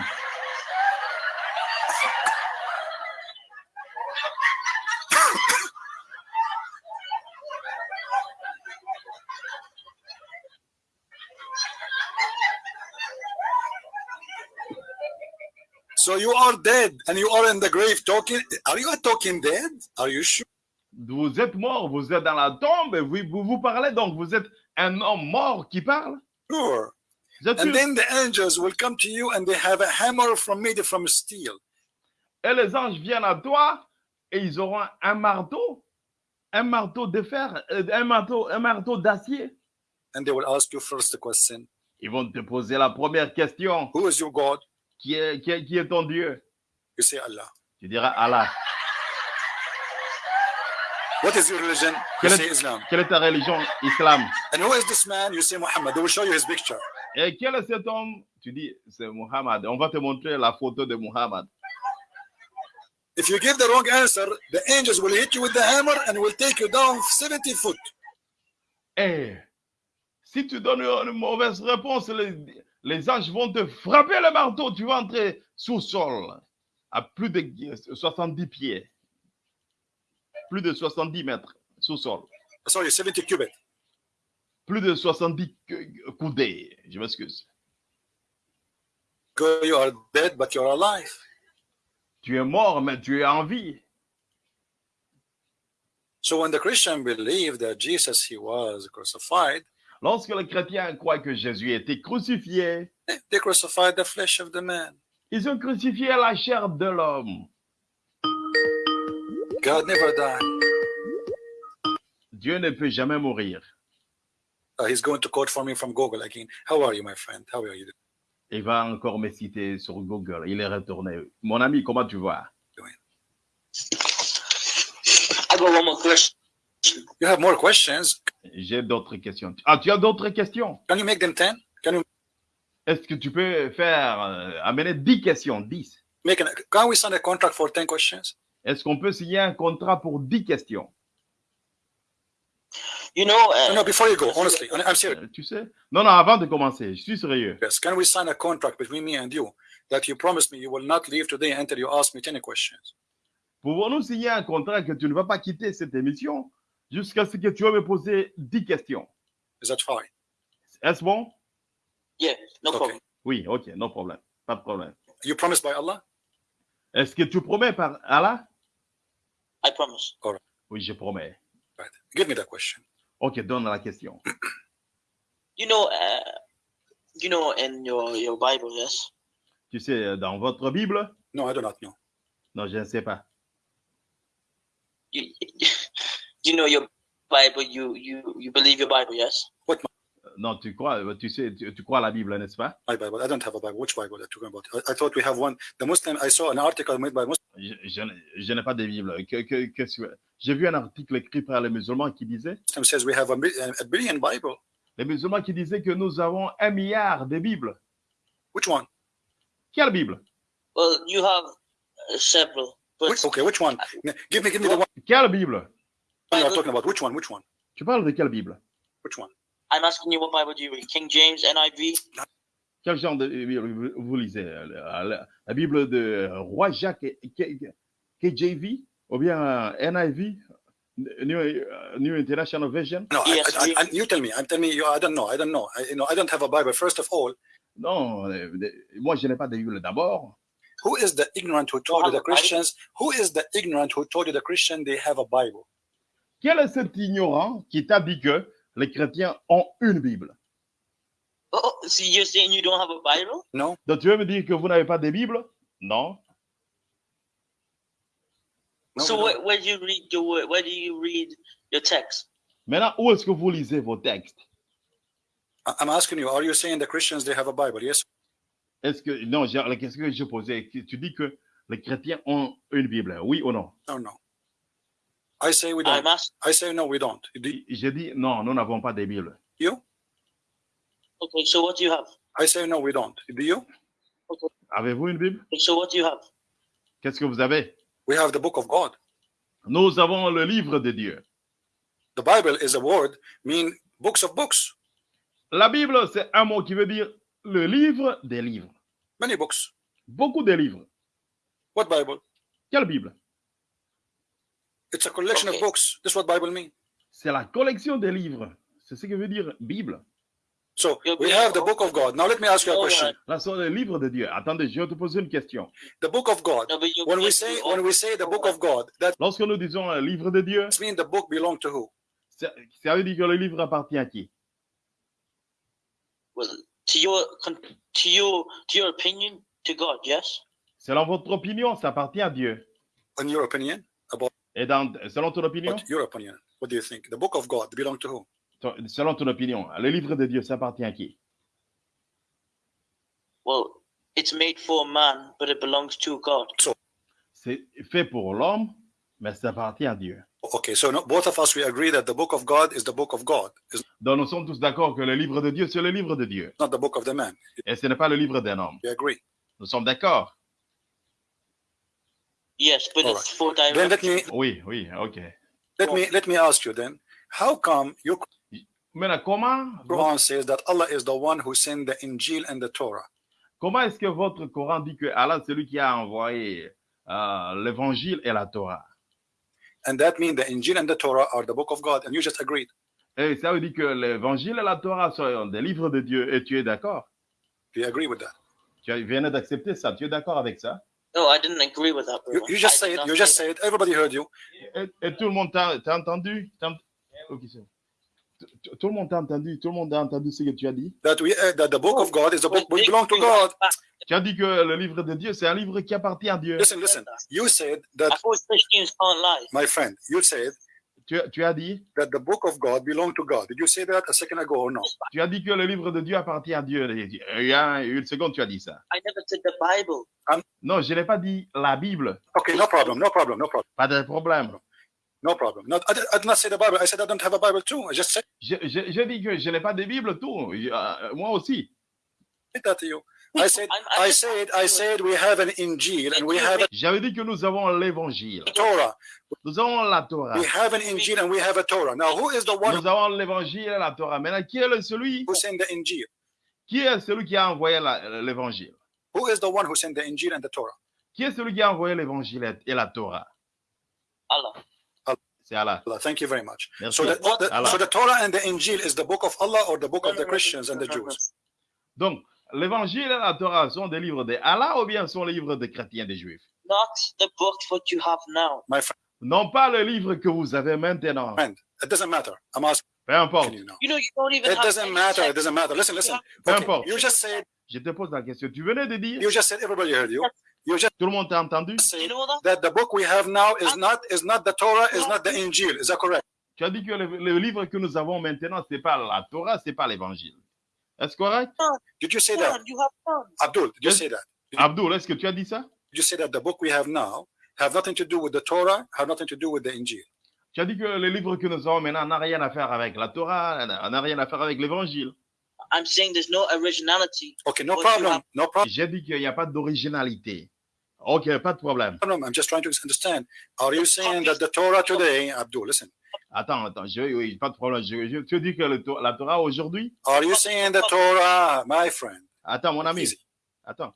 So you are dead and you are in the grave talking. Are you talking dead? Are you sure? Vous êtes mort, vous êtes dans la tombe, vous, vous, parlez, donc vous êtes un homme mort qui parle? Sure. Vous êtes And sûr? then the angels will come to you and they have a hammer from made from steel. Et les anges viennent à toi et ils auront un marteau, un marteau de fer, euh, un marteau, un marteau d'acier. And they will ask you first the question, Ils vont te poser la première question. who is your God? Qui est, qui est, qui est ton Dieu? You say Allah. Tu diras Allah. What is your religion? You Quelle say est, Islam. quelle est ta religion? Islam? And who is this man? You say Muhammad. They will show you his picture. Et quel est cet homme? Tu dis, c'est Muhammad. On va te montrer la photo de Muhammad. If you give the wrong answer, the angels will hit you with the hammer and will take you down 70 foot. Et si tu donnes une mauvaise réponse, les, les anges vont te frapper le marteau. Tu vas entrer sous sol à plus de 70 pieds. Plus de 70 mètres sous sol. Sorry, 70 cubit. Plus de 70 cou- coudées. Je m'excuse. You are dead, but you're alive. Tu es mort, mais tu es en vie. So when the Christian believed that Jesus he was crucified, Lorsque le chrétien croit que Jésus a été crucifié, they crucified the flesh of the man. ils ont crucifié la chair de l'homme. God never died. Dieu ne peut jamais mourir. Uh, he's going to quote for me from Google again. How are you, my friend? How are you? Il va encore me citer sur Google. Il est retourné. Mon ami, comment tu vas? I got one more question. You have more questions? J'ai d'autres questions. Ah, tu as d'autres questions? Can you make them 10? Can you Est-ce que tu peux faire, euh, amener 10 questions, 10? make an, can we sign a contract for 10 questions? Est-ce qu'on peut signer un contrat pour 10 questions? You know, No, uh, no, before you go, honestly, I'm serious. Euh, Tu sais? Non, non, avant de commencer, je suis sérieux. Yes. Can we sign a contract between me and you that you promise me you will not leave today until you ask me 10 questions? Pouvons-nous signer un contrat que tu ne vas pas quitter cette émission jusqu'à ce que tu vas me poser 10 questions? Is that fine? Est-ce bon? yeah, no Okay. problem. Oui, ok, non problème. Pas de problème. You promise by Allah? Est-ce que tu promets par Allah? I promise. Oui, je promets. Right. Give me that question. Ok, donne la question. You know, uh, you know, in your your Bible, yes? Tu sais, dans votre Bible? No, I do not know. Non, je ne sais pas. You, you know your Bible. You you you believe your Bible, yes? Non, tu crois, tu sais, tu, tu crois à la Bible, n'est-ce pas? My Bible. I don't have a Bible. Which Bible are you talking about? I, I thought we have one. The Muslim, I saw an article made by Muslim. Je, je n'ai- je n'ai pas de Bible. Que, que, que J'ai vu un article écrit par les musulmans qui disait, says we have a, a billion Bible. les musulmans qui disaient que nous avons un milliard de Bibles. Which one? Quelle Bible? Well, you have uh, several, but Which, okay, which one? Give me, give me the one Quelle Bible? you are talking about? Which one? Which one? Tu parles de quelle Bible? Which one? I'm asking you what Bible do you read? King James, NIV. Quel genre de Bible vous lisez? La, la- Bible de Roi Jacques KJV ou bien euh, NIV, New, euh, New International Version? No, I- Yes, I, we- I, you tell me. I'm telling me. You, I don't know. I don't know. I, you know, I don't have a Bible. First of all, Non, euh, moi je n'ai pas de Bible d'abord. who is the ignorant who told the a Bible? Christians? Who is the ignorant who told you the Christian they have a Bible? Quel est cet ignorant qui t'a dit que les chrétiens ont une Bible? Oh, so you're saying you don't have a Bible? No. Donc tu veux me dire que vous n'avez pas de Bible? Non. no so where, where do you read your word? Where do you read your text? Maintenant, où est-ce que vous lisez vos textes? I'm asking you. Are you saying the Christians they have a Bible? Yes. Est-ce que, non, la question que je posais, que tu dis que les chrétiens ont une Bible, oui ou non? No. No. I say we don't. asking. I say no. We don't. J'ai dit non, nous n'avons pas de Bible. you? Okay, so what do you have? I say no. We don't. Do you? Avez-vous une Bible? Okay, so what do you have? Qu'est-ce que vous avez? We have the Book of God. Nous avons le livre de Dieu. The Bible is a word mean books of books. La Bible, c'est un mot qui veut dire le livre des livres. Many books. Beaucoup de livres. What Bible? Quelle Bible? It's a collection Okay. of books. That's what Bible means. C'est la collection des livres. C'est ce que veut dire Bible. So we have the book of God. Now let me ask you a question. Là, c'est le livre de Dieu. Attendez, je vais te poser une question. The book of God. When we say when we say the book of God, that Lorsque nous disons le livre de Dieu, means the book belong to who? ça ça veut dire que le livre appartient à qui? well, to your to your to your opinion to God, yes? Selon votre opinion, ça appartient à Dieu. In your opinion, about Et dans, selon ton opinion, what your opinion, what do you think? The book of God belong to who? selon ton opinion, le livre de Dieu, ça appartient à qui? Well, it's made for man, but it belongs to God. C'est fait pour l'homme, mais ça appartient à Dieu. Okay, so no, both of us we agree that the book of God is the book of God. It's Donc nous sommes tous d'accord que le livre de Dieu, c'est le livre de Dieu. not the book of the man. Et ce n'est pas le livre d'un homme. We agree. Nous sommes d'accord? Yes, but All it's for Then let me Oui, oui, ok. let me let me ask you then, how come Maintenant, comment, Quran says that Allah is the one who sent the Injil and the Torah? comment est-ce que votre Coran dit que Allah, c'est lui qui a envoyé euh, l'évangile et la Torah? And that means the Injil and the Torah are the book of God, and you just agreed. Et ça veut dire que l'évangile et la Torah sont des livres de Dieu et tu es d'accord? Do you agree with that? Tu viens d'accepter ça, tu es d'accord avec ça? No, I didn't agree with that. You, you just I say it. You just say it. Everybody heard you. Et, et tout le monde t'a entendu? T'as ent- Ok, c'est bon. Tout- Tout le monde t'a entendu, tout le monde a entendu ce que tu as dit? That we uh, that the book of God is the that. book which belongs to God. Tu as dit que le livre de Dieu, c'est un livre qui appartient à Dieu. Listen, listen. You said that, my friend. You said Tu, tu as dit? That the book of God belonged to God. Did you say that a second ago or no? Tu as dit que le livre de Dieu appartient à Dieu. Il y a une seconde, tu as dit ça. I never said the Bible. Non, je n'ai pas dit la Bible. Okay, no problem, no problem, no problem, Pas de problème. no problem. I, did, I did not say the Bible. I said I don't have a Bible too. I just said Je, je, je dis que je n'ai pas de Bible, tout. Je- euh, moi aussi. that to you. I said, I'm- I'm I just said, I said we have an Injil and we have a J'avais dit que nous avons l'évangile. Torah. Nous avons la Torah. We have an Injil and we have a Torah. Now, who is the one Nous avons l'évangile et la Torah. Maintenant, qui est le- celui, who sent the Injil? qui est celui qui a envoyé l'évangile Who is the one who sent the Injil and the Torah? Qui est celui qui a envoyé l'évangile et la Torah Allah. C'est Allah. Allah. Thank you very much. Merci. So the, the- Allah. so the Torah and the Injil is the book of Allah or the book of the Christians and the Jews? Donc, l'évangile et la Torah sont des livres de Allah ou bien sont les livres des chrétiens et des juifs? Not the book what you have now. My friend, Non pas le livre que vous avez maintenant. it doesn't matter. I'm asking Peu importe. you now. You know, you don't even It have doesn't matter. It text. doesn't matter. Listen, listen. Peu Okay, importe. you just said, Je te pose la question. Tu venais de dire, you just said, everybody heard you. You just tout le monde t'a entendu? You know that? that the book we have now is not is not the Torah, is not the Injil. Is that correct? Tu as dit que le, le livre que nous avons maintenant, c'est pas la Torah, c'est pas l'évangile. Est-ce correct Did you say that? You have. Abdul, did you Yes. say that? Abdul, est-ce que tu as dit ça? Did you say that the book we have now have nothing to do with the Torah, have nothing to do with the Injil? Tu as dit que le livre que nous avons maintenant n'a rien à faire avec la Torah, n'a rien à faire avec l'évangile. I'm saying there's no originality. Okay, no problem. No problem. J'ai dit qu'il n'y a pas d'originalité. Ok, pas de problème. I'm just trying to understand. Are you saying that the Torah today, Abdul, listen, Attends, attends, je, oui, pas de problème. Je, je- tu dis que le la Torah aujourd'hui? Are you saying the Torah, my friend? Attends, mon ami. Easy. Attends.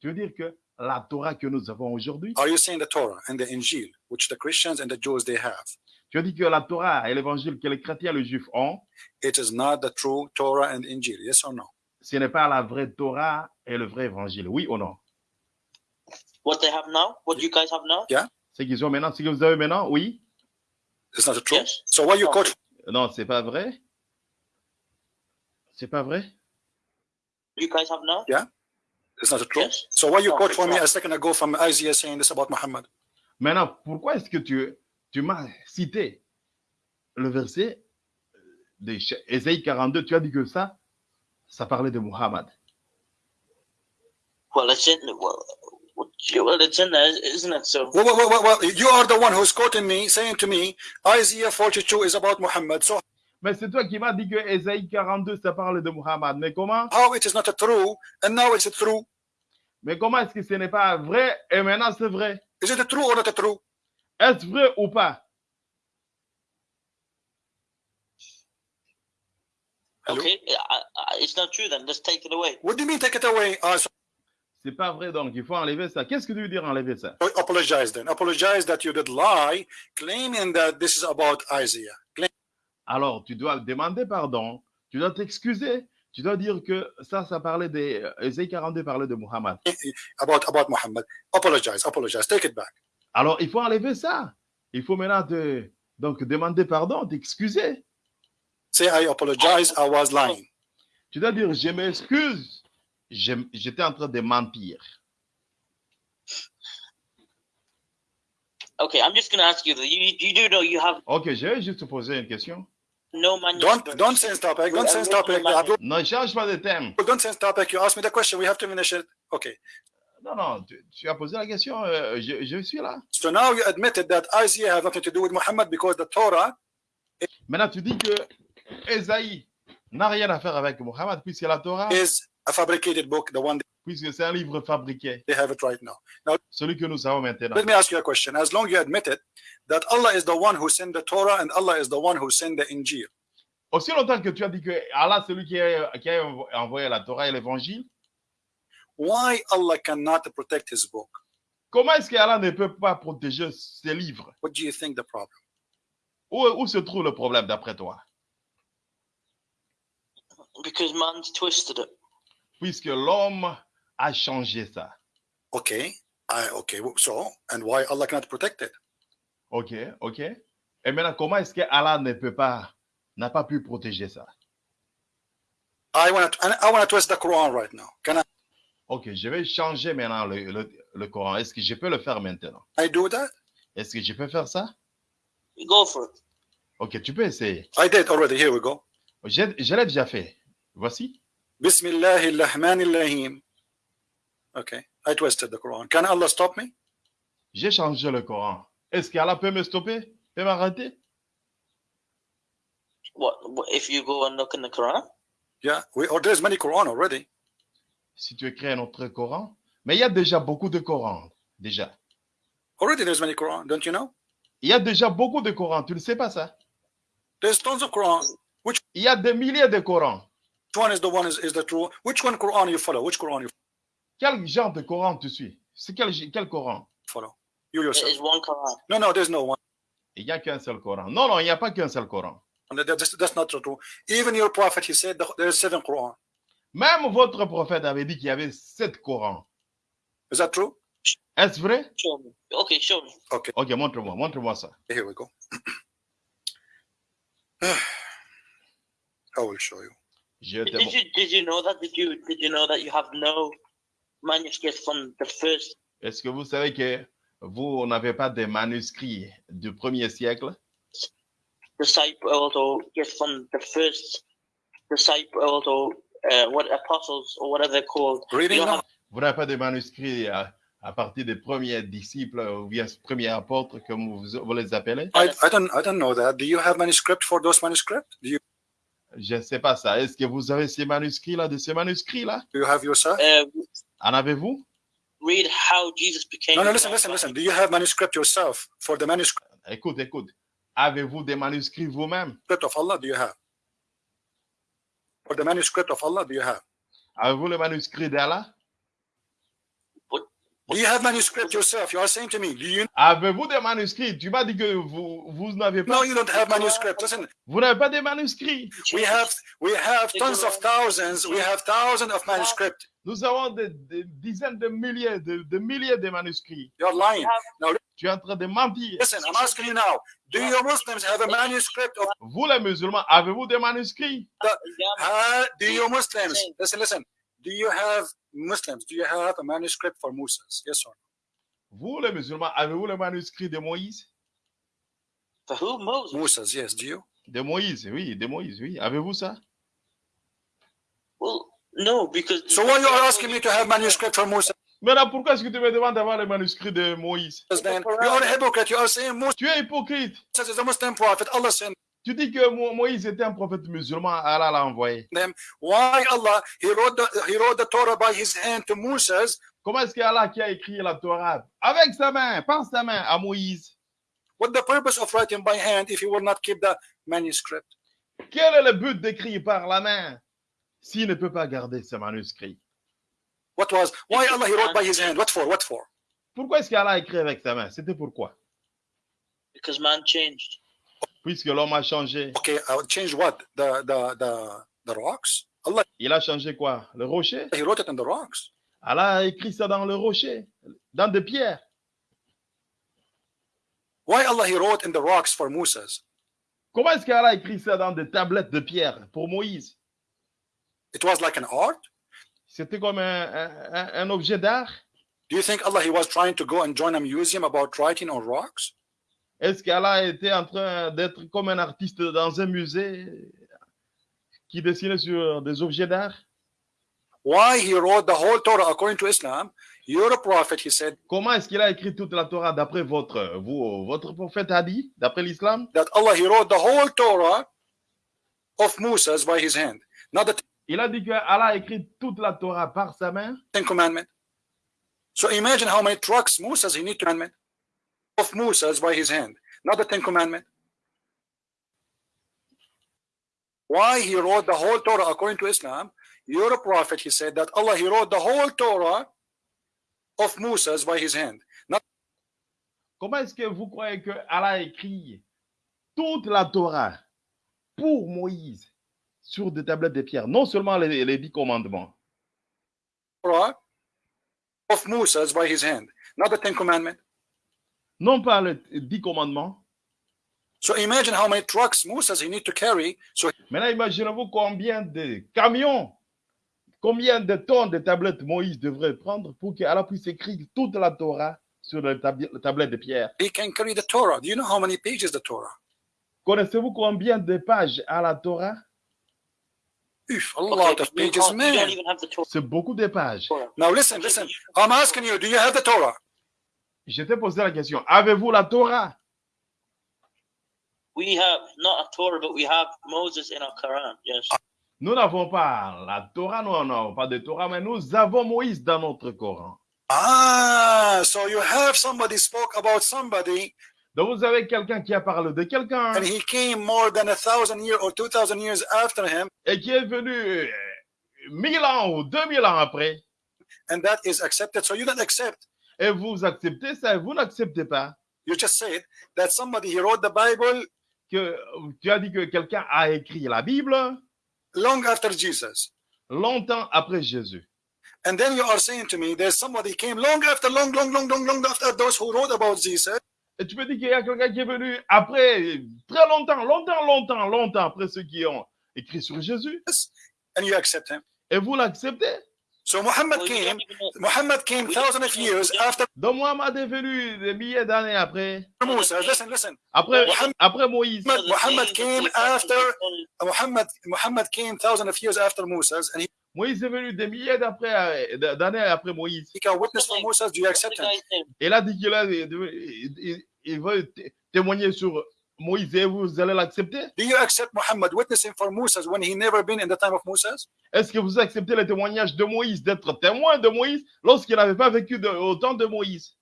Tu veux dire que la Torah que nous avons aujourd'hui, Are you saying the Torah and the Injil, which the Christians and the Jews they have, tu veux dire que la Torah et l'évangile que les chrétiens et les juifs ont, it is not the true Torah and Injil? Yes or no? ce n'est pas la vraie Torah et le vrai évangile. Oui ou non? What they have now? What you guys have now? Ce qu'ils ont maintenant, ce que vous avez maintenant, oui? It's not the truth. Yes. So why you No. quote? Non, c'est pas vrai? C'est pas vrai? You guys have now? It's not the truth. Yes. So why you No, quote it's for me not. a second ago from Isaiah saying this about Muhammad? Maintenant, pourquoi est-ce que tu, tu m'as cité le verset de Ch- Ésaïe 42 Tu as dit que ça, ça parlait de Muhammad. Well, it's in well, well, it's in there, isn't it? So Well, well, well, well, you are the one who's quoting me, saying to me, Isaiah 42 is about Muhammad. So Mais c'est toi qui m'as dit que Ésaïe 42, ça parle de Muhammad. Mais comment how it is not true, and now it's true? Mais comment est-ce que ce n'est pas vrai et maintenant c'est vrai Is it true or not true? Est-ce vrai ou pas Hello? okay, I, I, it's not true then. Let's take it away. What do you mean take it away? Uh, so C'est pas vrai, donc il faut enlever ça. Qu'est-ce que tu veux dire enlever ça? Apologize then. Apologize that you did lie, claiming that this is about Isaiah. Claim- Alors, tu dois demander pardon, tu dois t'excuser, tu dois dire que ça, ça parlait des... Ésaïe 42 parlait de Muhammad. about about Muhammad. Apologize, apologize. Take it back. Alors, il faut enlever ça. Il faut maintenant te, donc demander pardon, t'excuser. Say I apologize. I was lying. Tu dois dire, je m'excuse, j'étais en train de mentir. Okay, I'm just gonna ask you. that You you do know you have Ok, je vais juste te poser une question. no manuscript. Don't don't change topic. Don't change topic. Ne change pas de thème. don't change topic. You asked me the question. We have to finish it. Okay. Non, non, tu, tu as posé la question, euh, je, je suis là. So now you admitted that Isaiah has nothing to do with Muhammad because the Torah Maintenant, tu dis que Esaïe n'a rien à faire avec Muhammad, puisque la Torah, is a fabricated book, the one puisque c'est un livre fabriqué, they have it right now. Now celui que nous avons maintenant. let me ask you a question. As long you admit it, that Allah is the one who sent the Torah and Allah is the one who sent the Injil. Aussi longtemps que tu as dit que Allah, c'est lui qui a, qui a envoyé la Torah et l'évangile, Why Allah cannot protect his book? comment est-ce qu'Allah ne peut pas protéger ses livres? What do you think the problem? où, où se trouve le problème d'après toi? Because man's twisted it. Puisque l'homme a changé ça. Okay. I, okay, so, and why Allah cannot protect it? Ok, ok. Et maintenant, comment est-ce que Allah ne peut pas, n'a pas pu protéger ça? I want to, I want to twist the Quran right now. Can I, Ok, je vais changer maintenant le, le, le Coran. Est-ce que je peux le faire maintenant? I do that? Est-ce que je peux faire ça? Go for it. Ok, tu peux essayer. I did already. Here we go. Je, je l'ai déjà fait. Voici. Bismillah ar-Rahman ar-Rahim. Okay, I twisted the Quran. Can Allah stop me? J'ai changé le Coran. Est-ce qu'Allah peut me stopper? Peut m'arrêter? What, what if you go and look in the Quran? Yeah, we, or there's many Quran already. Si tu écris un autre Coran. Mais il y a déjà beaucoup de Corans. Déjà. Already there's many Quran. Don't you know? Il y a déjà beaucoup de Corans. Tu ne sais pas ça? There's tons of Quran. Il y a des milliers de Corans. Which one is the one is, is the true? Which one Quran you follow? Which Quran you Quel genre de Coran tu suis? C'est quel, quel Coran? follow? You There yourself. is one Quran. No, no, there's no one. Il n'y a qu'un seul Coran. Non, non, il n'y a pas qu'un seul Coran. That's, that's not true. Even your prophet, he said the- there's seven Quran. Même votre prophète avait dit qu'il y avait sept Corans. Is that true? Est-ce vrai? Show me. Okay, show me. Okay, Ok, montre-moi, montre-moi ça. here we go. I will show you. Did you did you know that? Did you did you know that you have no manuscripts from the first? Est-ce que vous savez que vous n'avez pas de manuscrits du premier siècle? disciple or get from the first disciple or uh, what apostles or whatever they're called. Have- Vous n'avez pas de manuscrits à, à partir des premiers disciples ou bien premiers apôtres, comme vous, vous les appelez? I, I don't I don't know that. Do you have manuscript for those manuscripts? Do you Je ne sais pas ça. Est-ce que vous avez ces manuscrits-là, de ces manuscrits-là? do you have yourself? uh, En avez-vous? read how Jesus became. No, no. Listen, listen, listen. Do you have manuscript yourself for the manuscript? Écoute, écoute. Avez-vous des manuscrits vous-même? of Allah? Do you have? For the manuscript of Allah, do you have? Avez-vous le manuscrit d'Allah? Do you have manuscript yourself? You are saying to me, do you? Avez-vous des manuscrits? Tu m'as dit que vous, vous n'avez pas. No, you don't have manuscript. Listen, Vous n'avez pas de manuscrits. we have we have tons of thousands. We have thousands of manuscript. Nous avons des, des dizaines de milliers, de, de milliers de manuscrits. You're lying. Tu es en train de mentir. Listen, I'm asking you now. Do you Muslims have a manuscript of? Vous les musulmans, avez-vous des manuscrits? Yeah, Uh, do you Muslims? Listen, listen. Do you have Muslims? Do you have a manuscript for Moses? Yes or no? Vous les musulmans, avez-vous le manuscrit de Moïse? For who? Moses. Moses, yes. Do you? De Moïse, oui, de Moïse, oui. Avez-vous ça? Well, no, because. So why you are asking me to have manuscript for Moses? Maintenant, pourquoi est-ce que tu me demandes d'avoir le manuscrit de Moïse? Then you are a hypocrite. You are saying Moses Tu es hypocrite. Moses is a Muslim prophet. Allah sent Tu dis que Mo- Moïse était un prophète musulman, Allah l'a envoyé. Why Allah? He wrote the He wrote the Torah by His hand to Moses. Comment est-ce que Allah qui a écrit la Torah? Avec sa main, par sa main à Moïse? What the purpose of writing by hand if He will not keep the manuscript? Quel est le but d'écrire par la main s'il ne peut pas garder ce manuscrit? What was? Why Allah? He wrote by His hand? What for? What for? Pourquoi est-ce qu'Allah a écrit avec sa main? C'était pourquoi? Because man changed. Puisque l'homme a changé. Okay, I will change what? The the the the rocks? Allah. Il a changé quoi? Le rocher? He wrote it in the rocks. Allah a écrit ça dans le rocher, dans des pierres. Why Allah? He wrote in the rocks for Moses? Comment est-ce qu'Allah a écrit ça dans des tablettes de pierre pour Moïse? It was like an art? C'était comme un, un- un- un objet d'art? Do you think Allah? He was trying to go and join a museum about writing on rocks? Est-ce qu'Allah était en train d'être comme un artiste dans un musée qui dessinait sur des objets d'art? Why he wrote the whole Torah according to Islam? You're a prophet. He said Comment est-ce qu'il a écrit toute la Torah d'après votre, vous, votre prophète a dit, d'après l'islam? that Allah. He wrote the whole Torah of Moses by his hand, not the Il a dit que Allah a écrit toute la Torah par sa main. Ten Commandment. So imagine how many trucks Moses he need to commandment of Moses by his hand, not the Ten Commandment. Why he wrote the whole Torah according to Islam? You're a prophet. He said that Allah he wrote the whole Torah of Moses by his hand. Not Comment est-ce que vous croyez que Allah a écrit toute la Torah pour Moïse sur des tablettes de pierre? Non seulement les, les dix commandements, Torah of Moses by his hand, not the Ten Commandments. Non pas les dix commandements. So imagine how many trucks Moses he need to carry. So Maintenant, imaginez-vous combien de camions, combien de tonnes de tablettes Moïse devrait prendre pour qu'Allah puisse écrire toute la Torah sur les tab- les tablettes de pierre. he can carry the Torah. Do you know how many pages the Torah? Connaissez-vous combien de pages à la Torah? Oof, a Okay, lot of pages, can't- you don't man. even have the Torah. C'est beaucoup de pages. Now listen, listen. I'm asking you, do you have the Torah? Je t'ai posé la question, avez-vous la Torah? We have not a Torah, but we have Moses in our Quran. Yes. Nous n'avons pas la Torah, nous n'avons pas de Torah, mais nous avons Moïse dans notre Coran. Ah, so you have somebody spoke about somebody Donc vous avez quelqu'un qui a parlé de quelqu'un and he came more than a thousand years or two thousand years after him, et qui est venu euh, mille ans ou deux mille ans après. and that is accepted. So you don't accept. Et vous acceptez ça et vous n'acceptez pas You just said that somebody he wrote the Bible que tu as dit que quelqu'un a écrit la Bible long after Jesus. longtemps après Jésus. And then you are saying to me, there's somebody came long after, long, long, long, long, long after those who wrote about Jesus. Et tu peux dire qu'il y a quelqu'un qui est venu après, très longtemps, longtemps, longtemps, longtemps après ceux qui ont écrit sur Jésus. And you accept him. Et vous l'acceptez? So Muhammad Well, came, Muhammad came thousands of years after Donc Mohamed est venu des milliers d'années après. Moses. Listen, listen. Après, Muhammad- après Moïse. Muhammad- Muhammad came after Only- Muhammad. Muhammad came thousands of years after Moses, and he, Moïse est venu des milliers euh, d'années après Moïse. he can witness for Moses. Do you accept him? Il a dit qu'il a- il, il- il veut té- témoigner sur Moïse et vous allez l'accepter? Do you accept Muhammad witnessing for Moses when he never been in the time of Moses? Est-ce que vous acceptez le témoignage de Moïse, d'être témoin de Moïse lorsqu'il n'avait pas vécu de, au temps de Moïse?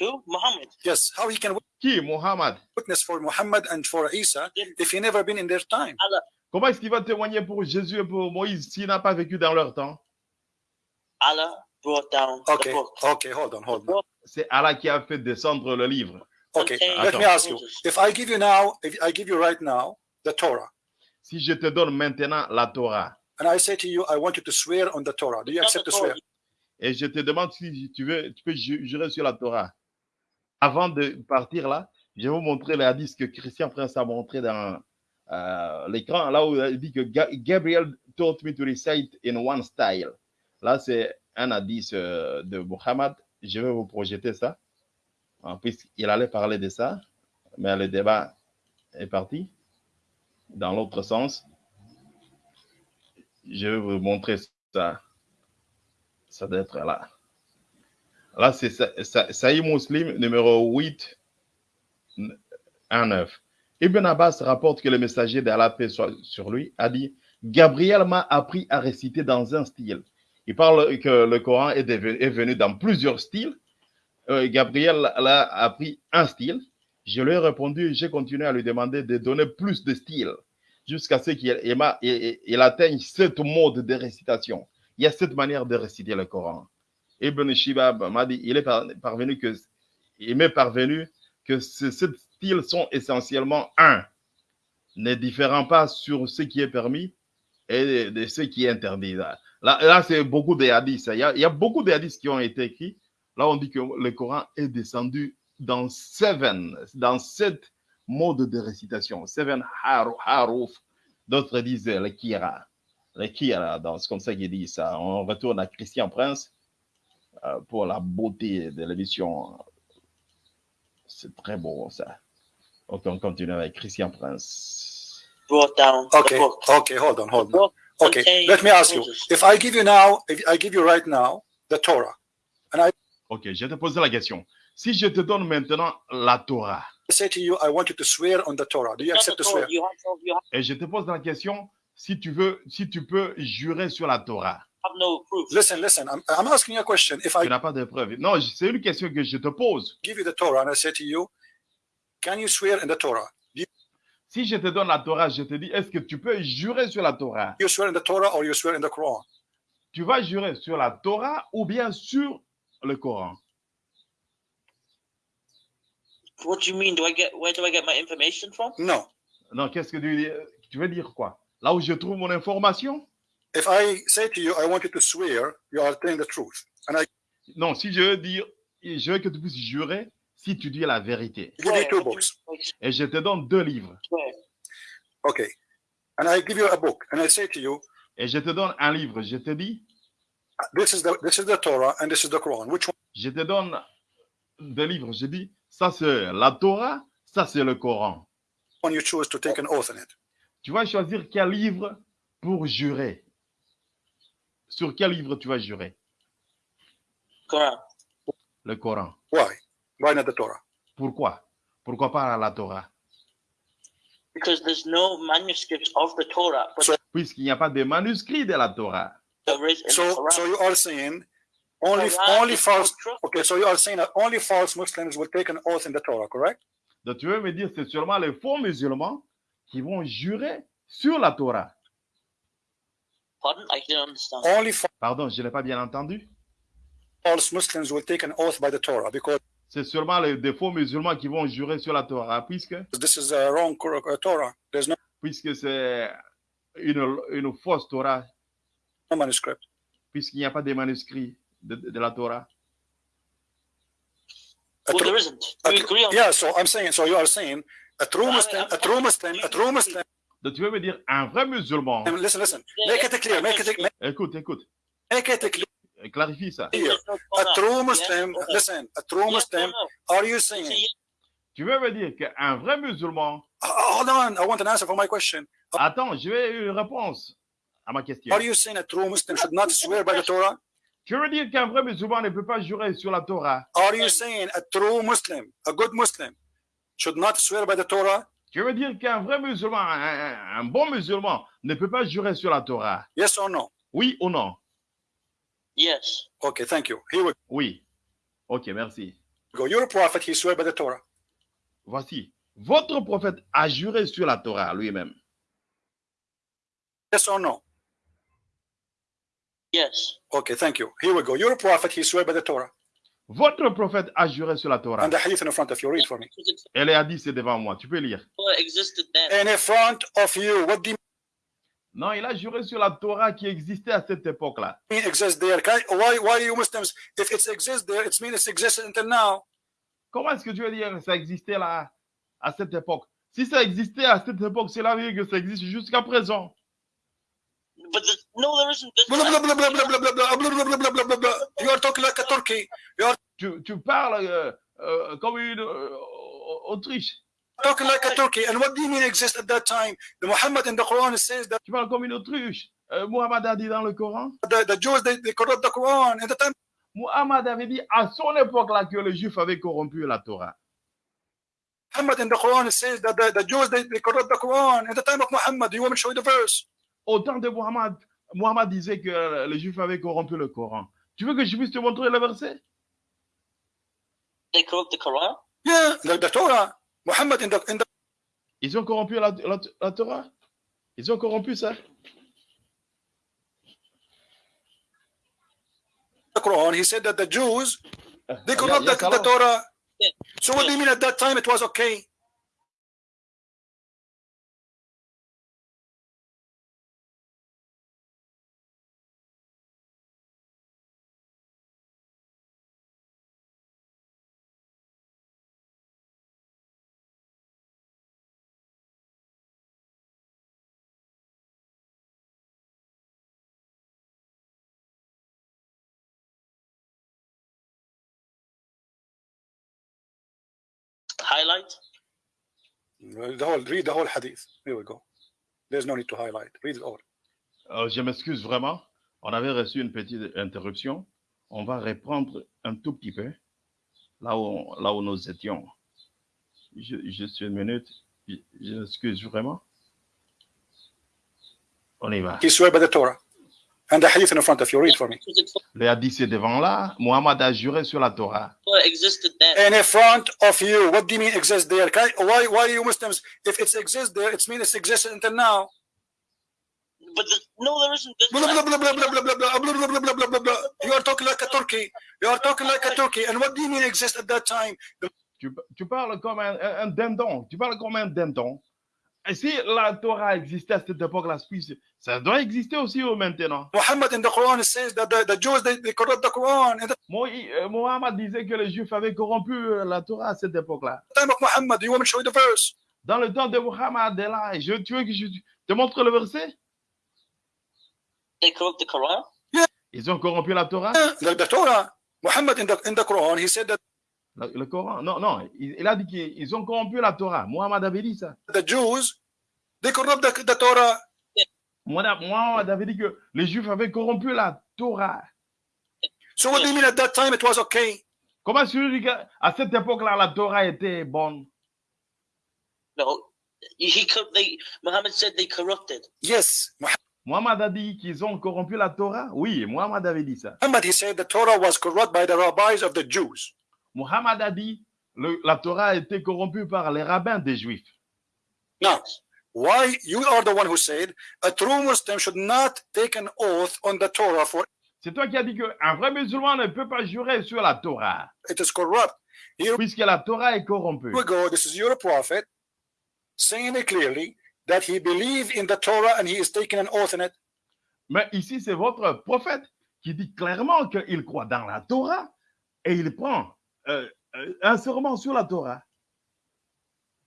Who? Muhammad. Yes. How he can Qui? Mohammed witness for Muhammad and for Isa if he never been in their time? Comment est-ce qu'il va témoigner pour Jésus et pour Moïse s'il n'a pas vécu dans leur temps? Allah brought down Okay. the book. Okay. Hold on. Hold on. C'est Allah qui a fait descendre le livre. Okay. contains Let me ask you. If I give you now, if I give you right now the Torah, Si je te donne maintenant la Torah and I say to you, I want you to swear on the Torah, do you accept swear? Et je te demande si tu veux, tu peux ju- jurer sur la Torah. Avant de partir là, je vais vous montrer le hadith que Christian Prince a montré dans euh, l'écran, là où il dit que Ga- Gabriel taught me to recite in one style. Là, c'est un hadith euh, de Muhammad. Je vais vous projeter ça. En plus, il allait parler de ça, mais le débat est parti dans l'autre sens. Je vais vous montrer ça. Ça doit être là. Là, c'est Sa- Sa- Sahih Muslim numéro 8, 1, 9. Ibn Abbas rapporte que le messager d'Allah, paix soit sur lui, a dit Gabriel m'a appris à réciter dans un style. Il parle que le Coran est venu dans plusieurs styles. Euh, Gabriel l'a appris un style. Je lui ai répondu, j'ai continué à lui demander de donner plus de styles jusqu'à ce qu'il il atteigne sept modes de récitation. Il y a sept manières de réciter le Coran. Ibn Shibab m'a dit, il est par- parvenu que, il m'est parvenu que ces styles sont essentiellement un, ne différant pas sur ce qui est permis et de ce qui est interdit. Là, là, là, c'est beaucoup de hadiths. Il y, a, il y a beaucoup de hadiths qui ont été écrits. Là, on dit que le Coran est descendu dans seven, dans sept modes de récitation. Seven haruf. D'autres disent le kira. Le kira, c'est comme ça qu'ils disent ça. On retourne à Christian Prince euh, pour la beauté de l'émission. C'est très beau ça. Ok, on continue avec Christian Prince. brought down Okay. Okay. Hold on. Hold on. Okay. Let me ask you. If I give you now, if I give you right now the Torah, Ok, je vais te poser la question. Si je te donne maintenant la Torah I say to you, I want you to swear on the Torah. Do you Not the accept the Torah. swear? You have, you have et je te pose la question si tu veux, si tu peux jurer sur la Torah. no proof. Listen, listen. I'm, I'm asking you a question. If Tu I n'as pas de preuve. Non, c'est une question que je te pose. give you the Torah and I say to you, can you swear in the Torah? Do Si je te donne la Torah, je te dis, est-ce que tu peux jurer sur la Torah? You swear in the Torah or you swear in the Quran? Tu vas jurer sur la Torah ou bien sur le Coran What do you mean? Do I get where do I get my information from? No. Non, qu'est-ce que tu, tu veux dire quoi? Là où je trouve mon information? If I say to you, I want you to swear, you are telling the truth. And I Non, si je veux dire, je veux que tu puisses jurer si tu dis la vérité. give you two books. Et je te donne deux livres. Okay. And I give you a book and I say to you, Et je te donne un livre. Je te dis, this is the this is the Torah and this is the Quran. Which one? Je te donne deux livres. Je dis, ça c'est la Torah, ça c'est le Coran. you choose to take an oath in it? Tu vas choisir quel livre pour jurer. Sur quel livre tu vas jurer? Quran. Le Coran. Why? Why not the Torah? Pourquoi? Pourquoi pas la Torah? Because there's no manuscripts of the Torah, but Puisqu'il n'y a pas de manuscrit de la Torah. So you are saying only Quran only is false not true. okay, so you are saying that only false Muslims will take an oath in the Torah, correct? Donc tu veux me dire, c'est seulement les faux musulmans qui vont jurer sur la Torah. Pardon? I didn't understand. Only fa- Pardon, je n'ai pas bien entendu. false Muslims will take an oath by the Torah because C'est seulement les, des faux musulmans qui vont jurer sur la Torah, puisque, this is a wrong uh, Torah. There's no puisque c'est une, une fausse Torah, manuscript. puisqu'il n'y a pas de manuscrit de, de la Torah. Well, there isn't. tru- agree on yeah, so I'm saying, so you are saying a true Well, I- Muslim, I'm- a true Muslim, a true Muslim. Donc tu veux me dire, un vrai musulman, listen, listen. Make it clear. Make it make, écoute, écoute, make it clear. clarifie ça. No A true Muslim. no? Listen, a true Muslim. no? Are you saying? Tu veux me dire qu'un vrai musulman, Hold on. I want an answer for my question. attends, je vais une réponse à ma question. Are you saying a true Muslim should not swear by the Torah? Tu veux dire qu'un vrai musulman ne peut pas jurer sur la Torah. Are you saying a true Muslim, a good Muslim, should not swear by the Torah? Tu veux dire qu'un vrai musulman, un, un- bon musulman, ne peut pas jurer sur la Torah. Yes or no? Oui ou non? Yes. Okay, thank you. Here we Oui. Ok, merci. go. You're a prophet. He swear by the Torah. Voici. Votre prophète a juré sur la Torah lui-même. Yes or no? Yes. Okay, thank you. Here we go. You're a prophet. He swear by the Torah. Votre prophète a juré sur la Torah. And the hadith in front of you. Read for me. À 10, c'est devant moi. Tu peux lire. In front of you. What do you Non, il a juré sur la Torah qui existait à cette époque-là. Why, why you Muslims, if it exists there, it means it exists until now. Comment est-ce que tu veux dire que ça existait là, à cette époque? Si ça existait à cette époque, c'est la veut dire que ça existe jusqu'à présent. but the, no, there isn't. You are talking like a Turkey. You are... tu, tu parles uh, uh, comme une uh, Autriche. Talking like a Turkey. And what do you mean exist at that time? The Muhammad in the Quran says that. Tu parles comme une Autriche. Euh, Muhammad a dit dans le Coran. The, the Jews they, they corrupt the Quran at the time. Muhammad avait dit à son époque là que les Juifs avaient corrompu la Torah. Muhammad in the Quran says that the, the Jews they, they corrupt the Quran at the time of Muhammad. Do you want me to show you the verse? Au temps de Muhammad, Muhammad disait que les Juifs avaient corrompu le Coran. Tu veux que je puisse te montrer le verset? They corrupt the Quran. Yeah, the, the Torah. Muhammad in the in the Ils ont corrompu la, la- la Torah? Ils ont corrompu ça? Quran, he said that the Jews they Il y a- corrupt il y a the, the. Torah. Yeah. So what do you mean at that time it was okay? Highlight? The whole read the whole hadith. Here we go. There's no need to highlight. Read it all. Euh, je m'excuse vraiment. On avait reçu une petite interruption. On va reprendre un tout petit peu là où, là où nous étions. Je, juste une minute. Je, je m'excuse vraiment. On y va. Swear by the Torah. And the hadith in front of you, read for me. Le hadith c'est devant là. Muhammad a juré sur la Torah. Existed. In front of you. What do you mean exist there? Why, why you Muslims? If it exists there, it means it existed until now. But the, no, there isn't. You are talking like a Turkey. You are talking like a Turkey. And what do you mean exist at that time? Tu, tu parles comme un, un, un dindon. Tu parles comme un dindon. Et si la Torah existait à cette époque-là, ça doit exister aussi au maintenant? Muhammad in the Quran says that the, the Jews they, they corrupt the Quran. In the Mo- Mohammed disait que les Juifs avaient corrompu euh, la Torah à cette époque-là. time of Muhammad, you want me to show you the verse? Dans le temps de Muhammad, là, je, tu veux que je te montre le verset? They corrupt the Quran? Ils ont corrompu la Torah? The, the Torah. Muhammad in the in the Quran, he said that Le, le Coran Non, non, il, il a dit qu'ils ont corrompu la Torah. Mohammed avait dit ça. the Jews they corrupt the, the Torah. Mohammed Mohammed avait dit que les Juifs avaient corrompu la Torah. So what do you mean at that time it was okay? Comment est-ce que tu dis qu'à cette époque-là, la Torah était bonne? No, he cor- they Muhammad said they corrupted. Yes, Mohammed a dit qu'ils ont corrompu la Torah? Oui, Mohammed avait dit ça. Muhammad he said the Torah was corrupt by the rabbis of the Jews. Mohammed a dit le- la Torah a été corrompue par les rabbins des Juifs. Now, why you are the one who said a true Muslim should not take an oath on the Torah for C'est toi qui as dit qu'un vrai musulman ne peut pas jurer sur la Torah, it is corrupt. Here puisque la Torah est corrompue. we go. This is your prophet saying it clearly that he believed in the Torah and he is taking an oath in it. Mais ici, c'est votre prophète qui dit clairement qu'il croit dans la Torah et il prend euh, euh, un serment sur la Torah.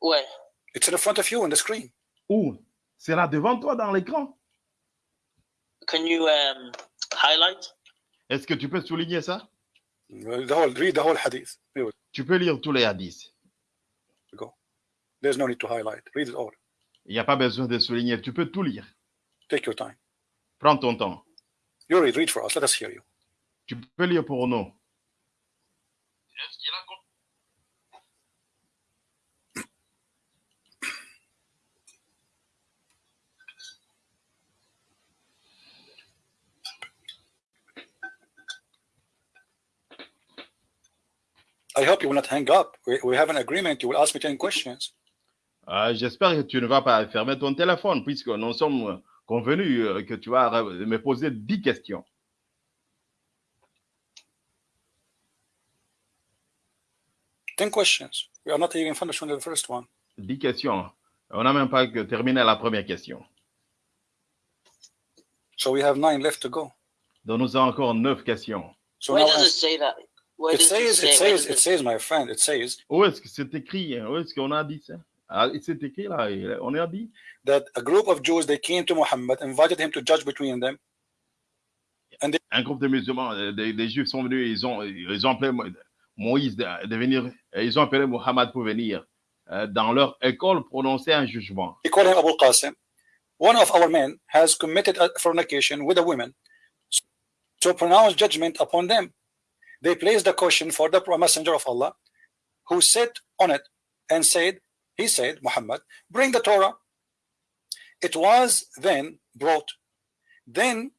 Where? It's in front of you on the screen. Où? C'est là devant toi dans l'écran. Can you um highlight? Est-ce que tu peux souligner ça? The whole, read the whole hadith. Tu peux lire tous les hadiths. There's no need to highlight. Read it all. Il n'y a pas besoin de souligner. Tu peux tout lire. Take your time. Prends ton temps. You read, read for us. Let us hear you. Tu peux lire pour nous. I hope you will not hang up. We, have an agreement. You will ask me 10 questions. Euh, J'espère que tu ne vas pas fermer ton téléphone, puisque nous sommes convenus euh, que tu vas me poser 10 questions. Ten questions. We are not even finished with the first one. 10 questions. On n'a même pas terminé la première question. So we have nine left to go. Donc nous avons encore 9 questions. So Where now does it ask- say that? Where it says, it says, it it- says, my friend, it says Où est-ce que c'est écrit? Où est-ce qu'on a dit ça? Ah, C'est écrit là. On a dit that a group of Jews they came to Muhammad, invited him to judge between them. un groupe de musulmans, euh, des, des juifs sont venus, ils ont, ils ont appelé Moïse de, venir, euh, ils ont appelé pour venir euh, dans leur école prononcer un jugement. They call him Abu Qasim. One of our men has committed a fornication with a woman to pronounce judgment upon them. They placed the question for the messenger of Allah, who sat on it and said, he said, Muhammad, bring the Torah. It was then brought. Then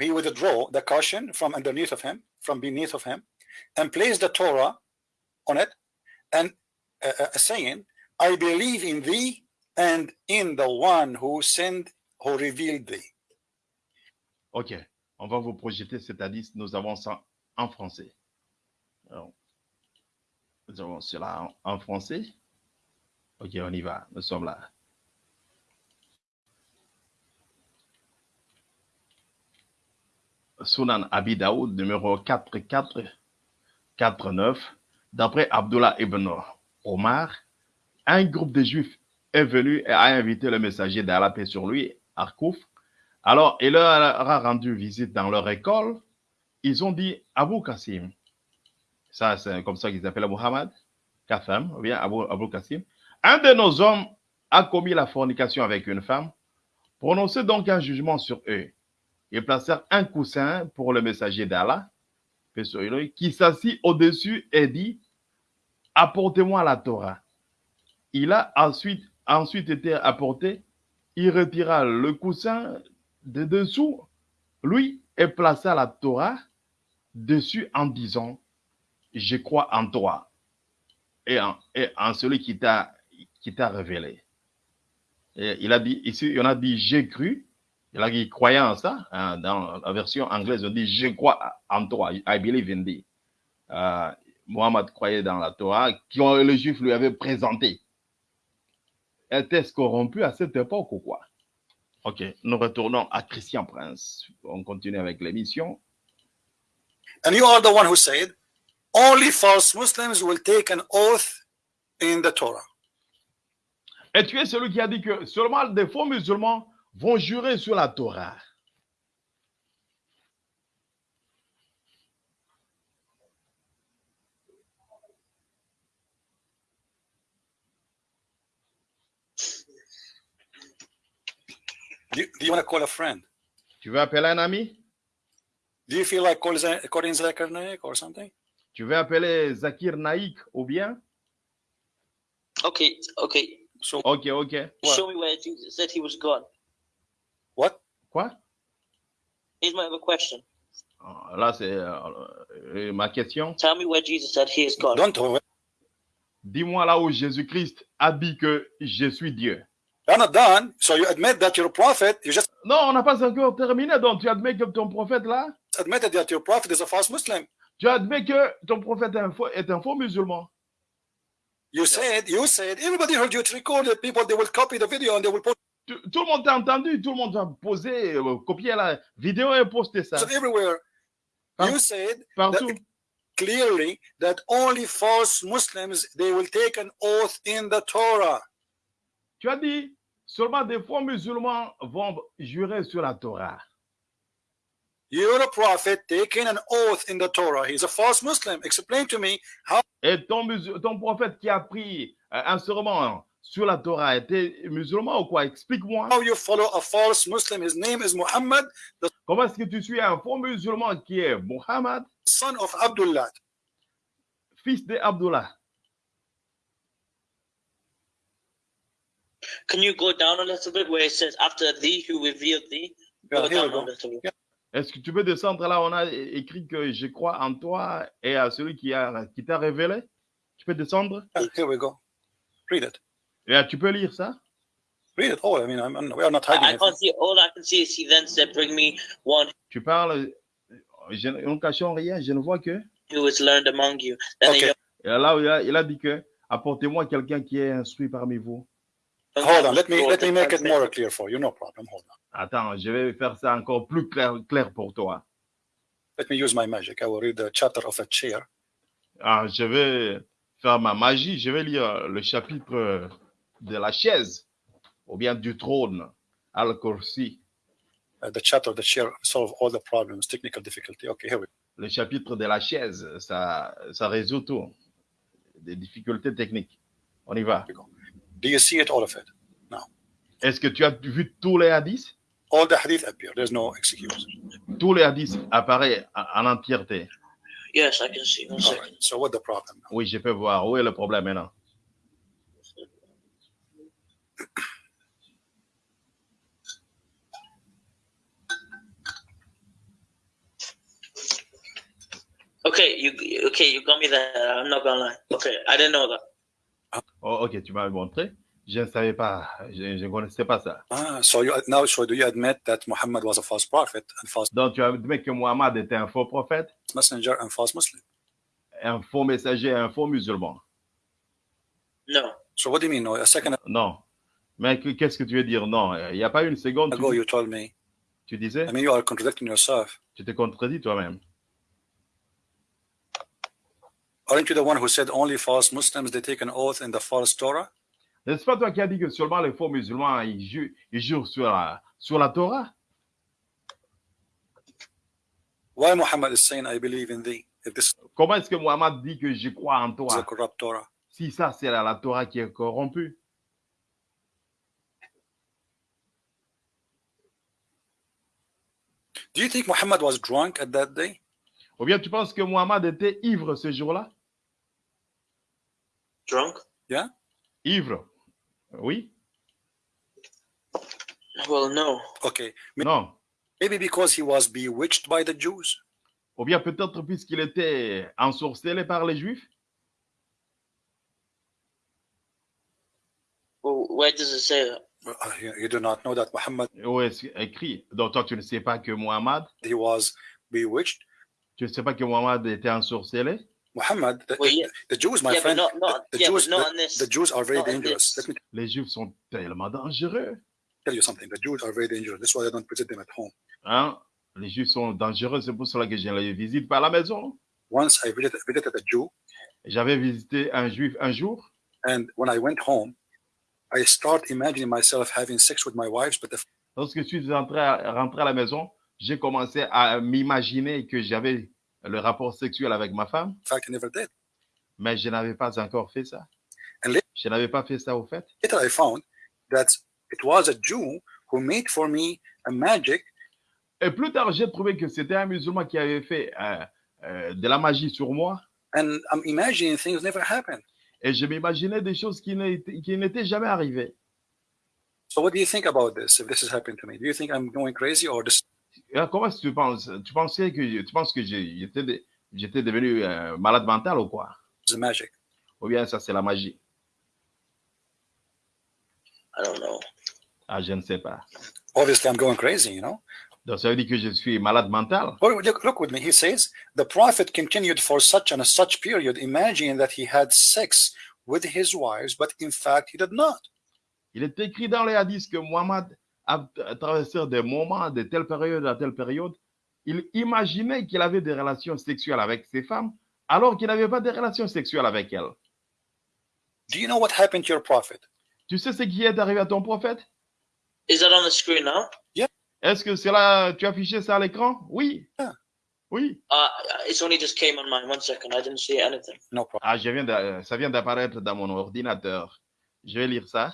he withdrew the caution from underneath of him, from beneath of him, and placed the Torah on it, and uh, uh, saying, I believe in thee and in the one who sent, who revealed thee. Ok, on va vous projeter cet hadith, nous avons ça en français. Alors, nous avons cela en, en français. Ok, on y va, nous sommes là. Sunan Abi Daoud, numéro 4449, d'après Abdullah ibn Omar, un groupe de juifs est venu et a invité le messager d'Allah, paix sur lui, Arkouf. Alors, il leur a rendu visite dans leur école. Ils ont dit Abu Qasim. Ça, c'est comme ça qu'ils appellent Muhammad. Ou bien Abu, Abu Qasim. Un de nos hommes a commis la fornication avec une femme. Prononcez donc un jugement sur eux. Ils placèrent un coussin pour le messager d'Allah, qui s'assit au-dessus et dit Apportez-moi la Torah. Il a ensuite, ensuite été apporté. Il retira le coussin de dessous, lui, et plaça la Torah dessus en disant Je crois en toi et en, en celui qui t'a révélé. Il a dit, ici, il en a dit J'ai cru. Il a dit croyant en ça. hein, dans la version anglaise, on dit Je crois en toi. I believe in thee. Euh, Mohammed croyait dans la Torah que le juif lui avait présenté. était-ce corrompu à cette époque ou quoi? Ok, nous retournons à Christian Prince. On continue avec l'émission. And you are the one who said, only false Muslims will take an oath in the Torah. Et tu es celui qui a dit que seulement des faux musulmans vont jurer sur la Torah. Do you, do you want to call a friend? Tu veux appeler un ami? Do you feel like calling Za- calling Zakir Naik or something? Tu veux appeler Zakir Naik ou bien? Okay, okay. So Ok, ok. What? Show me where Jesus said he was God. What? Quoi? Here's my other question. Ah, Là, c'est euh, euh, ma question. Tell me where Jesus said he is God. Don't. Dis-moi là où Jésus-Christ a dit que je suis Dieu. You're not done. So you admit that you're a prophet. You just Non, on n'a pas encore terminé. Donc, tu admets que ton prophète là, admitted that your prophet is a false Muslim. tu admets que ton prophète est un faux, est un faux musulman. You said, you said, everybody heard you. It's recorded. People, they will copy the video and they will post Tout, tout le monde t'a entendu, tout le monde va poser, euh, copier la vidéo et poster ça everywhere. Par- You said partout. clearly that only false Muslims, they will take an oath in the Torah. Tu as dit, seulement des faux musulmans vont jurer sur la Torah. You're a prophet taking an oath in the Torah. He's a false Muslim. Explain to me how Et ton prophète qui a pris euh, un serment sur la Torah était musulman ou quoi? Explique-moi. how you follow a false Muslim? His name is Muhammad, the Comment est-ce que tu suis un faux musulman qui est Muhammad, son of Abdullah. fils de Abdullah Can you go down a little bit where it says after thee who revealed thee? Yeah, Go here we down a go. Little bit. Est-ce que tu peux descendre? Là On a écrit que je crois en toi et à celui qui a qui t'a révélé. Tu peux descendre? Here we go. Read it. Euh, Tu peux lire ça? Read it. Oh, I mean, I'm, I'm- we are not I, hiding I it. can't see. All I can see is he then said, "Bring me one Tu parles. Je, nous ne cachons rien, je ne vois que. who is learned among you." Then Okay. Et là, il a, il a dit que apportez-moi quelqu'un qui est instruit parmi vous. the Hold on. Let me Go let to me make it translate. more clear for you. No problem. Hold on. Attends, je vais faire ça encore plus clair, clair pour toi. Let me use my magic. I will read the chapter of a chair. Ah, je vais faire ma magie, je vais lire le chapitre de la chaise ou bien du trône, Al-Kursi. Uh, the chapter of the chair solve all the problems, technical difficulty. Okay, here we go. Le chapitre de la chaise, ça, ça résout tout. Des difficultés techniques. On y va. Do you see it, all of it? Est-ce que tu as vu tous les hadiths? All the hadith appear. There's no excuse. Tous les hadiths apparaissent en en entièreté. Yes, I can see. One All second. right. So what the problem now? Oui, je peux voir. Où est le problème maintenant? Okay, you okay? You got me there. I'm not gonna lie. Okay, I didn't know that. Oh, ok, tu m'as montré. Je ne savais pas, je je ne connaissais pas ça. Ah, so you now, so do you admit that Muhammad was a false prophet and false Donc, tu admets que Muhammad était un faux prophète, messenger and false Muslim? un faux messager, un faux musulman. No. So what do you mean? No, a second Non. Mais que- qu'est-ce que tu veux dire? Non Il n'y a pas une seconde, ago tu, you told me. tu disais, I mean, you are contradicting yourself. tu te contredis toi-même. Aren't you the one who said only false Muslims they take an oath in the false Torah? N'est-ce pas toi qui as dit que seulement les faux musulmans, ils, ju- ils jurent sur la, sur la Torah? Why Muhammad is saying I believe in thee? If this Comment est-ce que Muhammad dit que je crois en toi? si ça c'est la, la Torah qui est corrompue Do you think Muhammad was drunk at that day? Ou bien tu penses que Muhammad était ivre ce jour-là? Drunk? Ivre Oui Well, no. Okay. Non. Maybe because he was bewitched by the Jews? Ou bien peut-être puisqu'il était ensorcelé par les Juifs? Well, where does it say that? You do not know that Muhammad Où écrit Donc toi tu ne sais pas que Muhammad, he was bewitched. tu ne sais pas que Muhammad était ensorcelé? Muhammad, the, Well, yeah, the Jews, my yeah, friend, not, not, the yeah, Jews, the, the Jews are very not dangerous. me Les Juifs sont tellement dangereux. tell you something. The Jews are very dangerous. That's why I don't visit them at home. Hein? Les Juifs sont dangereux, c'est pour cela que je les visite pas à la maison. Once I visited, visited a Jew, J'avais visité un Juif un jour and when I went home, I start imagining myself having sex with my wives, but the Lorsque je suis rentré à, rentré à la maison, j'ai commencé à m'imaginer que j'avais le rapport sexuel avec ma femme, fact I never did. mais je n'avais pas encore fait ça. And later- Je n'avais pas fait ça au fait. Later, I found that it was a Jew who made for me a magic Et plus tard, j'ai trouvé que c'était un musulman qui avait fait euh, euh, de la magie sur moi. and I'm imagining things never happened. Et je m'imaginais des choses qui n'étaient jamais arrivées. So what do you think about this? If this is happening to me, do you think I'm going crazy or this? Et alors, comment est-ce que tu penses? Tu pensais que tu penses que j'étais de- j'étais devenu euh, malade mental ou quoi? Is magic? Ou bien ça c'est la magie? I don't know. Ah, je ne sais pas. Obviously, I'm going crazy. You know? Donc ça veut dire que je suis malade mental. Well, look, look with me. He says the prophet continued for such and such period, imagining that he had sex with his wives, but in fact he did not. Il est écrit dans les hadiths que Mohammed a a traversé des moments de telle période à telle période. Il imaginait qu'il avait des relations sexuelles avec ses femmes, alors qu'il n'avait pas de relations sexuelles avec elles. Do you know what happened to your prophet? Tu sais ce qui est arrivé à ton prophète? Is that on the screen now? Est-ce que c'est là, tu as affiché ça à l'écran? Oui. Ah. Oui. Uh, it's only just came on mine. One second. I didn't see anything. No problem. Ah, je viens de- ça vient d'apparaître dans mon ordinateur. Je vais lire ça.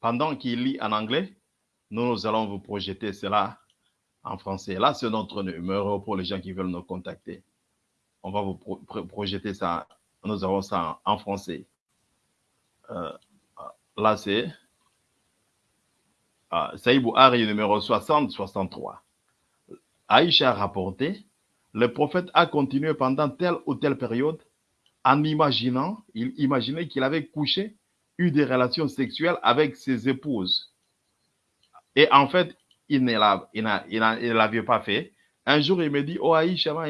Pendant qu'il lit en anglais, nous allons vous projeter cela en français. Là, c'est notre numéro pour les gens qui veulent nous contacter. On va vous pro- pro- projeter ça. Nous avons ça en, français. Euh, là, c'est euh, Saïd Bouhari, numéro 60-63. Aïcha a rapporté, le prophète a continué pendant telle ou telle période en imaginant, il imaginait qu'il avait couché eu des relations sexuelles avec ses épouses. Et en fait, il ne l'avait pas fait. Un jour, il me dit, oh Aïcha m'a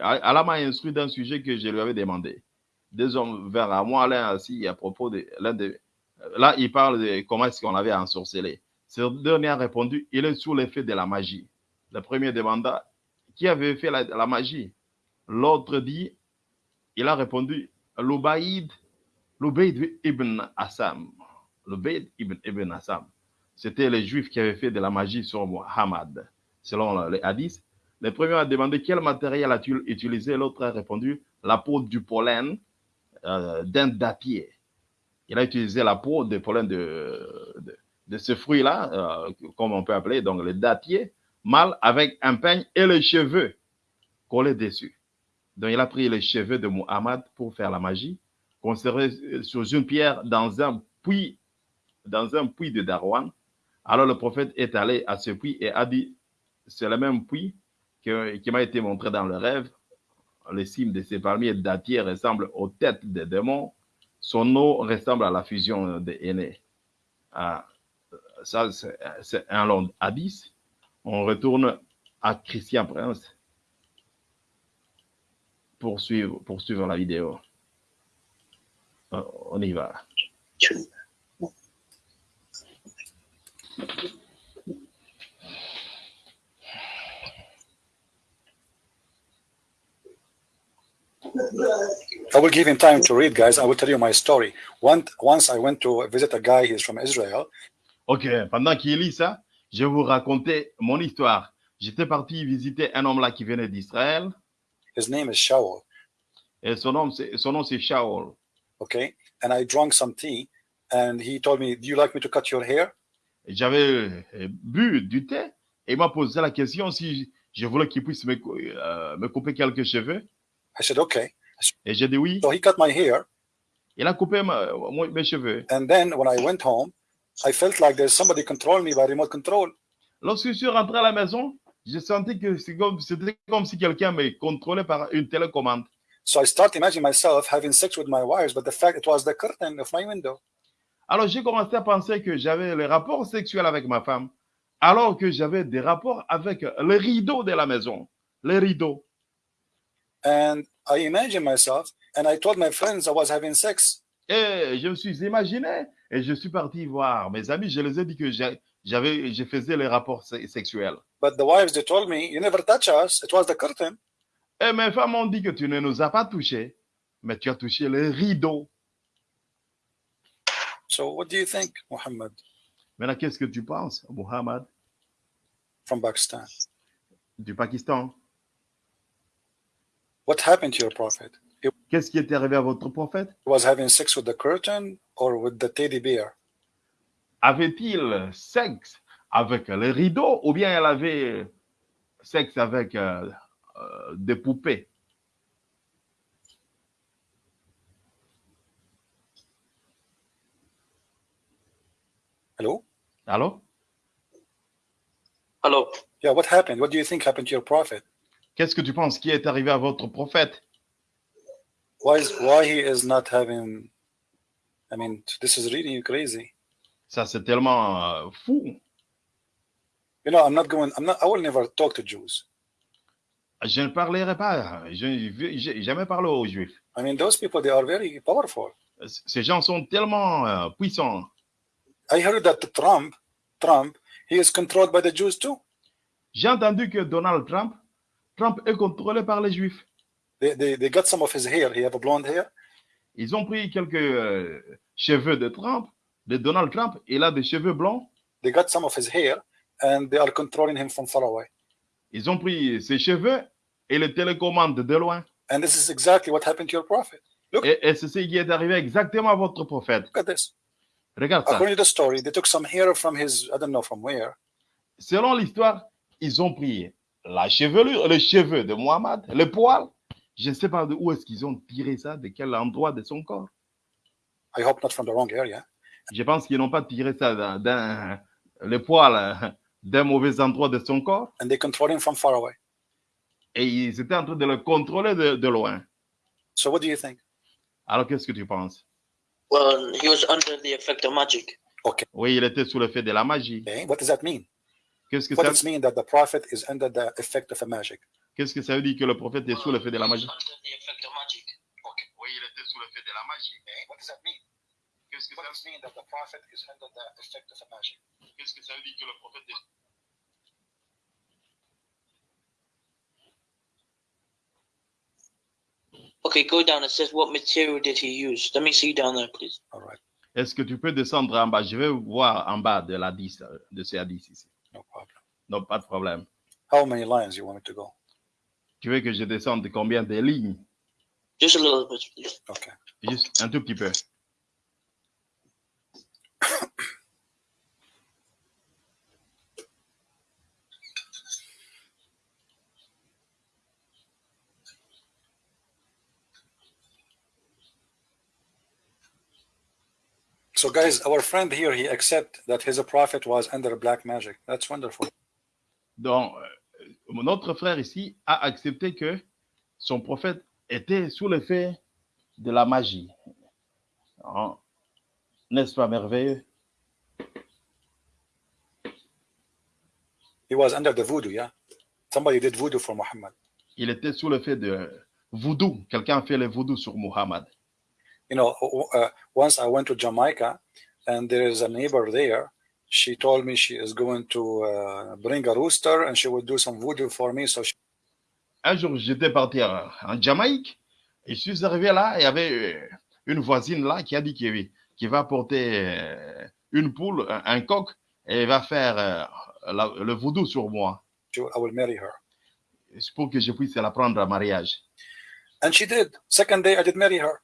Allah m'a instruit d'un sujet que je lui avais demandé. Deux hommes vers à moi, l'un assis à propos de l'un de... Là, il parle de comment est-ce qu'on l'avait ensorcelé. Ce dernier a répondu, il est sous l'effet de la magie. Le premier demanda, qui avait fait la, magie? L'autre dit, il a répondu, L'Ubaïd L'Ubayd ibn Assam. L'Ubayd ibn, ibn Assam. C'était les Juifs qui avaient fait de la magie sur Muhammad. Selon les hadiths, le premier a demandé quel matériel a-t-il utilisé. L'autre a répondu la peau du pollen euh, d'un dattier. Il a utilisé la peau de pollen de, ce fruit-là, euh, comme on peut appeler, donc le dattier, mâle avec un peigne et les cheveux collés dessus. Donc il a pris les cheveux de Muhammad pour faire la magie conservé sur une pierre dans un puits, dans un puits de Darwan. Alors le prophète est allé à ce puits et a dit, c'est le même puits qui m'a été montré dans le rêve. Les cimes de ces palmiers dattiers ressemblent aux têtes des démons. Son eau ressemble à la fusion des aînés. Ah, ça, c'est un long hadith. On retourne à Christian Prince pour suivre, pour suivre la vidéo. Euh, On y va. I will give him time to read, guys. I will tell you my story. One, once I went to visit a guy. He's from Israel. Ok, pendant qu'il lit ça, je vous raconter mon histoire. J'étais parti visiter un homme là qui venait d'Israël His name is Shaul. et son nom son nom c'est Shaul. Okay, and I drank some tea, and he told me, "Do you like me to cut your hair?" J'avais euh, bu du thé et il m'a posé la question si je voulais qu'il puisse me, euh, me couper quelques cheveux I said, "Okay." et j'ai dit oui. So he cut my hair, Il a coupé ma- mon- mes cheveux. and then when I went home, I felt like there's somebody controlling me by remote control. Lorsque je suis rentré à la maison, j'ai senti que c'est comme- c'était comme si quelqu'un me contrôlait par une télécommande. So I start imagining myself having sex with my wives, but the fact it was the curtain of my window. Alors j'ai commencé à penser que j'avais les rapports sexuels avec ma femme, alors que j'avais des rapports avec les rideaux de la maison. Les rideaux. And I imagined myself, and I told my friends I was having sex. Et je me suis imaginé et je suis parti voir mes amis. Je les ai dit que j'avais, je faisais les rapports se- sexuels. But the wives, they told me, you never touch us. It was the curtain. Et mes femmes ont dit que tu ne nous as pas touchés, mais tu as touché les rideaux. So what do you think, Muhammad? Maintenant, qu'est-ce que tu penses, Muhammad, from Pakistan? du Pakistan What happened to your prophet? He Qu'est-ce qui est arrivé à votre prophète? was having sex with the curtain or with the teddy bear? Avait-il sexe avec les rideaux ou bien elle avait sexe avec euh, euh, des poupées? Hello? Alors, Hello. Yeah, what happened? What do you think happened to your prophet? qu'est-ce que tu penses? Qui est arrivé à votre prophète? Why is why he is not having I mean, this is really crazy. Ça, c'est tellement euh, fou. You know, I'm not going I'm not I will never talk to Jews. Je ne parlerai pas. Je n'ai jamais parlé aux Juifs. I mean, those people they are very powerful. Ces gens sont tellement euh, puissants. I heard that Trump Trump he is controlled by the Jews too? J'ai entendu que Donald Trump, Trump est contrôlé par les Juifs. They, they, they got some of his hair. He have a blonde hair? Ils ont pris quelques euh, cheveux de Trump, de Donald Trump, il a des cheveux blancs. They got some of his hair, and they are controlling him from far away. Ils ont pris ses cheveux et les télécommandent de loin. And this is exactly what happened to your prophet. Et, et c'est ce qui est arrivé exactement à votre prophète. Look at this. Regarde ça. According to the story, they took some hair from his, I don't know from where. Selon l'histoire, ils ont pris la chevelure, les cheveux de Mohammed, le poil. Je ne sais pas de où est-ce qu'ils ont tiré ça, de quel endroit de son corps. I hope not from the wrong area. Je pense qu'ils n'ont pas tiré ça d'un, le poil euh, d'un mauvais endroit de son corps. And they control him from far away. Et ils étaient en train de le contrôler de, de loin. So what do you think? Alors qu'est-ce que tu penses? Well, he was under the effect of magic. Oui, il était sous le fait de la magie. Okay. What does that mean? Qu'est-ce que What ça, does it mean that the prophet is under the effect of a magic? qu'est-ce que ça veut dire que le prophète est sous le fait de la magie? Under the effect of magic. Oui, il était sous le fait de la magie. Okay. What does that mean? Qu'est-ce que What does it mean that the prophet is under the effect of a magic? qu'est-ce que ça veut dire que le prophète est Okay, go down. It says what material did he use? Let me see down there, please. All right. Est-ce que tu peux descendre en bas? Je vais voir en bas de la 10, euh, de ces 10 ici. No problem. Non, pas de problème. How many lines you want me to go? Tu veux que je descende de combien de lignes? Just a little bit, please. Okay. Juste un tout petit peu. So guys, our friend here, he accept that his prophet was under black magic. That's wonderful. Donc, euh, notre frère ici a accepté que son prophète était sous l'effet de la magie. Hein? N'est-ce pas merveilleux? He was under the voodoo, yeah? Somebody did voodoo for Muhammad. Il était sous l'effet de voodoo. Quelqu'un a fait le voodoo sur Muhammad. You know, uh, once I went to Jamaica and there is a neighbor there. She told me she is going to uh, bring a rooster and she will do some voodoo for me. So she, Un jour, j'étais parti en Jamaïque et je suis arrivé là et il y avait euh, une voisine là qui a dit qu'il va porter euh, une poule, un, un coq et va faire euh, la- le voodoo sur moi. I will marry her. Pour que je puisse la prendre en mariage. And she did. Second day, I did marry her.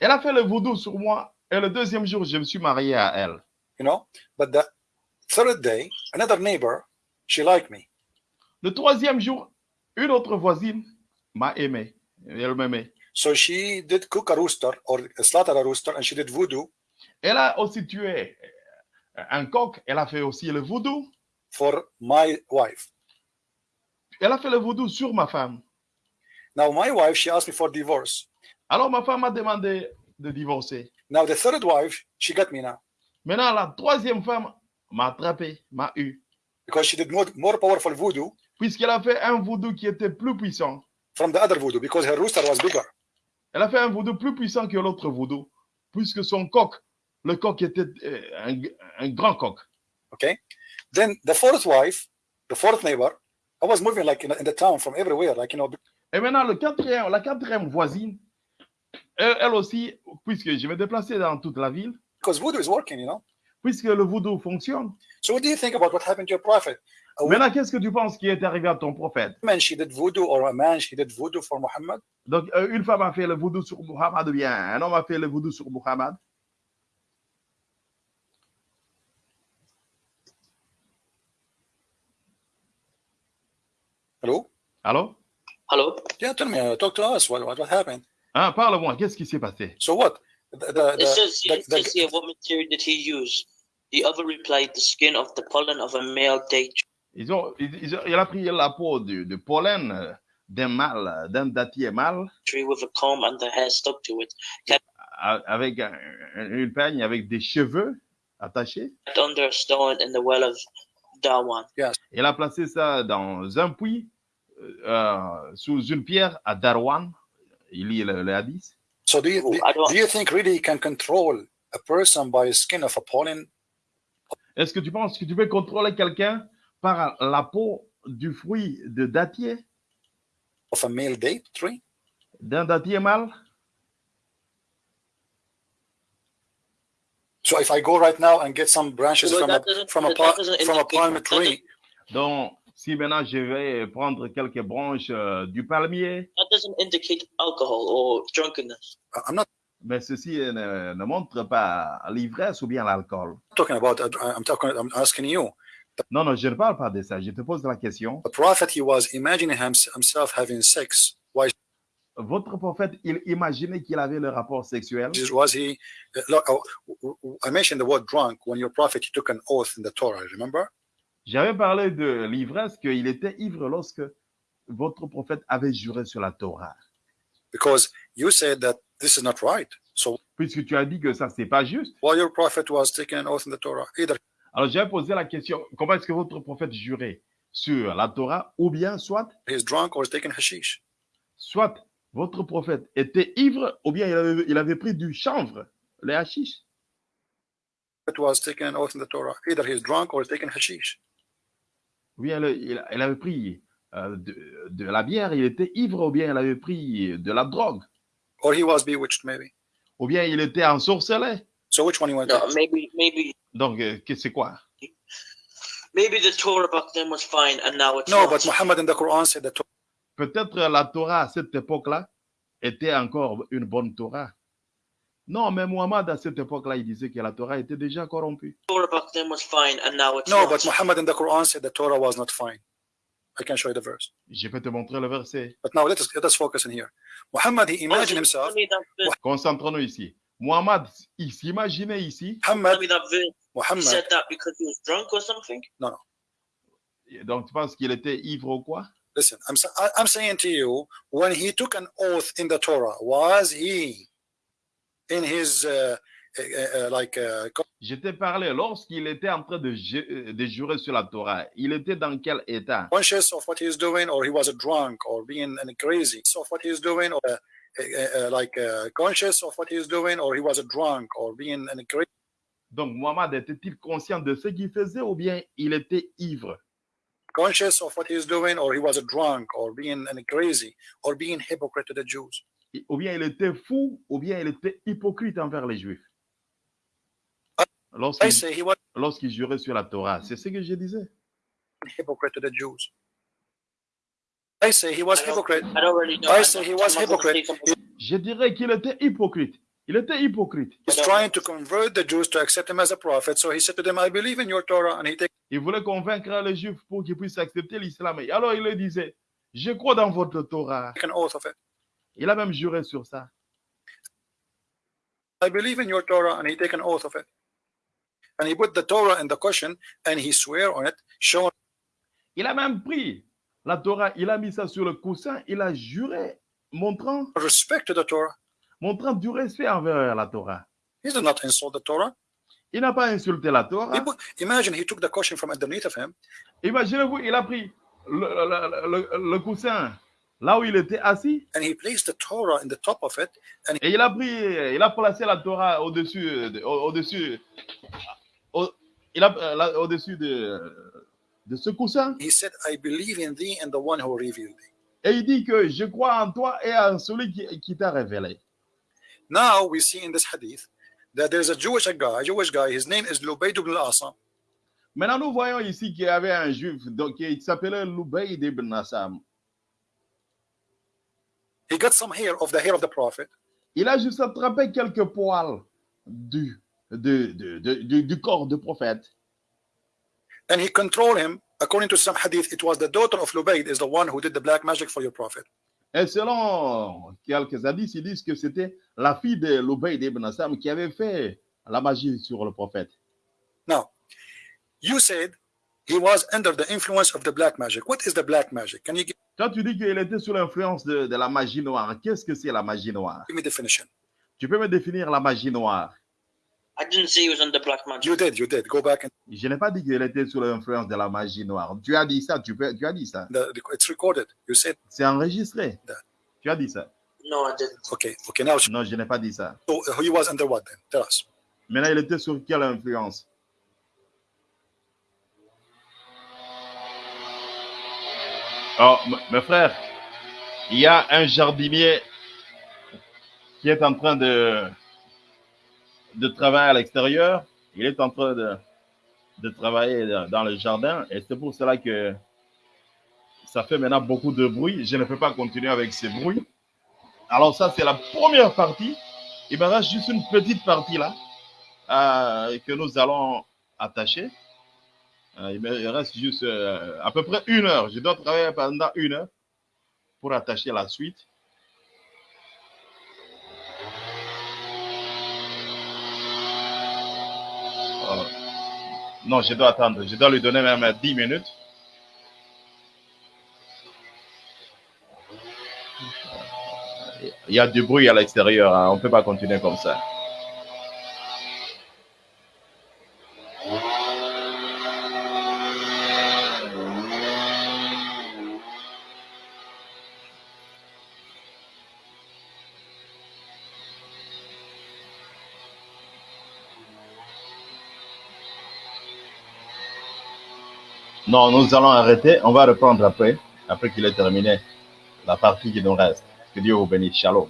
Elle a fait le voodoo sur moi et le deuxième jour, je me suis marié à elle. You know, but the third day, another neighbor, she liked me. Le troisième jour, une autre voisine m'a aimé. Elle m'aimait. So she did cook a rooster or slaughter a rooster and she did voodoo Elle a aussi tué euh, un coq. Elle a fait aussi le voodoo. for my wife. Elle a fait le voodoo sur ma femme. Now my wife, she asked me for divorce. Alors ma femme m'a demandé de divorcer. Now the third wife, she got me now Maintenant, la troisième femme m'a attrapé, m'a eu, because she did more, more powerful voodoo puisqu'elle a fait un voodoo qui était plus puissant. from the other voodoo because her rooster was bigger. Elle a fait un voodoo plus puissant que l'autre voodoo, puisque son coq, le coq était euh, un, un grand coq. Okay? Then the fourth wife, the fourth neighbor, I was moving like in, in the town from everywhere, like you know, Et maintenant, le quatrième, la quatrième voisine, elle, elle aussi, puisque je me déplaçais dans toute la ville, because voodoo is working, you know? puisque le voodoo fonctionne. So what do you think about what happened to your prophet? Maintenant, qu'est-ce que tu penses qui est arrivé à ton prophète? Woman she did voodoo or a man she did voodoo for Muhammad? Donc, euh, une femme a fait le voodoo sur Muhammad, ou bien un homme a fait le voodoo sur Muhammad? Hello? Alors Hello? Yeah, tell me, uh, talk to us. What, what, what happened? Hein, Parle-moi, qu'est-ce qui s'est passé? So what? The, the, It the, says, the- it the- says here, what material did he use? The other replied, the skin of the pollen of a male date ils ont, ils, ils ont- Il a pris la peau du, de pollen euh, d'un mâle, d'un dattier mâle, tree with a comb and the hair stuck to it, a- avec un- une peigne avec des cheveux attachés. kept under a stone in the well of Dawan. Il a placé ça dans un puits, euh, sous une pierre à Darwan. Il lit le, le hadith? so do you, Oh, do, you think really you can control a person by the skin of a pollen? Est-ce que tu penses que tu peux contrôler quelqu'un par la peau du fruit de dattier, of a male date tree? d'un dattier mâle? So if I go right now and get some branches from a from a from a palm tree, Donc, si maintenant je vais prendre quelques branches euh, du palmier, That doesn't indicate alcohol or drunkenness. I'm not mais ceci ne, ne montre pas l'ivresse ou bien l'alcool. talking about. uh, I'm talking. I'm asking you. Non, non, je ne parle pas de ça. Je te pose la question. The prophet he was imagining hims- himself having sex. Why Votre prophète, il imaginait qu'il avait le rapport sexuel. was he? uh, look, oh, I mentioned the word drunk when your prophet he took an oath in the Torah. Remember? J'avais parlé de l'ivresse, qu'il était ivre lorsque votre prophète avait juré sur la Torah. Because you said that this is not right. So Puisque tu as dit que ça, c'est pas juste. while your prophet was taking an oath in the Torah, either Alors, j'avais posé la question, comment est-ce que votre prophète jurait sur la Torah ou bien soit, he's drunk or he's taking hashish? soit votre prophète était ivre ou bien il avait, il avait pris du chanvre, les hashish? It was taking an oath in the Torah. Either he's drunk or taking hashish. Ou bien le- il, il avait pris euh, de, de la bière, il était ivre ou bien il avait pris de la drogue? Or he was bewitched, maybe. Ou bien il était ensorcelé. So which one you want? No, maybe, maybe, Donc, euh, que- c'est quoi? Maybe the Torah back then was fine and now it's No, not. but Muhammad in the Quran said that Peut-être la Torah à cette époque-là était encore une bonne Torah. Non, mais Muhammad à cette époque-là, il disait que la Torah était déjà corrompue. No, but Muhammad in the Quran said the Torah was not fine. I can show you the verse. Je peux te montrer le verset. But now let us let us focus in here. Muhammad he imagined himself. Concentrons-nous ici. Muhammad, il s'imaginait ici, Tell Muhammad me that verse. He Muhammad said that because he was drunk or something? donc tu penses qu'il était ivre ou quoi? Listen, I'm I'm saying to you, when he took an oath in the Torah, was he in his uh, uh, uh, like Je t'ai parlé lorsqu'il était en train de, ju- euh, de jurer sur la Torah. Il était dans quel état? Conscious of what he's doing, or he was drunk, or being crazy of what he's doing, or like conscious of what he's doing, or he was drunk, or being crazy. Donc Muhammad était-il conscient de ce qu'il faisait ou bien il était ivre? Conscious of what he's doing, or he was drunk, or being crazy, or being hypocrite to the Jews. Ou bien il était fou ou bien il était hypocrite envers les Juifs I Lorsqu'il say he was lorsqu'il jurait sur la Torah. C'est ce que je disais. hypocrite to the Jews. I say he was hypocrite. I don't really know. I I'm say he was hypocrite. Je dirais qu'il était hypocrite. Il était hypocrite. He's trying to convert the Jews to accept him as a prophet. So he said to them, I believe in your Torah. And he takes Il voulait convaincre les Juifs pour qu'ils puissent accepter l'islam. Et alors il leur disait, je crois dans votre Torah. an oath of it. Il a même juré sur ça. I believe in your Torah. And he take an oath of it. And he put the Torah in the cushion and he swear on it, showing Il a même pris la Torah, il a mis ça sur le coussin, il a juré montrant, respect to the Torah. montrant du respect envers la Torah. He did not insult the Torah. Il n'a pas insulté la Torah. He put- imagine he took the cushion from underneath of him Imaginez-vous, il a pris le, le- le- le coussin là où il était assis and he placed the Torah in the top of it and et il a pris, il a placé la Torah au-dessus, de- au- au-dessus, au- il a euh, là, au-dessus de, de ce coussin he said, I believe in thee and the one who revealed thee. et il dit que je crois en toi et en celui qui, qui t'a révélé. Now we see in this hadith that there's a Jewish guy, Jewish guy, his name is Lubayd ibn al-Asam. Maintenant, nous voyons ici qu'il y avait un juif donc, qui s'appelait Loubaïd ibn Nassam. He got some hair of the hair of the prophet Il a juste attrapé quelques poils du, de- de- de- du, du corps du prophète. and he controlled him. According to some hadith, it was the daughter of Lubayd is the one who did the black magic for your prophet. Et selon quelques hadiths, ils disent que c'était la fille de Loubaïd ibn Nassam qui avait fait la magie sur le prophète. Now, you said he was under the influence of the black magic. What is the black magic? Can you give Quand tu dis qu'il était sous l'influence de, de la magie noire, qu'est-ce que c'est la magie noire? Me definition? Tu peux me définir la magie noire? I didn't say he was under black magic. You did, you did. Go back and Je n'ai pas dit qu'il était sous l'influence de la magie noire. Tu as dit ça, tu, peux, tu as dit ça. the, it's recorded. You said, C'est enregistré. Tu as dit ça. No, I didn't. okay, okay. Now, so Non, je n'ai pas dit ça. uh, he was under what then? Tell us. Maintenant, il était sur quelle influence? Oh, mes frères, il y a un jardinier qui est en train de, de travailler à l'extérieur. Il est en train de, de travailler dans dans le jardin et c'est pour cela que ça fait maintenant beaucoup de bruit. Je ne peux pas continuer avec ces bruits. Alors ça, c'est la première partie. Il me reste juste une petite partie là euh, que nous allons attacher. Euh, il reste juste euh, à peu près une heure. Je dois travailler pendant une heure pour attacher la suite. Euh, non, je dois attendre. Je dois lui donner même 10 minutes. Il y a du bruit à l'extérieur. hein. On ne peut pas continuer comme ça. Non, nous allons arrêter. On va reprendre après, après qu'il ait terminé la partie qui nous reste. Que Dieu vous bénisse. Shalom.